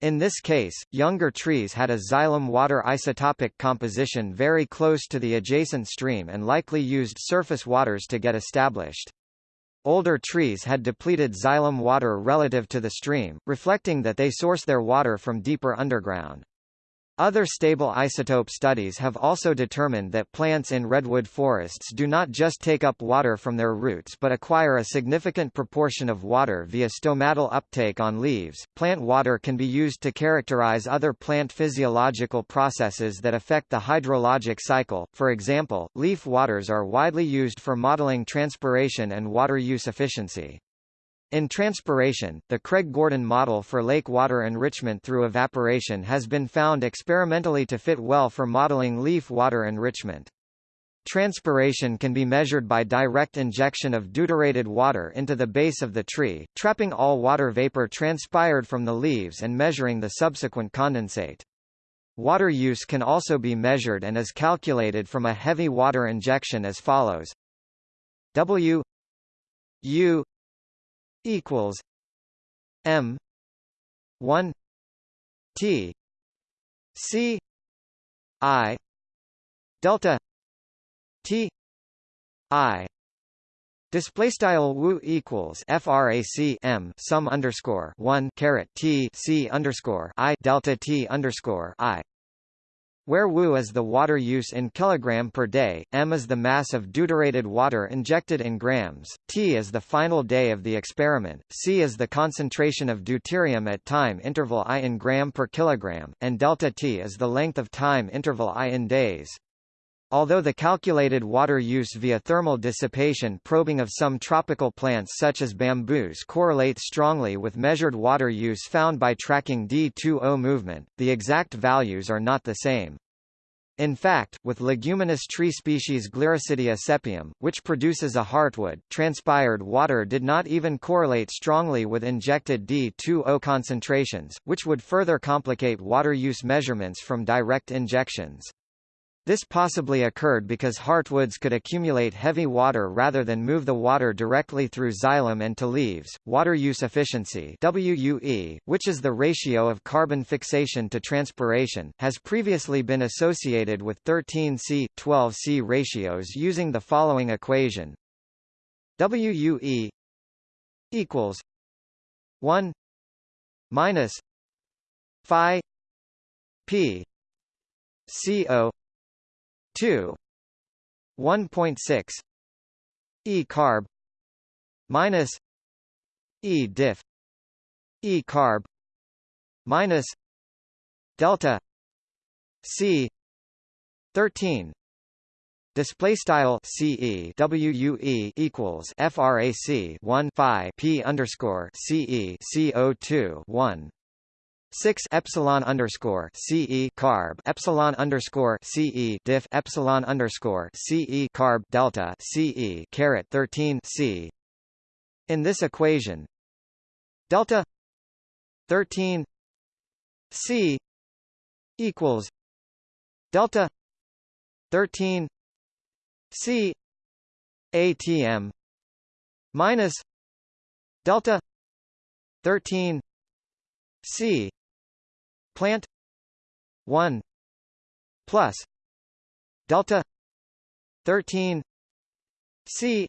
In this case, younger trees had a xylem water isotopic composition very close to the adjacent stream and likely used surface waters to get established. Older trees had depleted xylem water relative to the stream, reflecting that they source their water from deeper underground. Other stable isotope studies have also determined that plants in redwood forests do not just take up water from their roots but acquire a significant proportion of water via stomatal uptake on leaves. Plant water can be used to characterize other plant physiological processes that affect the hydrologic cycle. For example, leaf waters are widely used for modeling transpiration and water use efficiency. In transpiration, the Craig-Gordon model for lake water enrichment through evaporation has been found experimentally to fit well for modeling leaf water enrichment. Transpiration can be measured by direct injection of deuterated water into the base of the tree, trapping all water vapor transpired from the leaves and measuring the subsequent condensate. Water use can also be measured and is calculated from a heavy water injection as follows W U equals M one T C I delta T I. Display style wu equals frac m sum underscore one caret t c underscore i delta t underscore i where Wu is the water use in kilogram per day, m is the mass of deuterated water injected in grams, t is the final day of the experiment, c is the concentration of deuterium at time interval i in gram per kilogram, and delta t is the length of time interval i in days. Although the calculated water use via thermal dissipation probing of some tropical plants such as bamboos correlates strongly with measured water use found by tracking D2O movement, the exact values are not the same. In fact, with leguminous tree species Gliricidia sepium, which produces a heartwood, transpired water did not even correlate strongly with injected D2O concentrations, which would further complicate water use measurements from direct injections. This possibly occurred because heartwoods could accumulate heavy water rather than move the water directly through xylem and to leaves. Water use efficiency WUE, which is the ratio of carbon fixation to transpiration, has previously been associated with 13C 12C ratios using the following equation. WUE equals 1 minus phi p CO 2 1.6 e carb minus e diff e carb minus delta c 13 Display style CE WUE equals FRAC 1 phi P underscore CE CO2 1 six epsilon underscore CE carb epsilon underscore CE diff epsilon underscore CE carb delta CE caret thirteen C. In this equation, delta thirteen C equals delta thirteen C ATM minus delta 13 C plant 1 plus delta 13 C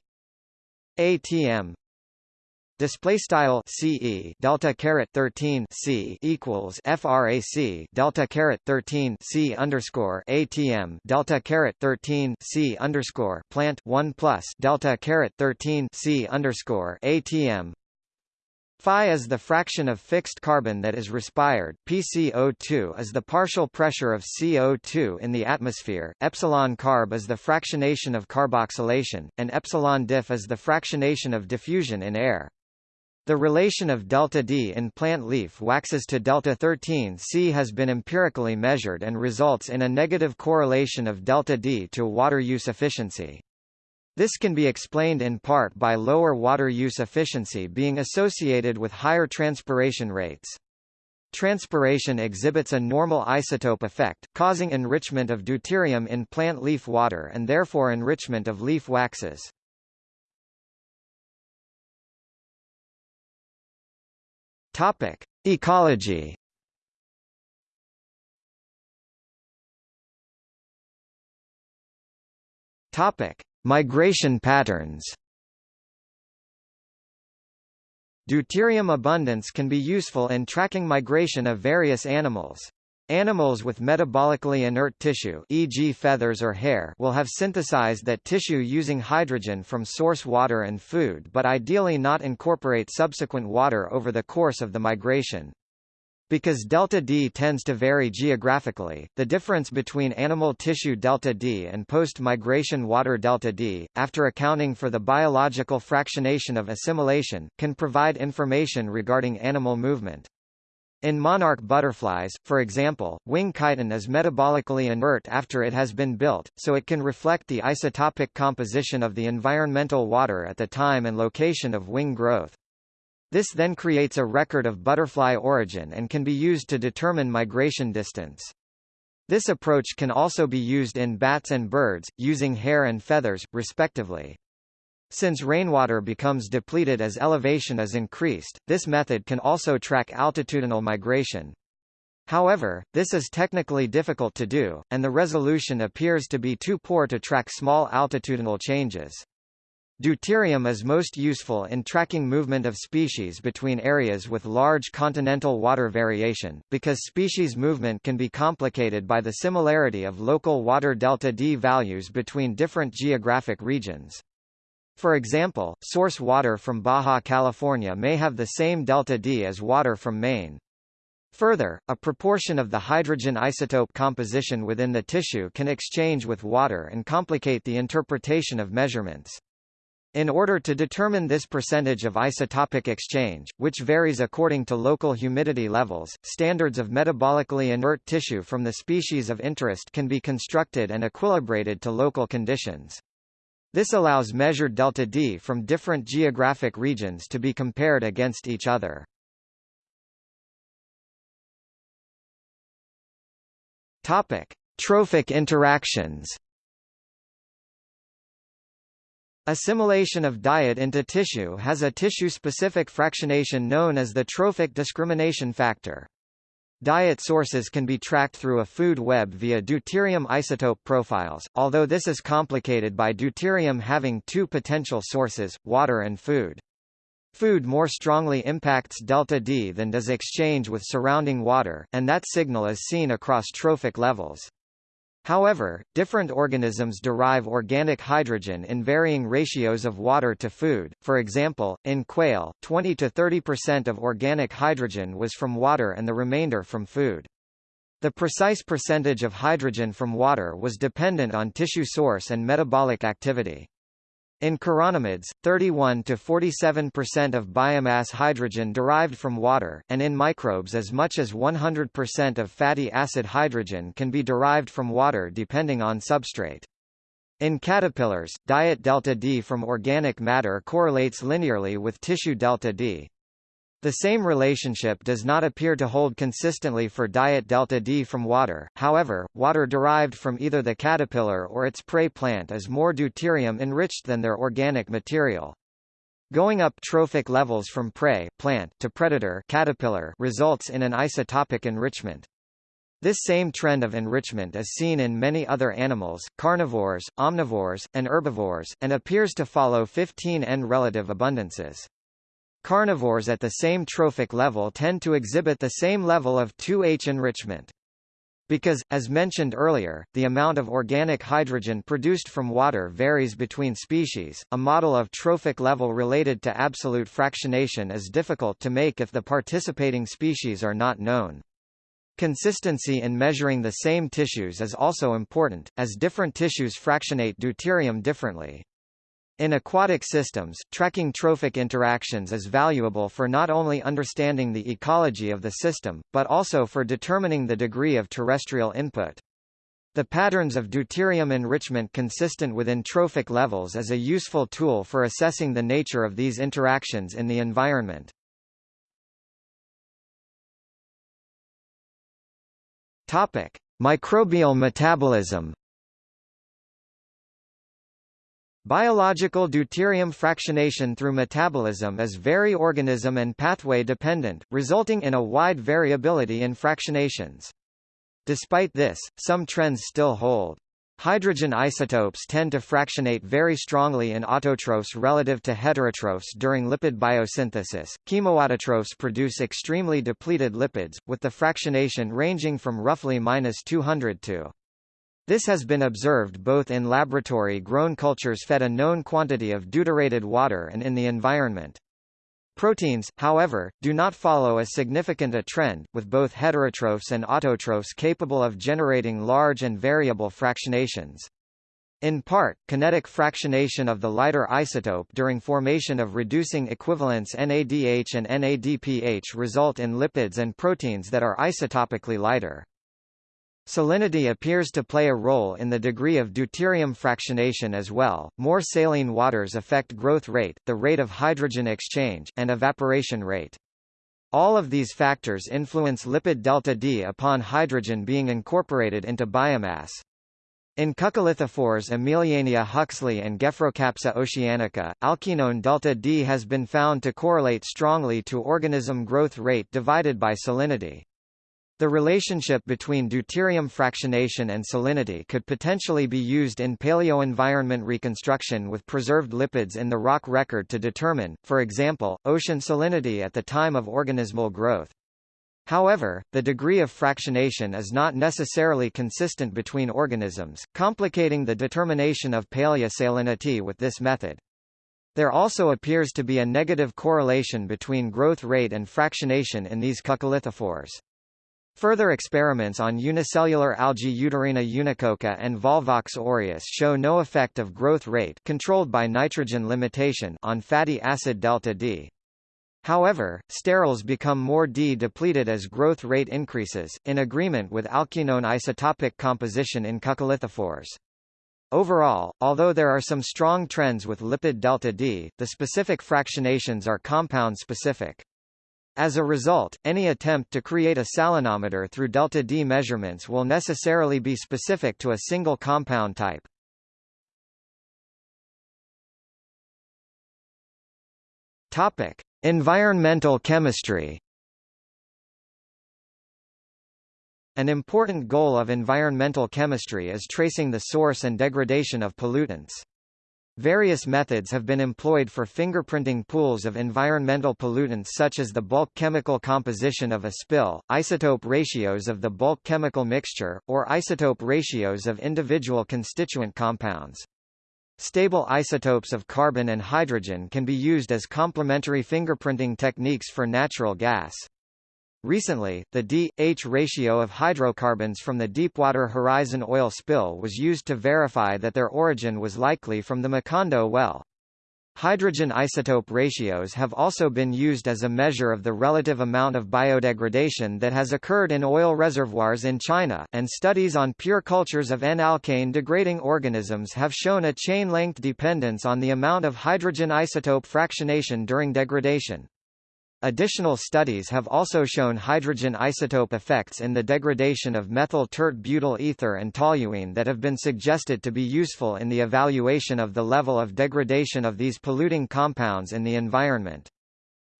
ATM display style CE delta caret 13 C equals frac delta caret 13 C underscore ATM delta caret 13 C underscore plant 1 plus delta caret 13 C underscore ATM Phi is the fraction of fixed carbon that is respired, PCO2 is the partial pressure of CO2 in the atmosphere, epsilon carb is the fractionation of carboxylation, and epsilon diff is the fractionation of diffusion in air. The relation of delta D in plant leaf waxes to delta 13 C has been empirically measured and results in a negative correlation of delta D to water use efficiency. This can be explained in part by lower water use efficiency being associated with higher transpiration rates. Transpiration exhibits a normal isotope effect, causing enrichment of deuterium in plant leaf water and therefore enrichment of leaf waxes. Topic: Ecology. Topic: Migration patterns. Deuterium abundance can be useful in tracking migration of various animals. Animals with metabolically inert tissue e.g. feathers or hair will have synthesized that tissue using hydrogen from source water and food but ideally not incorporate subsequent water over the course of the migration. Because delta D tends to vary geographically, the difference between animal tissue delta D and post-migration water delta D, after accounting for the biological fractionation of assimilation, can provide information regarding animal movement. In monarch butterflies, for example, wing chitin is metabolically inert after it has been built, so it can reflect the isotopic composition of the environmental water at the time and location of wing growth. This then creates a record of butterfly origin and can be used to determine migration distance. This approach can also be used in bats and birds, using hair and feathers, respectively. Since rainwater becomes depleted as elevation is increased, this method can also track altitudinal migration. However, this is technically difficult to do, and the resolution appears to be too poor to track small altitudinal changes. Deuterium is most useful in tracking movement of species between areas with large continental water variation, because species movement can be complicated by the similarity of local water delta D values between different geographic regions. For example, source water from Baja California may have the same delta D as water from Maine. Further, a proportion of the hydrogen isotope composition within the tissue can exchange with water and complicate the interpretation of measurements. In order to determine this percentage of isotopic exchange, which varies according to local humidity levels, standards of metabolically inert tissue from the species of interest can be constructed and equilibrated to local conditions. This allows measured delta D from different geographic regions to be compared against each other. Topic: Trophic interactions. Assimilation of diet into tissue has a tissue-specific fractionation known as the trophic discrimination factor. Diet sources can be tracked through a food web via deuterium isotope profiles, although this is complicated by deuterium having two potential sources, water and food. Food more strongly impacts delta D than does exchange with surrounding water, and that signal is seen across trophic levels. However, different organisms derive organic hydrogen in varying ratios of water to food. For example, in quail, 20 to 30% of organic hydrogen was from water and the remainder from food. The precise percentage of hydrogen from water was dependent on tissue source and metabolic activity. In chironomids, 31 to 47% of biomass hydrogen derived from water, and in microbes as much as 100% of fatty acid hydrogen can be derived from water depending on substrate. In caterpillars, diet delta D from organic matter correlates linearly with tissue delta D. The same relationship does not appear to hold consistently for diet delta D from water, however, water derived from either the caterpillar or its prey plant is more deuterium-enriched than their organic material. Going up trophic levels from prey plant to predator caterpillar results in an isotopic enrichment. This same trend of enrichment is seen in many other animals, carnivores, omnivores, and herbivores, and appears to follow 15N relative abundances. Carnivores at the same trophic level tend to exhibit the same level of 2H enrichment. Because, as mentioned earlier, the amount of organic hydrogen produced from water varies between species, a model of trophic level related to absolute fractionation is difficult to make if the participating species are not known. Consistency in measuring the same tissues is also important, as different tissues fractionate deuterium differently. In aquatic systems, tracking trophic interactions is valuable for not only understanding the ecology of the system, but also for determining the degree of terrestrial input. The patterns of deuterium enrichment consistent within trophic levels is a useful tool for assessing the nature of these interactions in the environment. Topic: Microbial metabolism Biological deuterium fractionation through metabolism is very organism and pathway dependent, resulting in a wide variability in fractionations. Despite this, some trends still hold. Hydrogen isotopes tend to fractionate very strongly in autotrophs relative to heterotrophs during lipid biosynthesis. Chemoautotrophs produce extremely depleted lipids, with the fractionation ranging from roughly minus 200 to this has been observed both in laboratory-grown cultures fed a known quantity of deuterated water and in the environment. Proteins, however, do not follow as significant a trend, with both heterotrophs and autotrophs capable of generating large and variable fractionations. In part, kinetic fractionation of the lighter isotope during formation of reducing equivalents NADH and NADPH result in lipids and proteins that are isotopically lighter. Salinity appears to play a role in the degree of deuterium fractionation as well. More saline waters affect growth rate, the rate of hydrogen exchange, and evaporation rate. All of these factors influence lipid delta D upon hydrogen being incorporated into biomass. In coccolithophores Emiliania huxleyi and Gephyrocapsa oceanica, alkenone delta D has been found to correlate strongly to organism growth rate divided by salinity. The relationship between deuterium fractionation and salinity could potentially be used in paleoenvironment reconstruction with preserved lipids in the rock record to determine, for example, ocean salinity at the time of organismal growth. However, the degree of fractionation is not necessarily consistent between organisms, complicating the determination of paleosalinity with this method. There also appears to be a negative correlation between growth rate and fractionation in these coccolithophores. Further experiments on unicellular algae Eudorina unicocca and Volvox aureus show no effect of growth rate controlled by nitrogen limitation on fatty acid delta D. However, sterols become more D-depleted as growth rate increases, in agreement with alkenone isotopic composition in coccolithophores. Overall, although there are some strong trends with lipid delta D, the specific fractionations are compound-specific. As a result, any attempt to create a salinometer through delta D measurements will necessarily be specific to a single compound type. Topic: Environmental chemistry. An important goal of environmental chemistry is tracing the source and degradation of pollutants. Various methods have been employed for fingerprinting pools of environmental pollutants such as the bulk chemical composition of a spill, isotope ratios of the bulk chemical mixture, or isotope ratios of individual constituent compounds. Stable isotopes of carbon and hydrogen can be used as complementary fingerprinting techniques for natural gas. Recently, the D-H ratio of hydrocarbons from the Deepwater Horizon oil spill was used to verify that their origin was likely from the Macondo well. Hydrogen isotope ratios have also been used as a measure of the relative amount of biodegradation that has occurred in oil reservoirs in China, and studies on pure cultures of N-alkane degrading organisms have shown a chain-length dependence on the amount of hydrogen isotope fractionation during degradation. Additional studies have also shown hydrogen isotope effects in the degradation of methyl tert butyl ether and toluene that have been suggested to be useful in the evaluation of the level of degradation of these polluting compounds in the environment.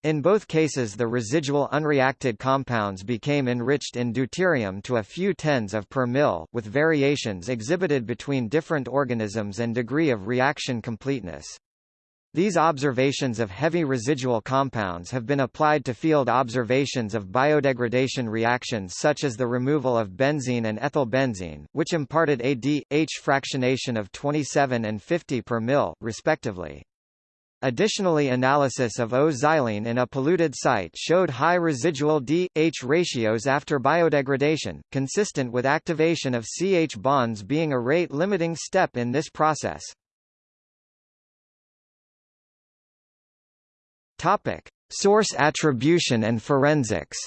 In both cases the residual unreacted compounds became enriched in deuterium to a few tens of per mil, with variations exhibited between different organisms and degree of reaction completeness. These observations of heavy residual compounds have been applied to field observations of biodegradation reactions such as the removal of benzene and ethylbenzene, which imparted a D-H fractionation of 27 and 50 per mil, respectively. Additionally analysis of O-xylene in a polluted site showed high residual D-H ratios after biodegradation, consistent with activation of CH bonds being a rate-limiting step in this process. Topic: Source attribution and forensics.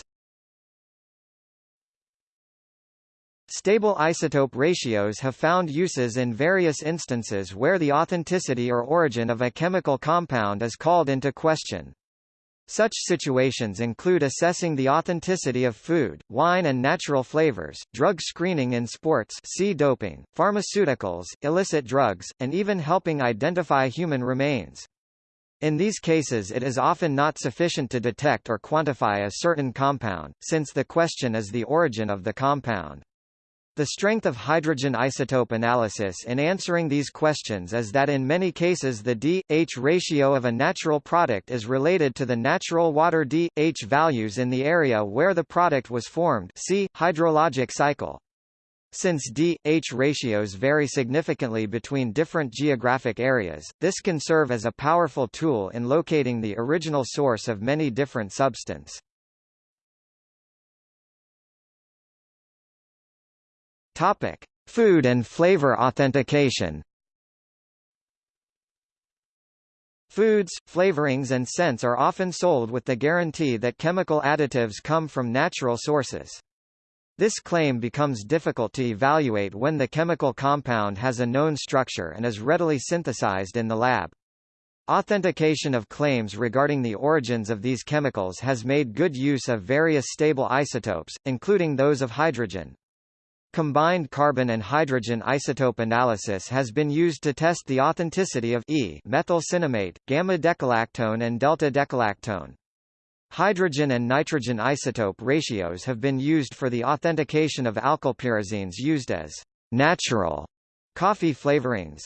Stable isotope ratios have found uses in various instances where the authenticity or origin of a chemical compound is called into question. Such situations include assessing the authenticity of food, wine and natural flavors, drug screening in sports see doping, pharmaceuticals, illicit drugs, and even helping identify human remains. In these cases it is often not sufficient to detect or quantify a certain compound, since the question is the origin of the compound. The strength of hydrogen isotope analysis in answering these questions is that in many cases the D-H ratio of a natural product is related to the natural water D-H values in the area where the product was formed see, hydrologic cycle. Since D-H ratios vary significantly between different geographic areas, this can serve as a powerful tool in locating the original source of many different substance. Topic: Food and flavor authentication. Foods, flavorings and scents are often sold with the guarantee that chemical additives come from natural sources. This claim becomes difficult to evaluate when the chemical compound has a known structure and is readily synthesized in the lab. Authentication of claims regarding the origins of these chemicals has made good use of various stable isotopes, including those of hydrogen. Combined carbon and hydrogen isotope analysis has been used to test the authenticity of E methyl cinnamate, gamma-decalactone and delta-decalactone. Hydrogen and nitrogen isotope ratios have been used for the authentication of alkylpyrazines used as natural coffee flavorings.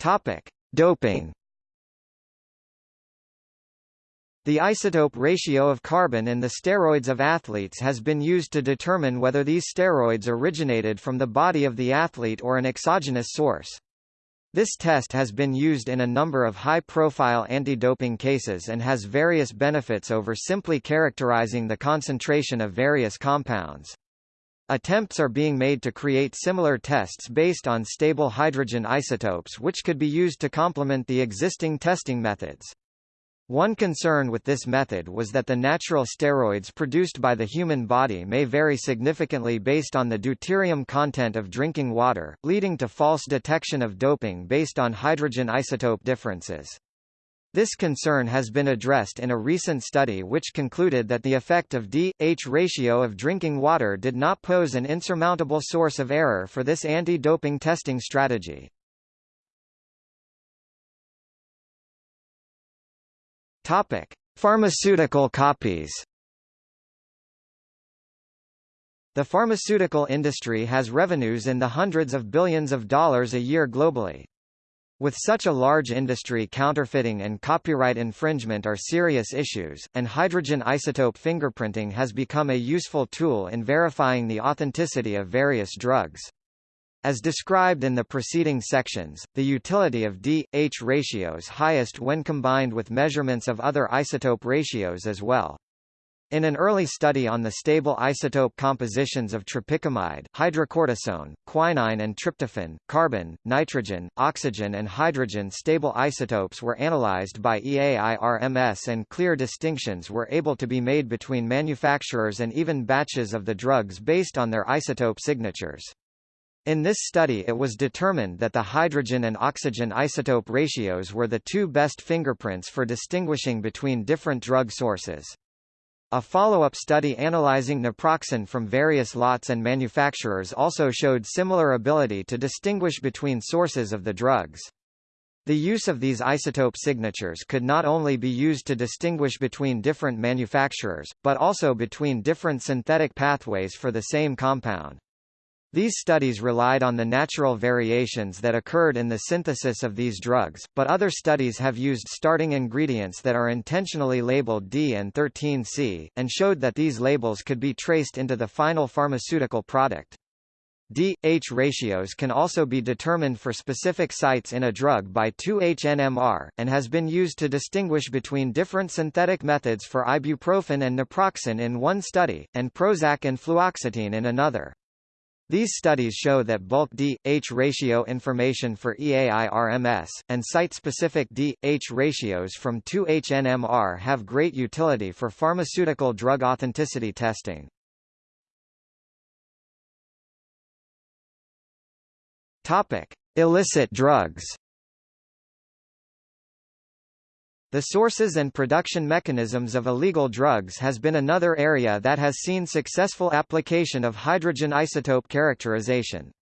Topic: Doping. The isotope ratio of carbon in the steroids of athletes has been used to determine whether these steroids originated from the body of the athlete or an exogenous source. This test has been used in a number of high-profile anti-doping cases and has various benefits over simply characterizing the concentration of various compounds. Attempts are being made to create similar tests based on stable hydrogen isotopes which could be used to complement the existing testing methods. One concern with this method was that the natural steroids produced by the human body may vary significantly based on the deuterium content of drinking water, leading to false detection of doping based on hydrogen isotope differences. This concern has been addressed in a recent study which concluded that the effect of D-H ratio of drinking water did not pose an insurmountable source of error for this anti-doping testing strategy. Topic: Pharmaceutical copies. The pharmaceutical industry has revenues in the hundreds of billions of dollars a year globally. With such a large industry counterfeiting and copyright infringement are serious issues, and hydrogen isotope fingerprinting has become a useful tool in verifying the authenticity of various drugs. As described in the preceding sections, the utility of D-H ratios highest when combined with measurements of other isotope ratios as well. In an early study on the stable isotope compositions of tropicamide, hydrocortisone, quinine and tryptophan, carbon, nitrogen, oxygen and hydrogen stable isotopes were analyzed by EAIRMS and clear distinctions were able to be made between manufacturers and even batches of the drugs based on their isotope signatures. In this study it was determined that the hydrogen and oxygen isotope ratios were the two best fingerprints for distinguishing between different drug sources. A follow-up study analyzing naproxen from various lots and manufacturers also showed similar ability to distinguish between sources of the drugs. The use of these isotope signatures could not only be used to distinguish between different manufacturers, but also between different synthetic pathways for the same compound. These studies relied on the natural variations that occurred in the synthesis of these drugs, but other studies have used starting ingredients that are intentionally labeled D and 13C, and showed that these labels could be traced into the final pharmaceutical product. D-H ratios can also be determined for specific sites in a drug by 2-HNMR, and has been used to distinguish between different synthetic methods for ibuprofen and naproxen in one study, and Prozac and fluoxetine in another. These studies show that bulk D-H ratio information for EAI-RMS, and site-specific D-H ratios from 2-HNMR have great utility for pharmaceutical drug authenticity testing. Illicit drugs The sources and production mechanisms of illegal drugs has been another area that has seen successful application of hydrogen isotope characterization.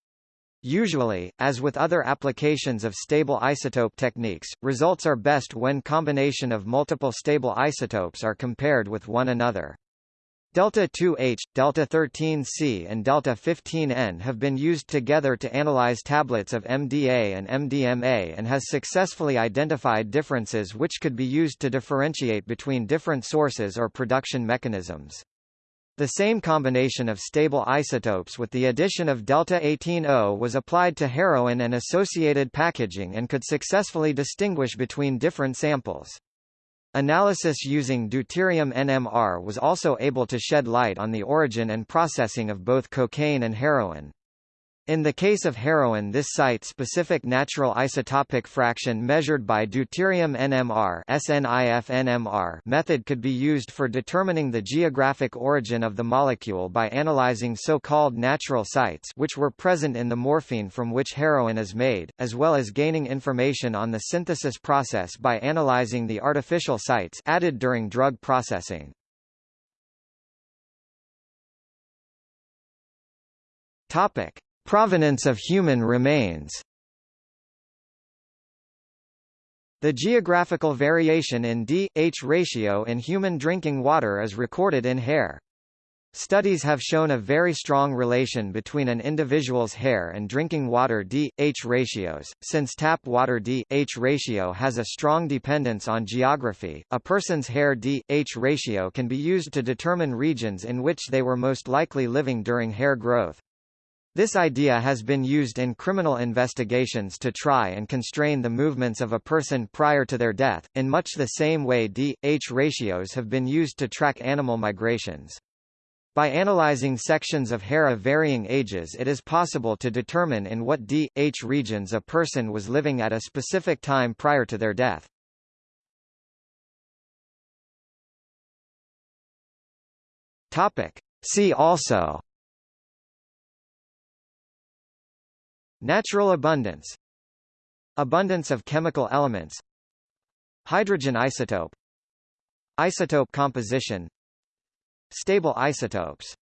Usually, as with other applications of stable isotope techniques, results are best when combination of multiple stable isotopes are compared with one another. Delta 2H, Delta 13C and Delta 15N have been used together to analyze tablets of MDA and MDMA and has successfully identified differences which could be used to differentiate between different sources or production mechanisms. The same combination of stable isotopes with the addition of delta 18O was applied to heroin and associated packaging and could successfully distinguish between different samples. Analysis using deuterium NMR was also able to shed light on the origin and processing of both cocaine and heroin. In the case of heroin this site-specific natural isotopic fraction measured by deuterium NMR SNIF-NMR method could be used for determining the geographic origin of the molecule by analyzing so-called natural sites which were present in the morphine from which heroin is made, as well as gaining information on the synthesis process by analyzing the artificial sites added during drug processing. Topic. Provenance of human remains The geographical variation in D-H ratio in human drinking water is recorded in hair. Studies have shown a very strong relation between an individual's hair and drinking water D-H ratios. Since tap water D-H ratio has a strong dependence on geography, a person's hair D-H ratio can be used to determine regions in which they were most likely living during hair growth. This idea has been used in criminal investigations to try and constrain the movements of a person prior to their death, in much the same way D-H ratios have been used to track animal migrations. By analyzing sections of hair of varying ages it is possible to determine in what D-H regions a person was living at a specific time prior to their death. Topic. See also Natural abundance Abundance of chemical elements Hydrogen isotope Isotope composition Stable isotopes